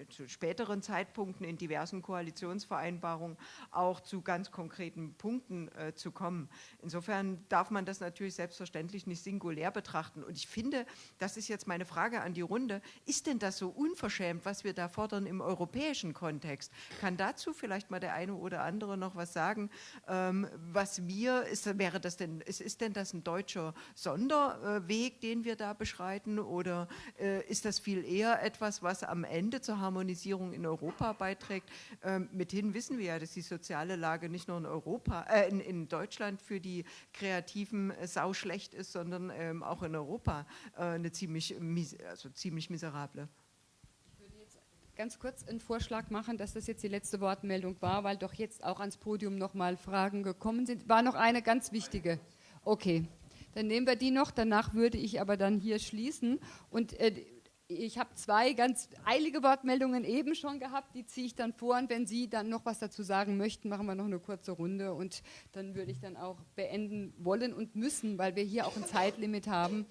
zu späteren Zeitpunkten in diversen Koalitionsvereinbarungen auch zu ganz konkreten Punkten äh, zu kommen. Insofern darf man das natürlich selbstverständlich nicht singulär betrachten. Und ich finde, das ist jetzt meine Frage an die Runde, ist denn das so unverschämt, was wir da fordern im europäischen Kontext? Kann dazu vielleicht mal der eine oder andere noch was sagen? Ähm, was wir, ist, wäre das denn, ist, ist denn das ein deutscher Sonderweg, den wir da beschreiten oder äh, ist das viel eher etwas, was am Ende zur Harmonisierung in Europa beiträgt. Ähm, mithin wissen wir ja, dass die soziale Lage nicht nur in Europa, äh, in, in, Deutschland für die Kreativen äh, sau schlecht ist, sondern ähm, auch in Europa äh, eine ziemlich, also ziemlich miserable ganz kurz einen Vorschlag machen, dass das jetzt die letzte Wortmeldung war, weil doch jetzt auch ans Podium nochmal Fragen gekommen sind. War noch eine ganz wichtige. Okay, dann nehmen wir die noch. Danach würde ich aber dann hier schließen. Und äh, ich habe zwei ganz eilige Wortmeldungen eben schon gehabt, die ziehe ich dann vor. Und wenn Sie dann noch was dazu sagen möchten, machen wir noch eine kurze Runde. Und dann würde ich dann auch beenden wollen und müssen, weil wir hier auch ein Zeitlimit haben.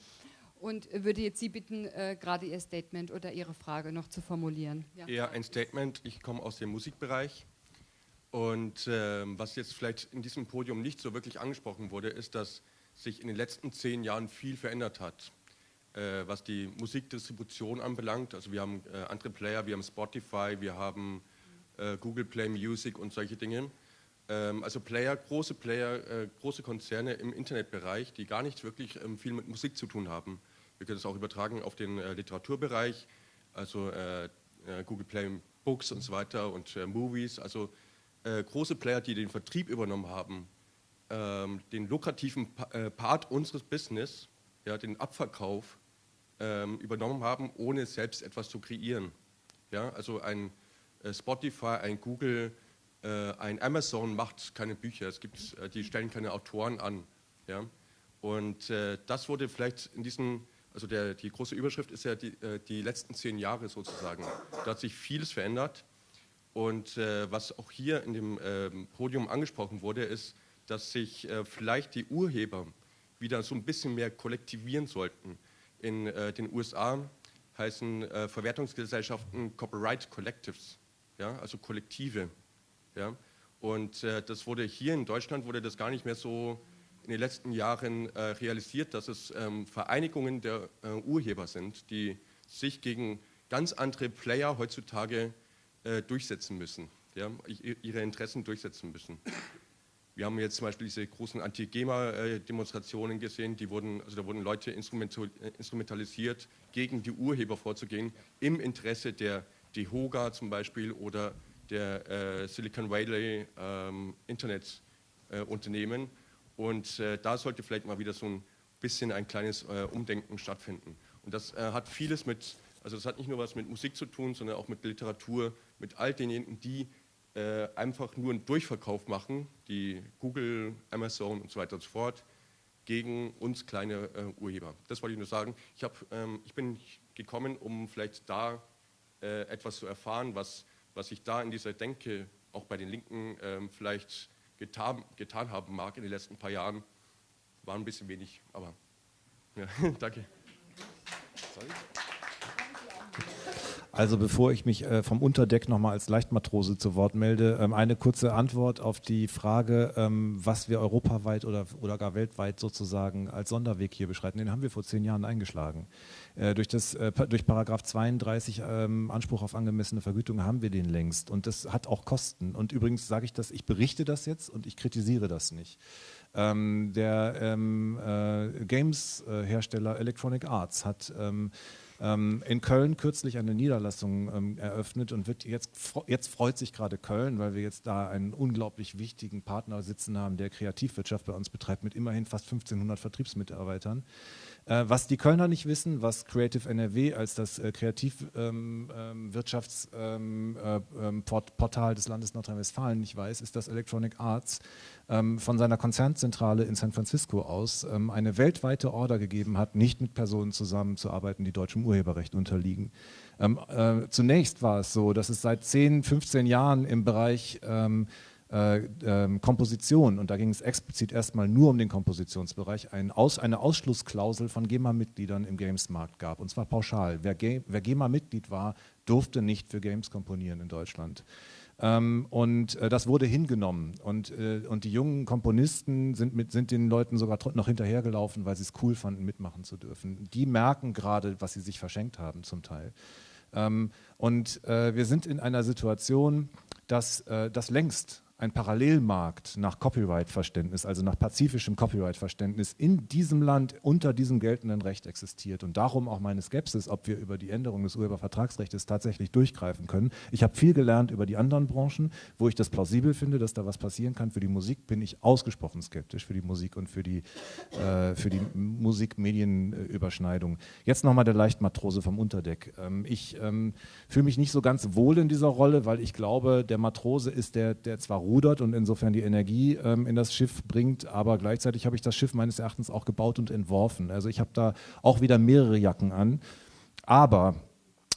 Und würde jetzt Sie bitten, äh, gerade Ihr Statement oder Ihre Frage noch zu formulieren. Ja, Eher ein Statement, ich komme aus dem Musikbereich. Und äh, was jetzt vielleicht in diesem Podium nicht so wirklich angesprochen wurde, ist, dass sich in den letzten zehn Jahren viel verändert hat äh, was die Musikdistribution anbelangt. Also wir haben äh, andere Player, wir haben Spotify, wir haben äh, Google Play Music und solche Dinge. Ähm, also Player, große Player, äh, große Konzerne im Internetbereich, die gar nicht wirklich ähm, viel mit Musik zu tun haben. Wir können es auch übertragen auf den äh, Literaturbereich, also äh, Google Play Books und so weiter und Movies. Also große Player, die den Vertrieb übernommen haben, ähm, den lukrativen Part unseres Business, ja, den Abverkauf ähm, übernommen haben, ohne selbst etwas zu kreieren. Ja, also ein äh, Spotify, ein Google, äh, ein Amazon macht keine Bücher, es gibt, äh, die stellen keine Autoren an. Ja? Und äh, das wurde vielleicht in diesen, also der, die große Überschrift ist ja die, äh, die letzten zehn Jahre sozusagen. Da hat sich vieles verändert. Und äh, was auch hier in dem ähm, Podium angesprochen wurde, ist, dass sich vielleicht die Urheber wieder so ein bisschen mehr kollektivieren sollten in äh, den USA heißen äh, Verwertungsgesellschaften Copyright Collectives, ja, also Kollektive. Ja. Und äh, das wurde hier in Deutschland wurde das gar nicht mehr so in den letzten Jahren äh, realisiert, dass es ähm, Vereinigungen der äh, Urheber sind, die sich gegen ganz andere Player heutzutage äh, durchsetzen müssen, ja, ihre Interessen durchsetzen müssen. Wir haben jetzt zum Beispiel diese großen Anti-GEMA-Demonstrationen gesehen, die wurden, also da wurden Leute instrumentalisiert, gegen die Urheber vorzugehen, im Interesse der DEHOGA zum Beispiel oder der äh, Silicon Valley ähm, Internetunternehmen. Äh, Und äh, da sollte vielleicht mal wieder so ein bisschen ein kleines äh, Umdenken stattfinden. Und das äh, hat vieles mit, also das hat nicht nur was mit Musik zu tun, sondern auch mit Literatur, mit all denjenigen, die äh, einfach nur einen Durchverkauf machen, die Google, Amazon und so weiter und so fort, gegen uns kleine äh, Urheber. Das wollte ich nur sagen. Ich, hab, ähm, ich bin gekommen, um vielleicht da äh, etwas zu erfahren, was, was sich da in dieser Denke auch bei den Linken ähm, vielleicht getan, getan haben mag in den letzten paar Jahren. War ein bisschen wenig, aber ja, danke. Sorry. Also bevor ich mich äh, vom Unterdeck nochmal als Leichtmatrose zu Wort melde, ähm, eine kurze Antwort auf die Frage, ähm, was wir europaweit oder, oder gar weltweit sozusagen als Sonderweg hier beschreiten. Den haben wir vor zehn Jahren eingeschlagen. Äh, durch, das, äh, durch Paragraph 32 ähm, Anspruch auf angemessene Vergütung haben wir den längst und das hat auch Kosten. Und übrigens sage ich das, ich berichte das jetzt und ich kritisiere das nicht. Ähm, der ähm, äh, Games-Hersteller Electronic Arts hat ähm, in Köln kürzlich eine Niederlassung ähm, eröffnet und wird jetzt, jetzt freut sich gerade Köln, weil wir jetzt da einen unglaublich wichtigen Partner sitzen haben, der Kreativwirtschaft bei uns betreibt mit immerhin fast 1500 Vertriebsmitarbeitern. Äh, was die Kölner nicht wissen, was Creative NRW als das äh, Kreativwirtschaftsportal ähm, ähm, äh, ähm des Landes Nordrhein-Westfalen nicht weiß, ist, dass Electronic Arts von seiner Konzernzentrale in San Francisco aus eine weltweite Order gegeben hat, nicht mit Personen zusammenzuarbeiten, die deutschem Urheberrecht unterliegen. Ähm, äh, zunächst war es so, dass es seit 10, 15 Jahren im Bereich ähm, äh, äh, Komposition, und da ging es explizit erstmal nur um den Kompositionsbereich, ein Aus, eine Ausschlussklausel von GEMA-Mitgliedern im Games-Markt gab, und zwar pauschal. Wer, wer GEMA-Mitglied war, durfte nicht für Games komponieren in Deutschland. Ähm, und äh, das wurde hingenommen. Und, äh, und die jungen Komponisten sind, mit, sind den Leuten sogar noch hinterhergelaufen, weil sie es cool fanden, mitmachen zu dürfen. Die merken gerade, was sie sich verschenkt haben zum Teil. Ähm, und äh, wir sind in einer Situation, dass äh, das längst ein Parallelmarkt nach Copyright-Verständnis, also nach pazifischem Copyright-Verständnis in diesem Land unter diesem geltenden Recht existiert. Und darum auch meine Skepsis, ob wir über die Änderung des Urhebervertragsrechts tatsächlich durchgreifen können. Ich habe viel gelernt über die anderen Branchen, wo ich das plausibel finde, dass da was passieren kann. Für die Musik bin ich ausgesprochen skeptisch, für die Musik und für die, äh, die Musik-Medien-Überschneidung. Jetzt nochmal der Leichtmatrose vom Unterdeck. Ähm, ich ähm, fühle mich nicht so ganz wohl in dieser Rolle, weil ich glaube, der Matrose ist der, der zwar rudert und insofern die Energie ähm, in das Schiff bringt. Aber gleichzeitig habe ich das Schiff meines Erachtens auch gebaut und entworfen. Also ich habe da auch wieder mehrere Jacken an. Aber,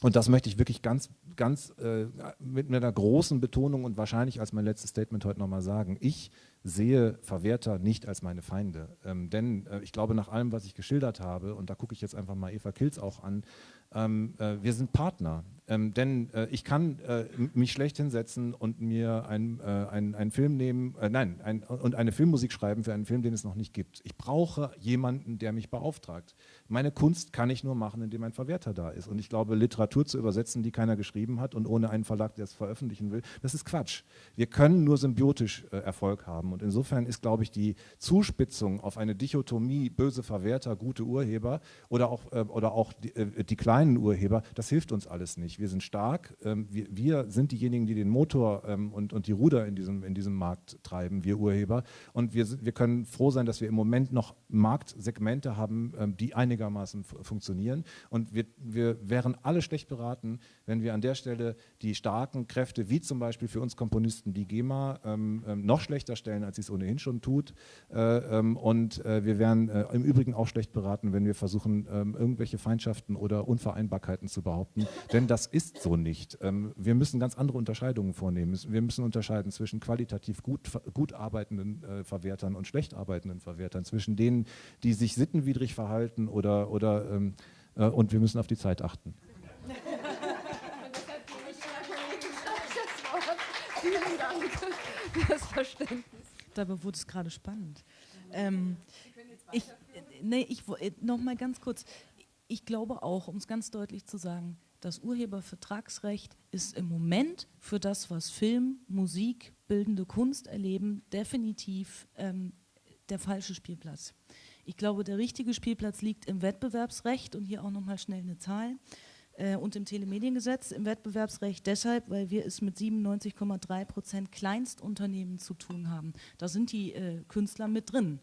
und das möchte ich wirklich ganz, ganz äh, mit einer großen Betonung und wahrscheinlich als mein letztes Statement heute nochmal sagen, ich sehe Verwerter nicht als meine Feinde. Ähm, denn äh, ich glaube, nach allem, was ich geschildert habe, und da gucke ich jetzt einfach mal Eva Kilz auch an, ähm, äh, wir sind Partner. Ähm, denn äh, ich kann äh, mich schlecht hinsetzen und mir einen ein Film nehmen, äh, nein, ein, und eine Filmmusik schreiben für einen Film, den es noch nicht gibt. Ich brauche jemanden, der mich beauftragt. Meine Kunst kann ich nur machen, indem ein Verwerter da ist. Und ich glaube, Literatur zu übersetzen, die keiner geschrieben hat und ohne einen Verlag, der es veröffentlichen will, das ist Quatsch. Wir können nur symbiotisch äh, Erfolg haben. Und insofern ist, glaube ich, die Zuspitzung auf eine Dichotomie böse Verwerter, gute Urheber oder auch, äh, oder auch die, äh, die kleinen Urheber, das hilft uns alles nicht wir sind stark, ähm, wir, wir, sind diejenigen, die den Motor ähm, und, und die Ruder in diesem, in diesem Markt treiben, wir Urheber. Und wir, wir können froh sein, dass wir im Moment noch Marktsegmente haben, ähm, die einigermaßen funktionieren. Und wir, wir wären alle schlecht beraten, wenn wir an der Stelle die starken Kräfte, wie zum Beispiel für uns Komponisten die GEMA, ähm, ähm, noch schlechter stellen, als sie es ohnehin schon tut. Äh, ähm, und äh, wir wären äh, im Übrigen auch schlecht beraten, wenn wir versuchen, irgendwelche Feindschaften oder Unvereinbarkeiten zu behaupten. Denn das ist so nicht. Ähm, wir müssen ganz andere Unterscheidungen vornehmen. Wir müssen unterscheiden zwischen qualitativ gut, gut arbeitenden äh, Verwertern und schlecht arbeitenden Verwertern, zwischen denen, die sich sittenwidrig verhalten oder, oder ähm, äh, und wir müssen auf die Zeit achten. Vielen Dank für das Verständnis. Dabei wurde es gerade spannend. Ähm, ich, nee, ich, äh, noch mal ganz kurz. Ich glaube auch, um es ganz deutlich zu sagen, das Urhebervertragsrecht ist im Moment für das, was Film, Musik, bildende Kunst erleben, definitiv ähm, der falsche Spielplatz. Ich glaube, der richtige Spielplatz liegt im Wettbewerbsrecht und hier auch nochmal schnell eine Zahl und im Telemediengesetz. Im Wettbewerbsrecht deshalb, weil wir es mit 97,3 Prozent Kleinstunternehmen zu tun haben. Da sind die äh, Künstler mit drin.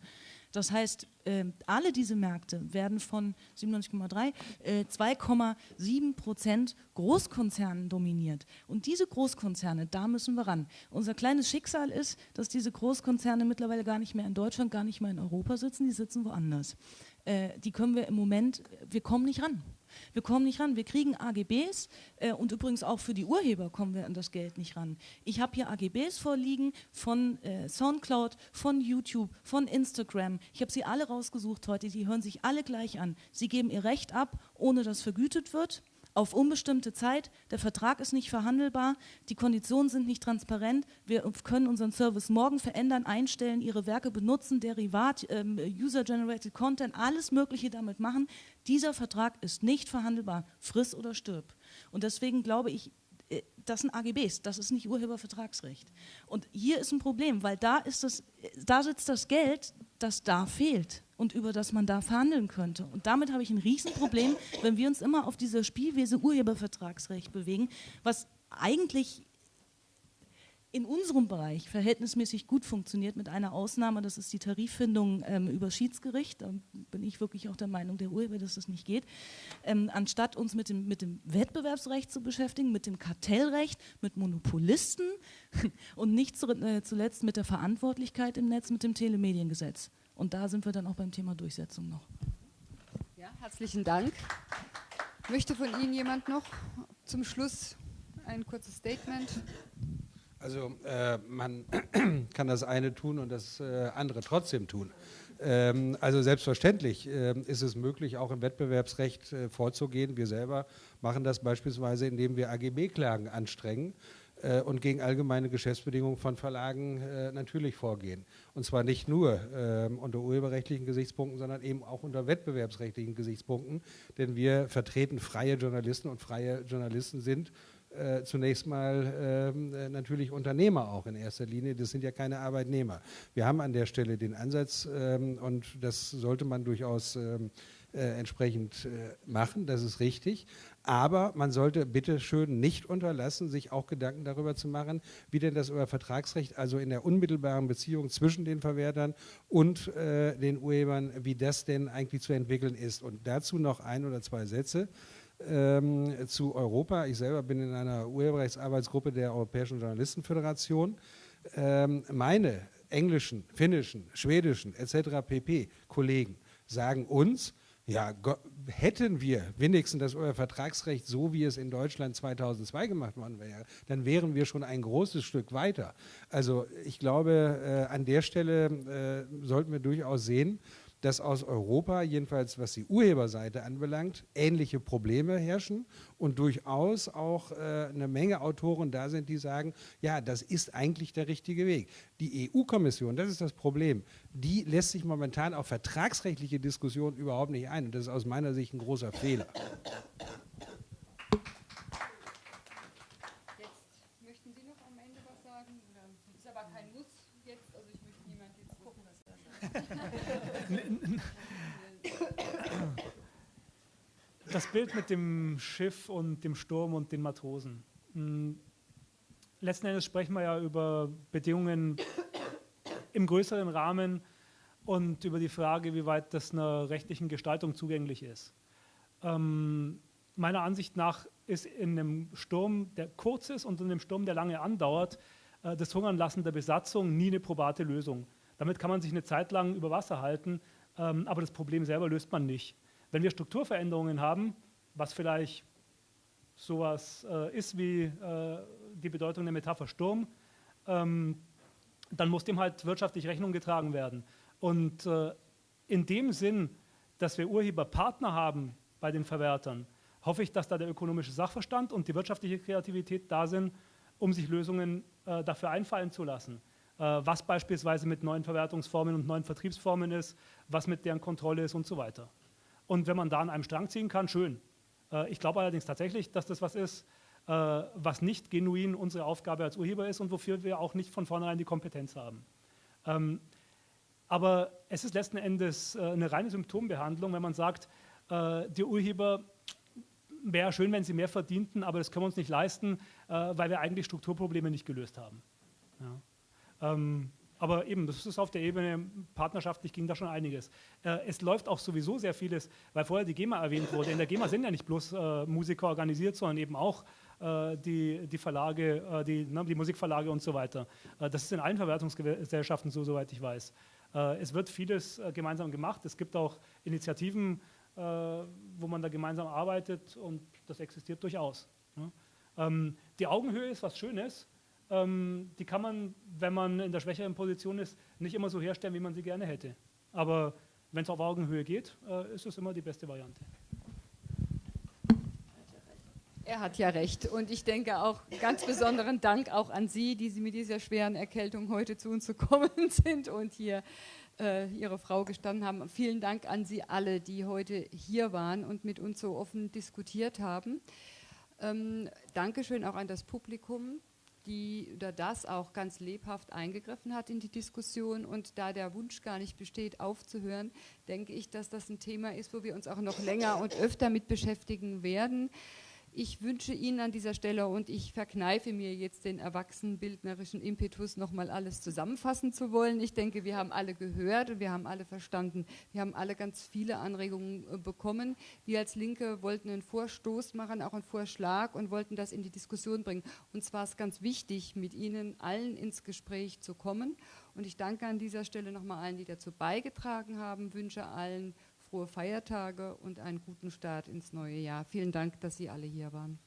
Das heißt, äh, alle diese Märkte werden von 97,3, äh, 2,7 Prozent Großkonzernen dominiert. Und diese Großkonzerne, da müssen wir ran. Unser kleines Schicksal ist, dass diese Großkonzerne mittlerweile gar nicht mehr in Deutschland, gar nicht mehr in Europa sitzen, die sitzen woanders. Äh, die können wir im Moment, wir kommen nicht ran. Wir kommen nicht ran. Wir kriegen AGBs äh, und übrigens auch für die Urheber kommen wir an das Geld nicht ran. Ich habe hier AGBs vorliegen von äh, Soundcloud, von YouTube, von Instagram. Ich habe sie alle rausgesucht heute. Die hören sich alle gleich an. Sie geben ihr Recht ab, ohne dass vergütet wird auf unbestimmte Zeit. Der Vertrag ist nicht verhandelbar, die Konditionen sind nicht transparent. Wir können unseren Service morgen verändern, einstellen, Ihre Werke benutzen, Derivat, ähm, User-Generated Content, alles Mögliche damit machen. Dieser Vertrag ist nicht verhandelbar. Friss oder stirb. Und deswegen glaube ich, das sind AGBs, das ist nicht Urhebervertragsrecht. Und hier ist ein Problem, weil da, ist das, da sitzt das Geld das da fehlt und über das man da verhandeln könnte. Und damit habe ich ein Riesenproblem, wenn wir uns immer auf diese Spielwiese Urhebervertragsrecht bewegen, was eigentlich in unserem Bereich verhältnismäßig gut funktioniert, mit einer Ausnahme, das ist die Tariffindung ähm, über Schiedsgericht. Da bin ich wirklich auch der Meinung der Urheber, dass das nicht geht. Ähm, anstatt uns mit dem, mit dem Wettbewerbsrecht zu beschäftigen, mit dem Kartellrecht, mit Monopolisten und nicht zu, äh, zuletzt mit der Verantwortlichkeit im Netz, mit dem Telemediengesetz. Und da sind wir dann auch beim Thema Durchsetzung noch. Ja, herzlichen Dank. Möchte von Ihnen jemand noch zum Schluss ein kurzes Statement? Also äh, man kann das eine tun und das äh, andere trotzdem tun. Ähm, also selbstverständlich äh, ist es möglich, auch im Wettbewerbsrecht äh, vorzugehen. Wir selber machen das beispielsweise, indem wir AGB-Klagen anstrengen äh, und gegen allgemeine Geschäftsbedingungen von Verlagen äh, natürlich vorgehen. Und zwar nicht nur ähm, unter urheberrechtlichen Gesichtspunkten, sondern eben auch unter wettbewerbsrechtlichen Gesichtspunkten. Denn wir vertreten freie Journalisten und freie Journalisten sind äh, zunächst mal ähm, äh, natürlich Unternehmer auch in erster Linie. Das sind ja keine Arbeitnehmer. Wir haben an der Stelle den Ansatz ähm, und das sollte man durchaus ähm, äh, entsprechend äh, machen, das ist richtig. Aber man sollte bitte schön nicht unterlassen, sich auch Gedanken darüber zu machen, wie denn das über Vertragsrecht, also in der unmittelbaren Beziehung zwischen den Verwertern und äh, den Urhebern, wie das denn eigentlich zu entwickeln ist. Und dazu noch ein oder zwei Sätze ähm, zu Europa. Ich selber bin in einer Urheberrechtsarbeitsgruppe der Europäischen Journalistenföderation. Ähm, meine englischen, finnischen, schwedischen etc. pp. Kollegen sagen uns, ja, hätten wir wenigstens das Vertragsrecht so, wie es in Deutschland 2002 gemacht worden wäre, dann wären wir schon ein großes Stück weiter. Also ich glaube, äh, an der Stelle äh, sollten wir durchaus sehen, dass aus Europa, jedenfalls was die Urheberseite anbelangt, ähnliche Probleme herrschen und durchaus auch äh, eine Menge Autoren da sind, die sagen, ja, das ist eigentlich der richtige Weg. Die EU-Kommission, das ist das Problem, die lässt sich momentan auf vertragsrechtliche Diskussionen überhaupt nicht ein. Und das ist aus meiner Sicht ein großer Fehler. Das Bild mit dem Schiff und dem Sturm und den Matrosen. Hm, letzten Endes sprechen wir ja über Bedingungen im größeren Rahmen und über die Frage, wie weit das einer rechtlichen Gestaltung zugänglich ist. Ähm, meiner Ansicht nach ist in einem Sturm, der kurz ist und in einem Sturm, der lange andauert, äh, das Hungernlassen der Besatzung nie eine probate Lösung. Damit kann man sich eine Zeit lang über Wasser halten, ähm, aber das Problem selber löst man nicht. Wenn wir Strukturveränderungen haben, was vielleicht sowas äh, ist wie äh, die Bedeutung der Metapher Sturm, ähm, dann muss dem halt wirtschaftlich Rechnung getragen werden. Und äh, in dem Sinn, dass wir Urheberpartner haben bei den Verwertern, hoffe ich, dass da der ökonomische Sachverstand und die wirtschaftliche Kreativität da sind, um sich Lösungen äh, dafür einfallen zu lassen. Äh, was beispielsweise mit neuen Verwertungsformen und neuen Vertriebsformen ist, was mit deren Kontrolle ist und so weiter. Und wenn man da an einem Strang ziehen kann, schön. Äh, ich glaube allerdings tatsächlich, dass das was ist, äh, was nicht genuin unsere Aufgabe als Urheber ist und wofür wir auch nicht von vornherein die Kompetenz haben. Ähm, aber es ist letzten Endes äh, eine reine Symptombehandlung, wenn man sagt, die Urheber wäre schön, wenn sie mehr verdienten, aber das können wir uns nicht leisten, weil wir eigentlich Strukturprobleme nicht gelöst haben. Ja. Aber eben, das ist auf der Ebene, partnerschaftlich ging da schon einiges. Äh, es läuft auch sowieso sehr vieles, weil vorher die GEMA erwähnt wurde. In der GEMA sind ja nicht bloß äh, Musiker organisiert, sondern eben auch äh, die, die Verlage, äh, die, ne, die Musikverlage und so weiter. Äh, das ist in allen Verwertungsgesellschaften so, soweit ich weiß. Äh, es wird vieles gemeinsam gemacht. Es gibt auch Initiativen, wo man da gemeinsam arbeitet und das existiert durchaus. Ne? Ähm, die Augenhöhe ist was Schönes ähm, die kann man, wenn man in der schwächeren Position ist, nicht immer so herstellen, wie man sie gerne hätte. Aber wenn es auf Augenhöhe geht, äh, ist es immer die beste Variante. Er hat ja recht. Und ich denke auch ganz besonderen Dank auch an Sie, die Sie mit dieser schweren Erkältung heute zu uns gekommen sind und hier äh, Ihre Frau gestanden haben. Vielen Dank an Sie alle, die heute hier waren und mit uns so offen diskutiert haben. Ähm, Dankeschön auch an das Publikum die oder das auch ganz lebhaft eingegriffen hat in die Diskussion. Und da der Wunsch gar nicht besteht, aufzuhören, denke ich, dass das ein Thema ist, wo wir uns auch noch länger und öfter mit beschäftigen werden. Ich wünsche Ihnen an dieser Stelle und ich verkneife mir jetzt den erwachsenenbildnerischen Impetus, nochmal alles zusammenfassen zu wollen. Ich denke, wir haben alle gehört und wir haben alle verstanden. Wir haben alle ganz viele Anregungen äh, bekommen. Wir als Linke wollten einen Vorstoß machen, auch einen Vorschlag und wollten das in die Diskussion bringen. Und zwar ist ganz wichtig, mit Ihnen allen ins Gespräch zu kommen. Und ich danke an dieser Stelle nochmal allen, die dazu beigetragen haben, wünsche allen frohe Feiertage und einen guten Start ins neue Jahr. Vielen Dank, dass Sie alle hier waren.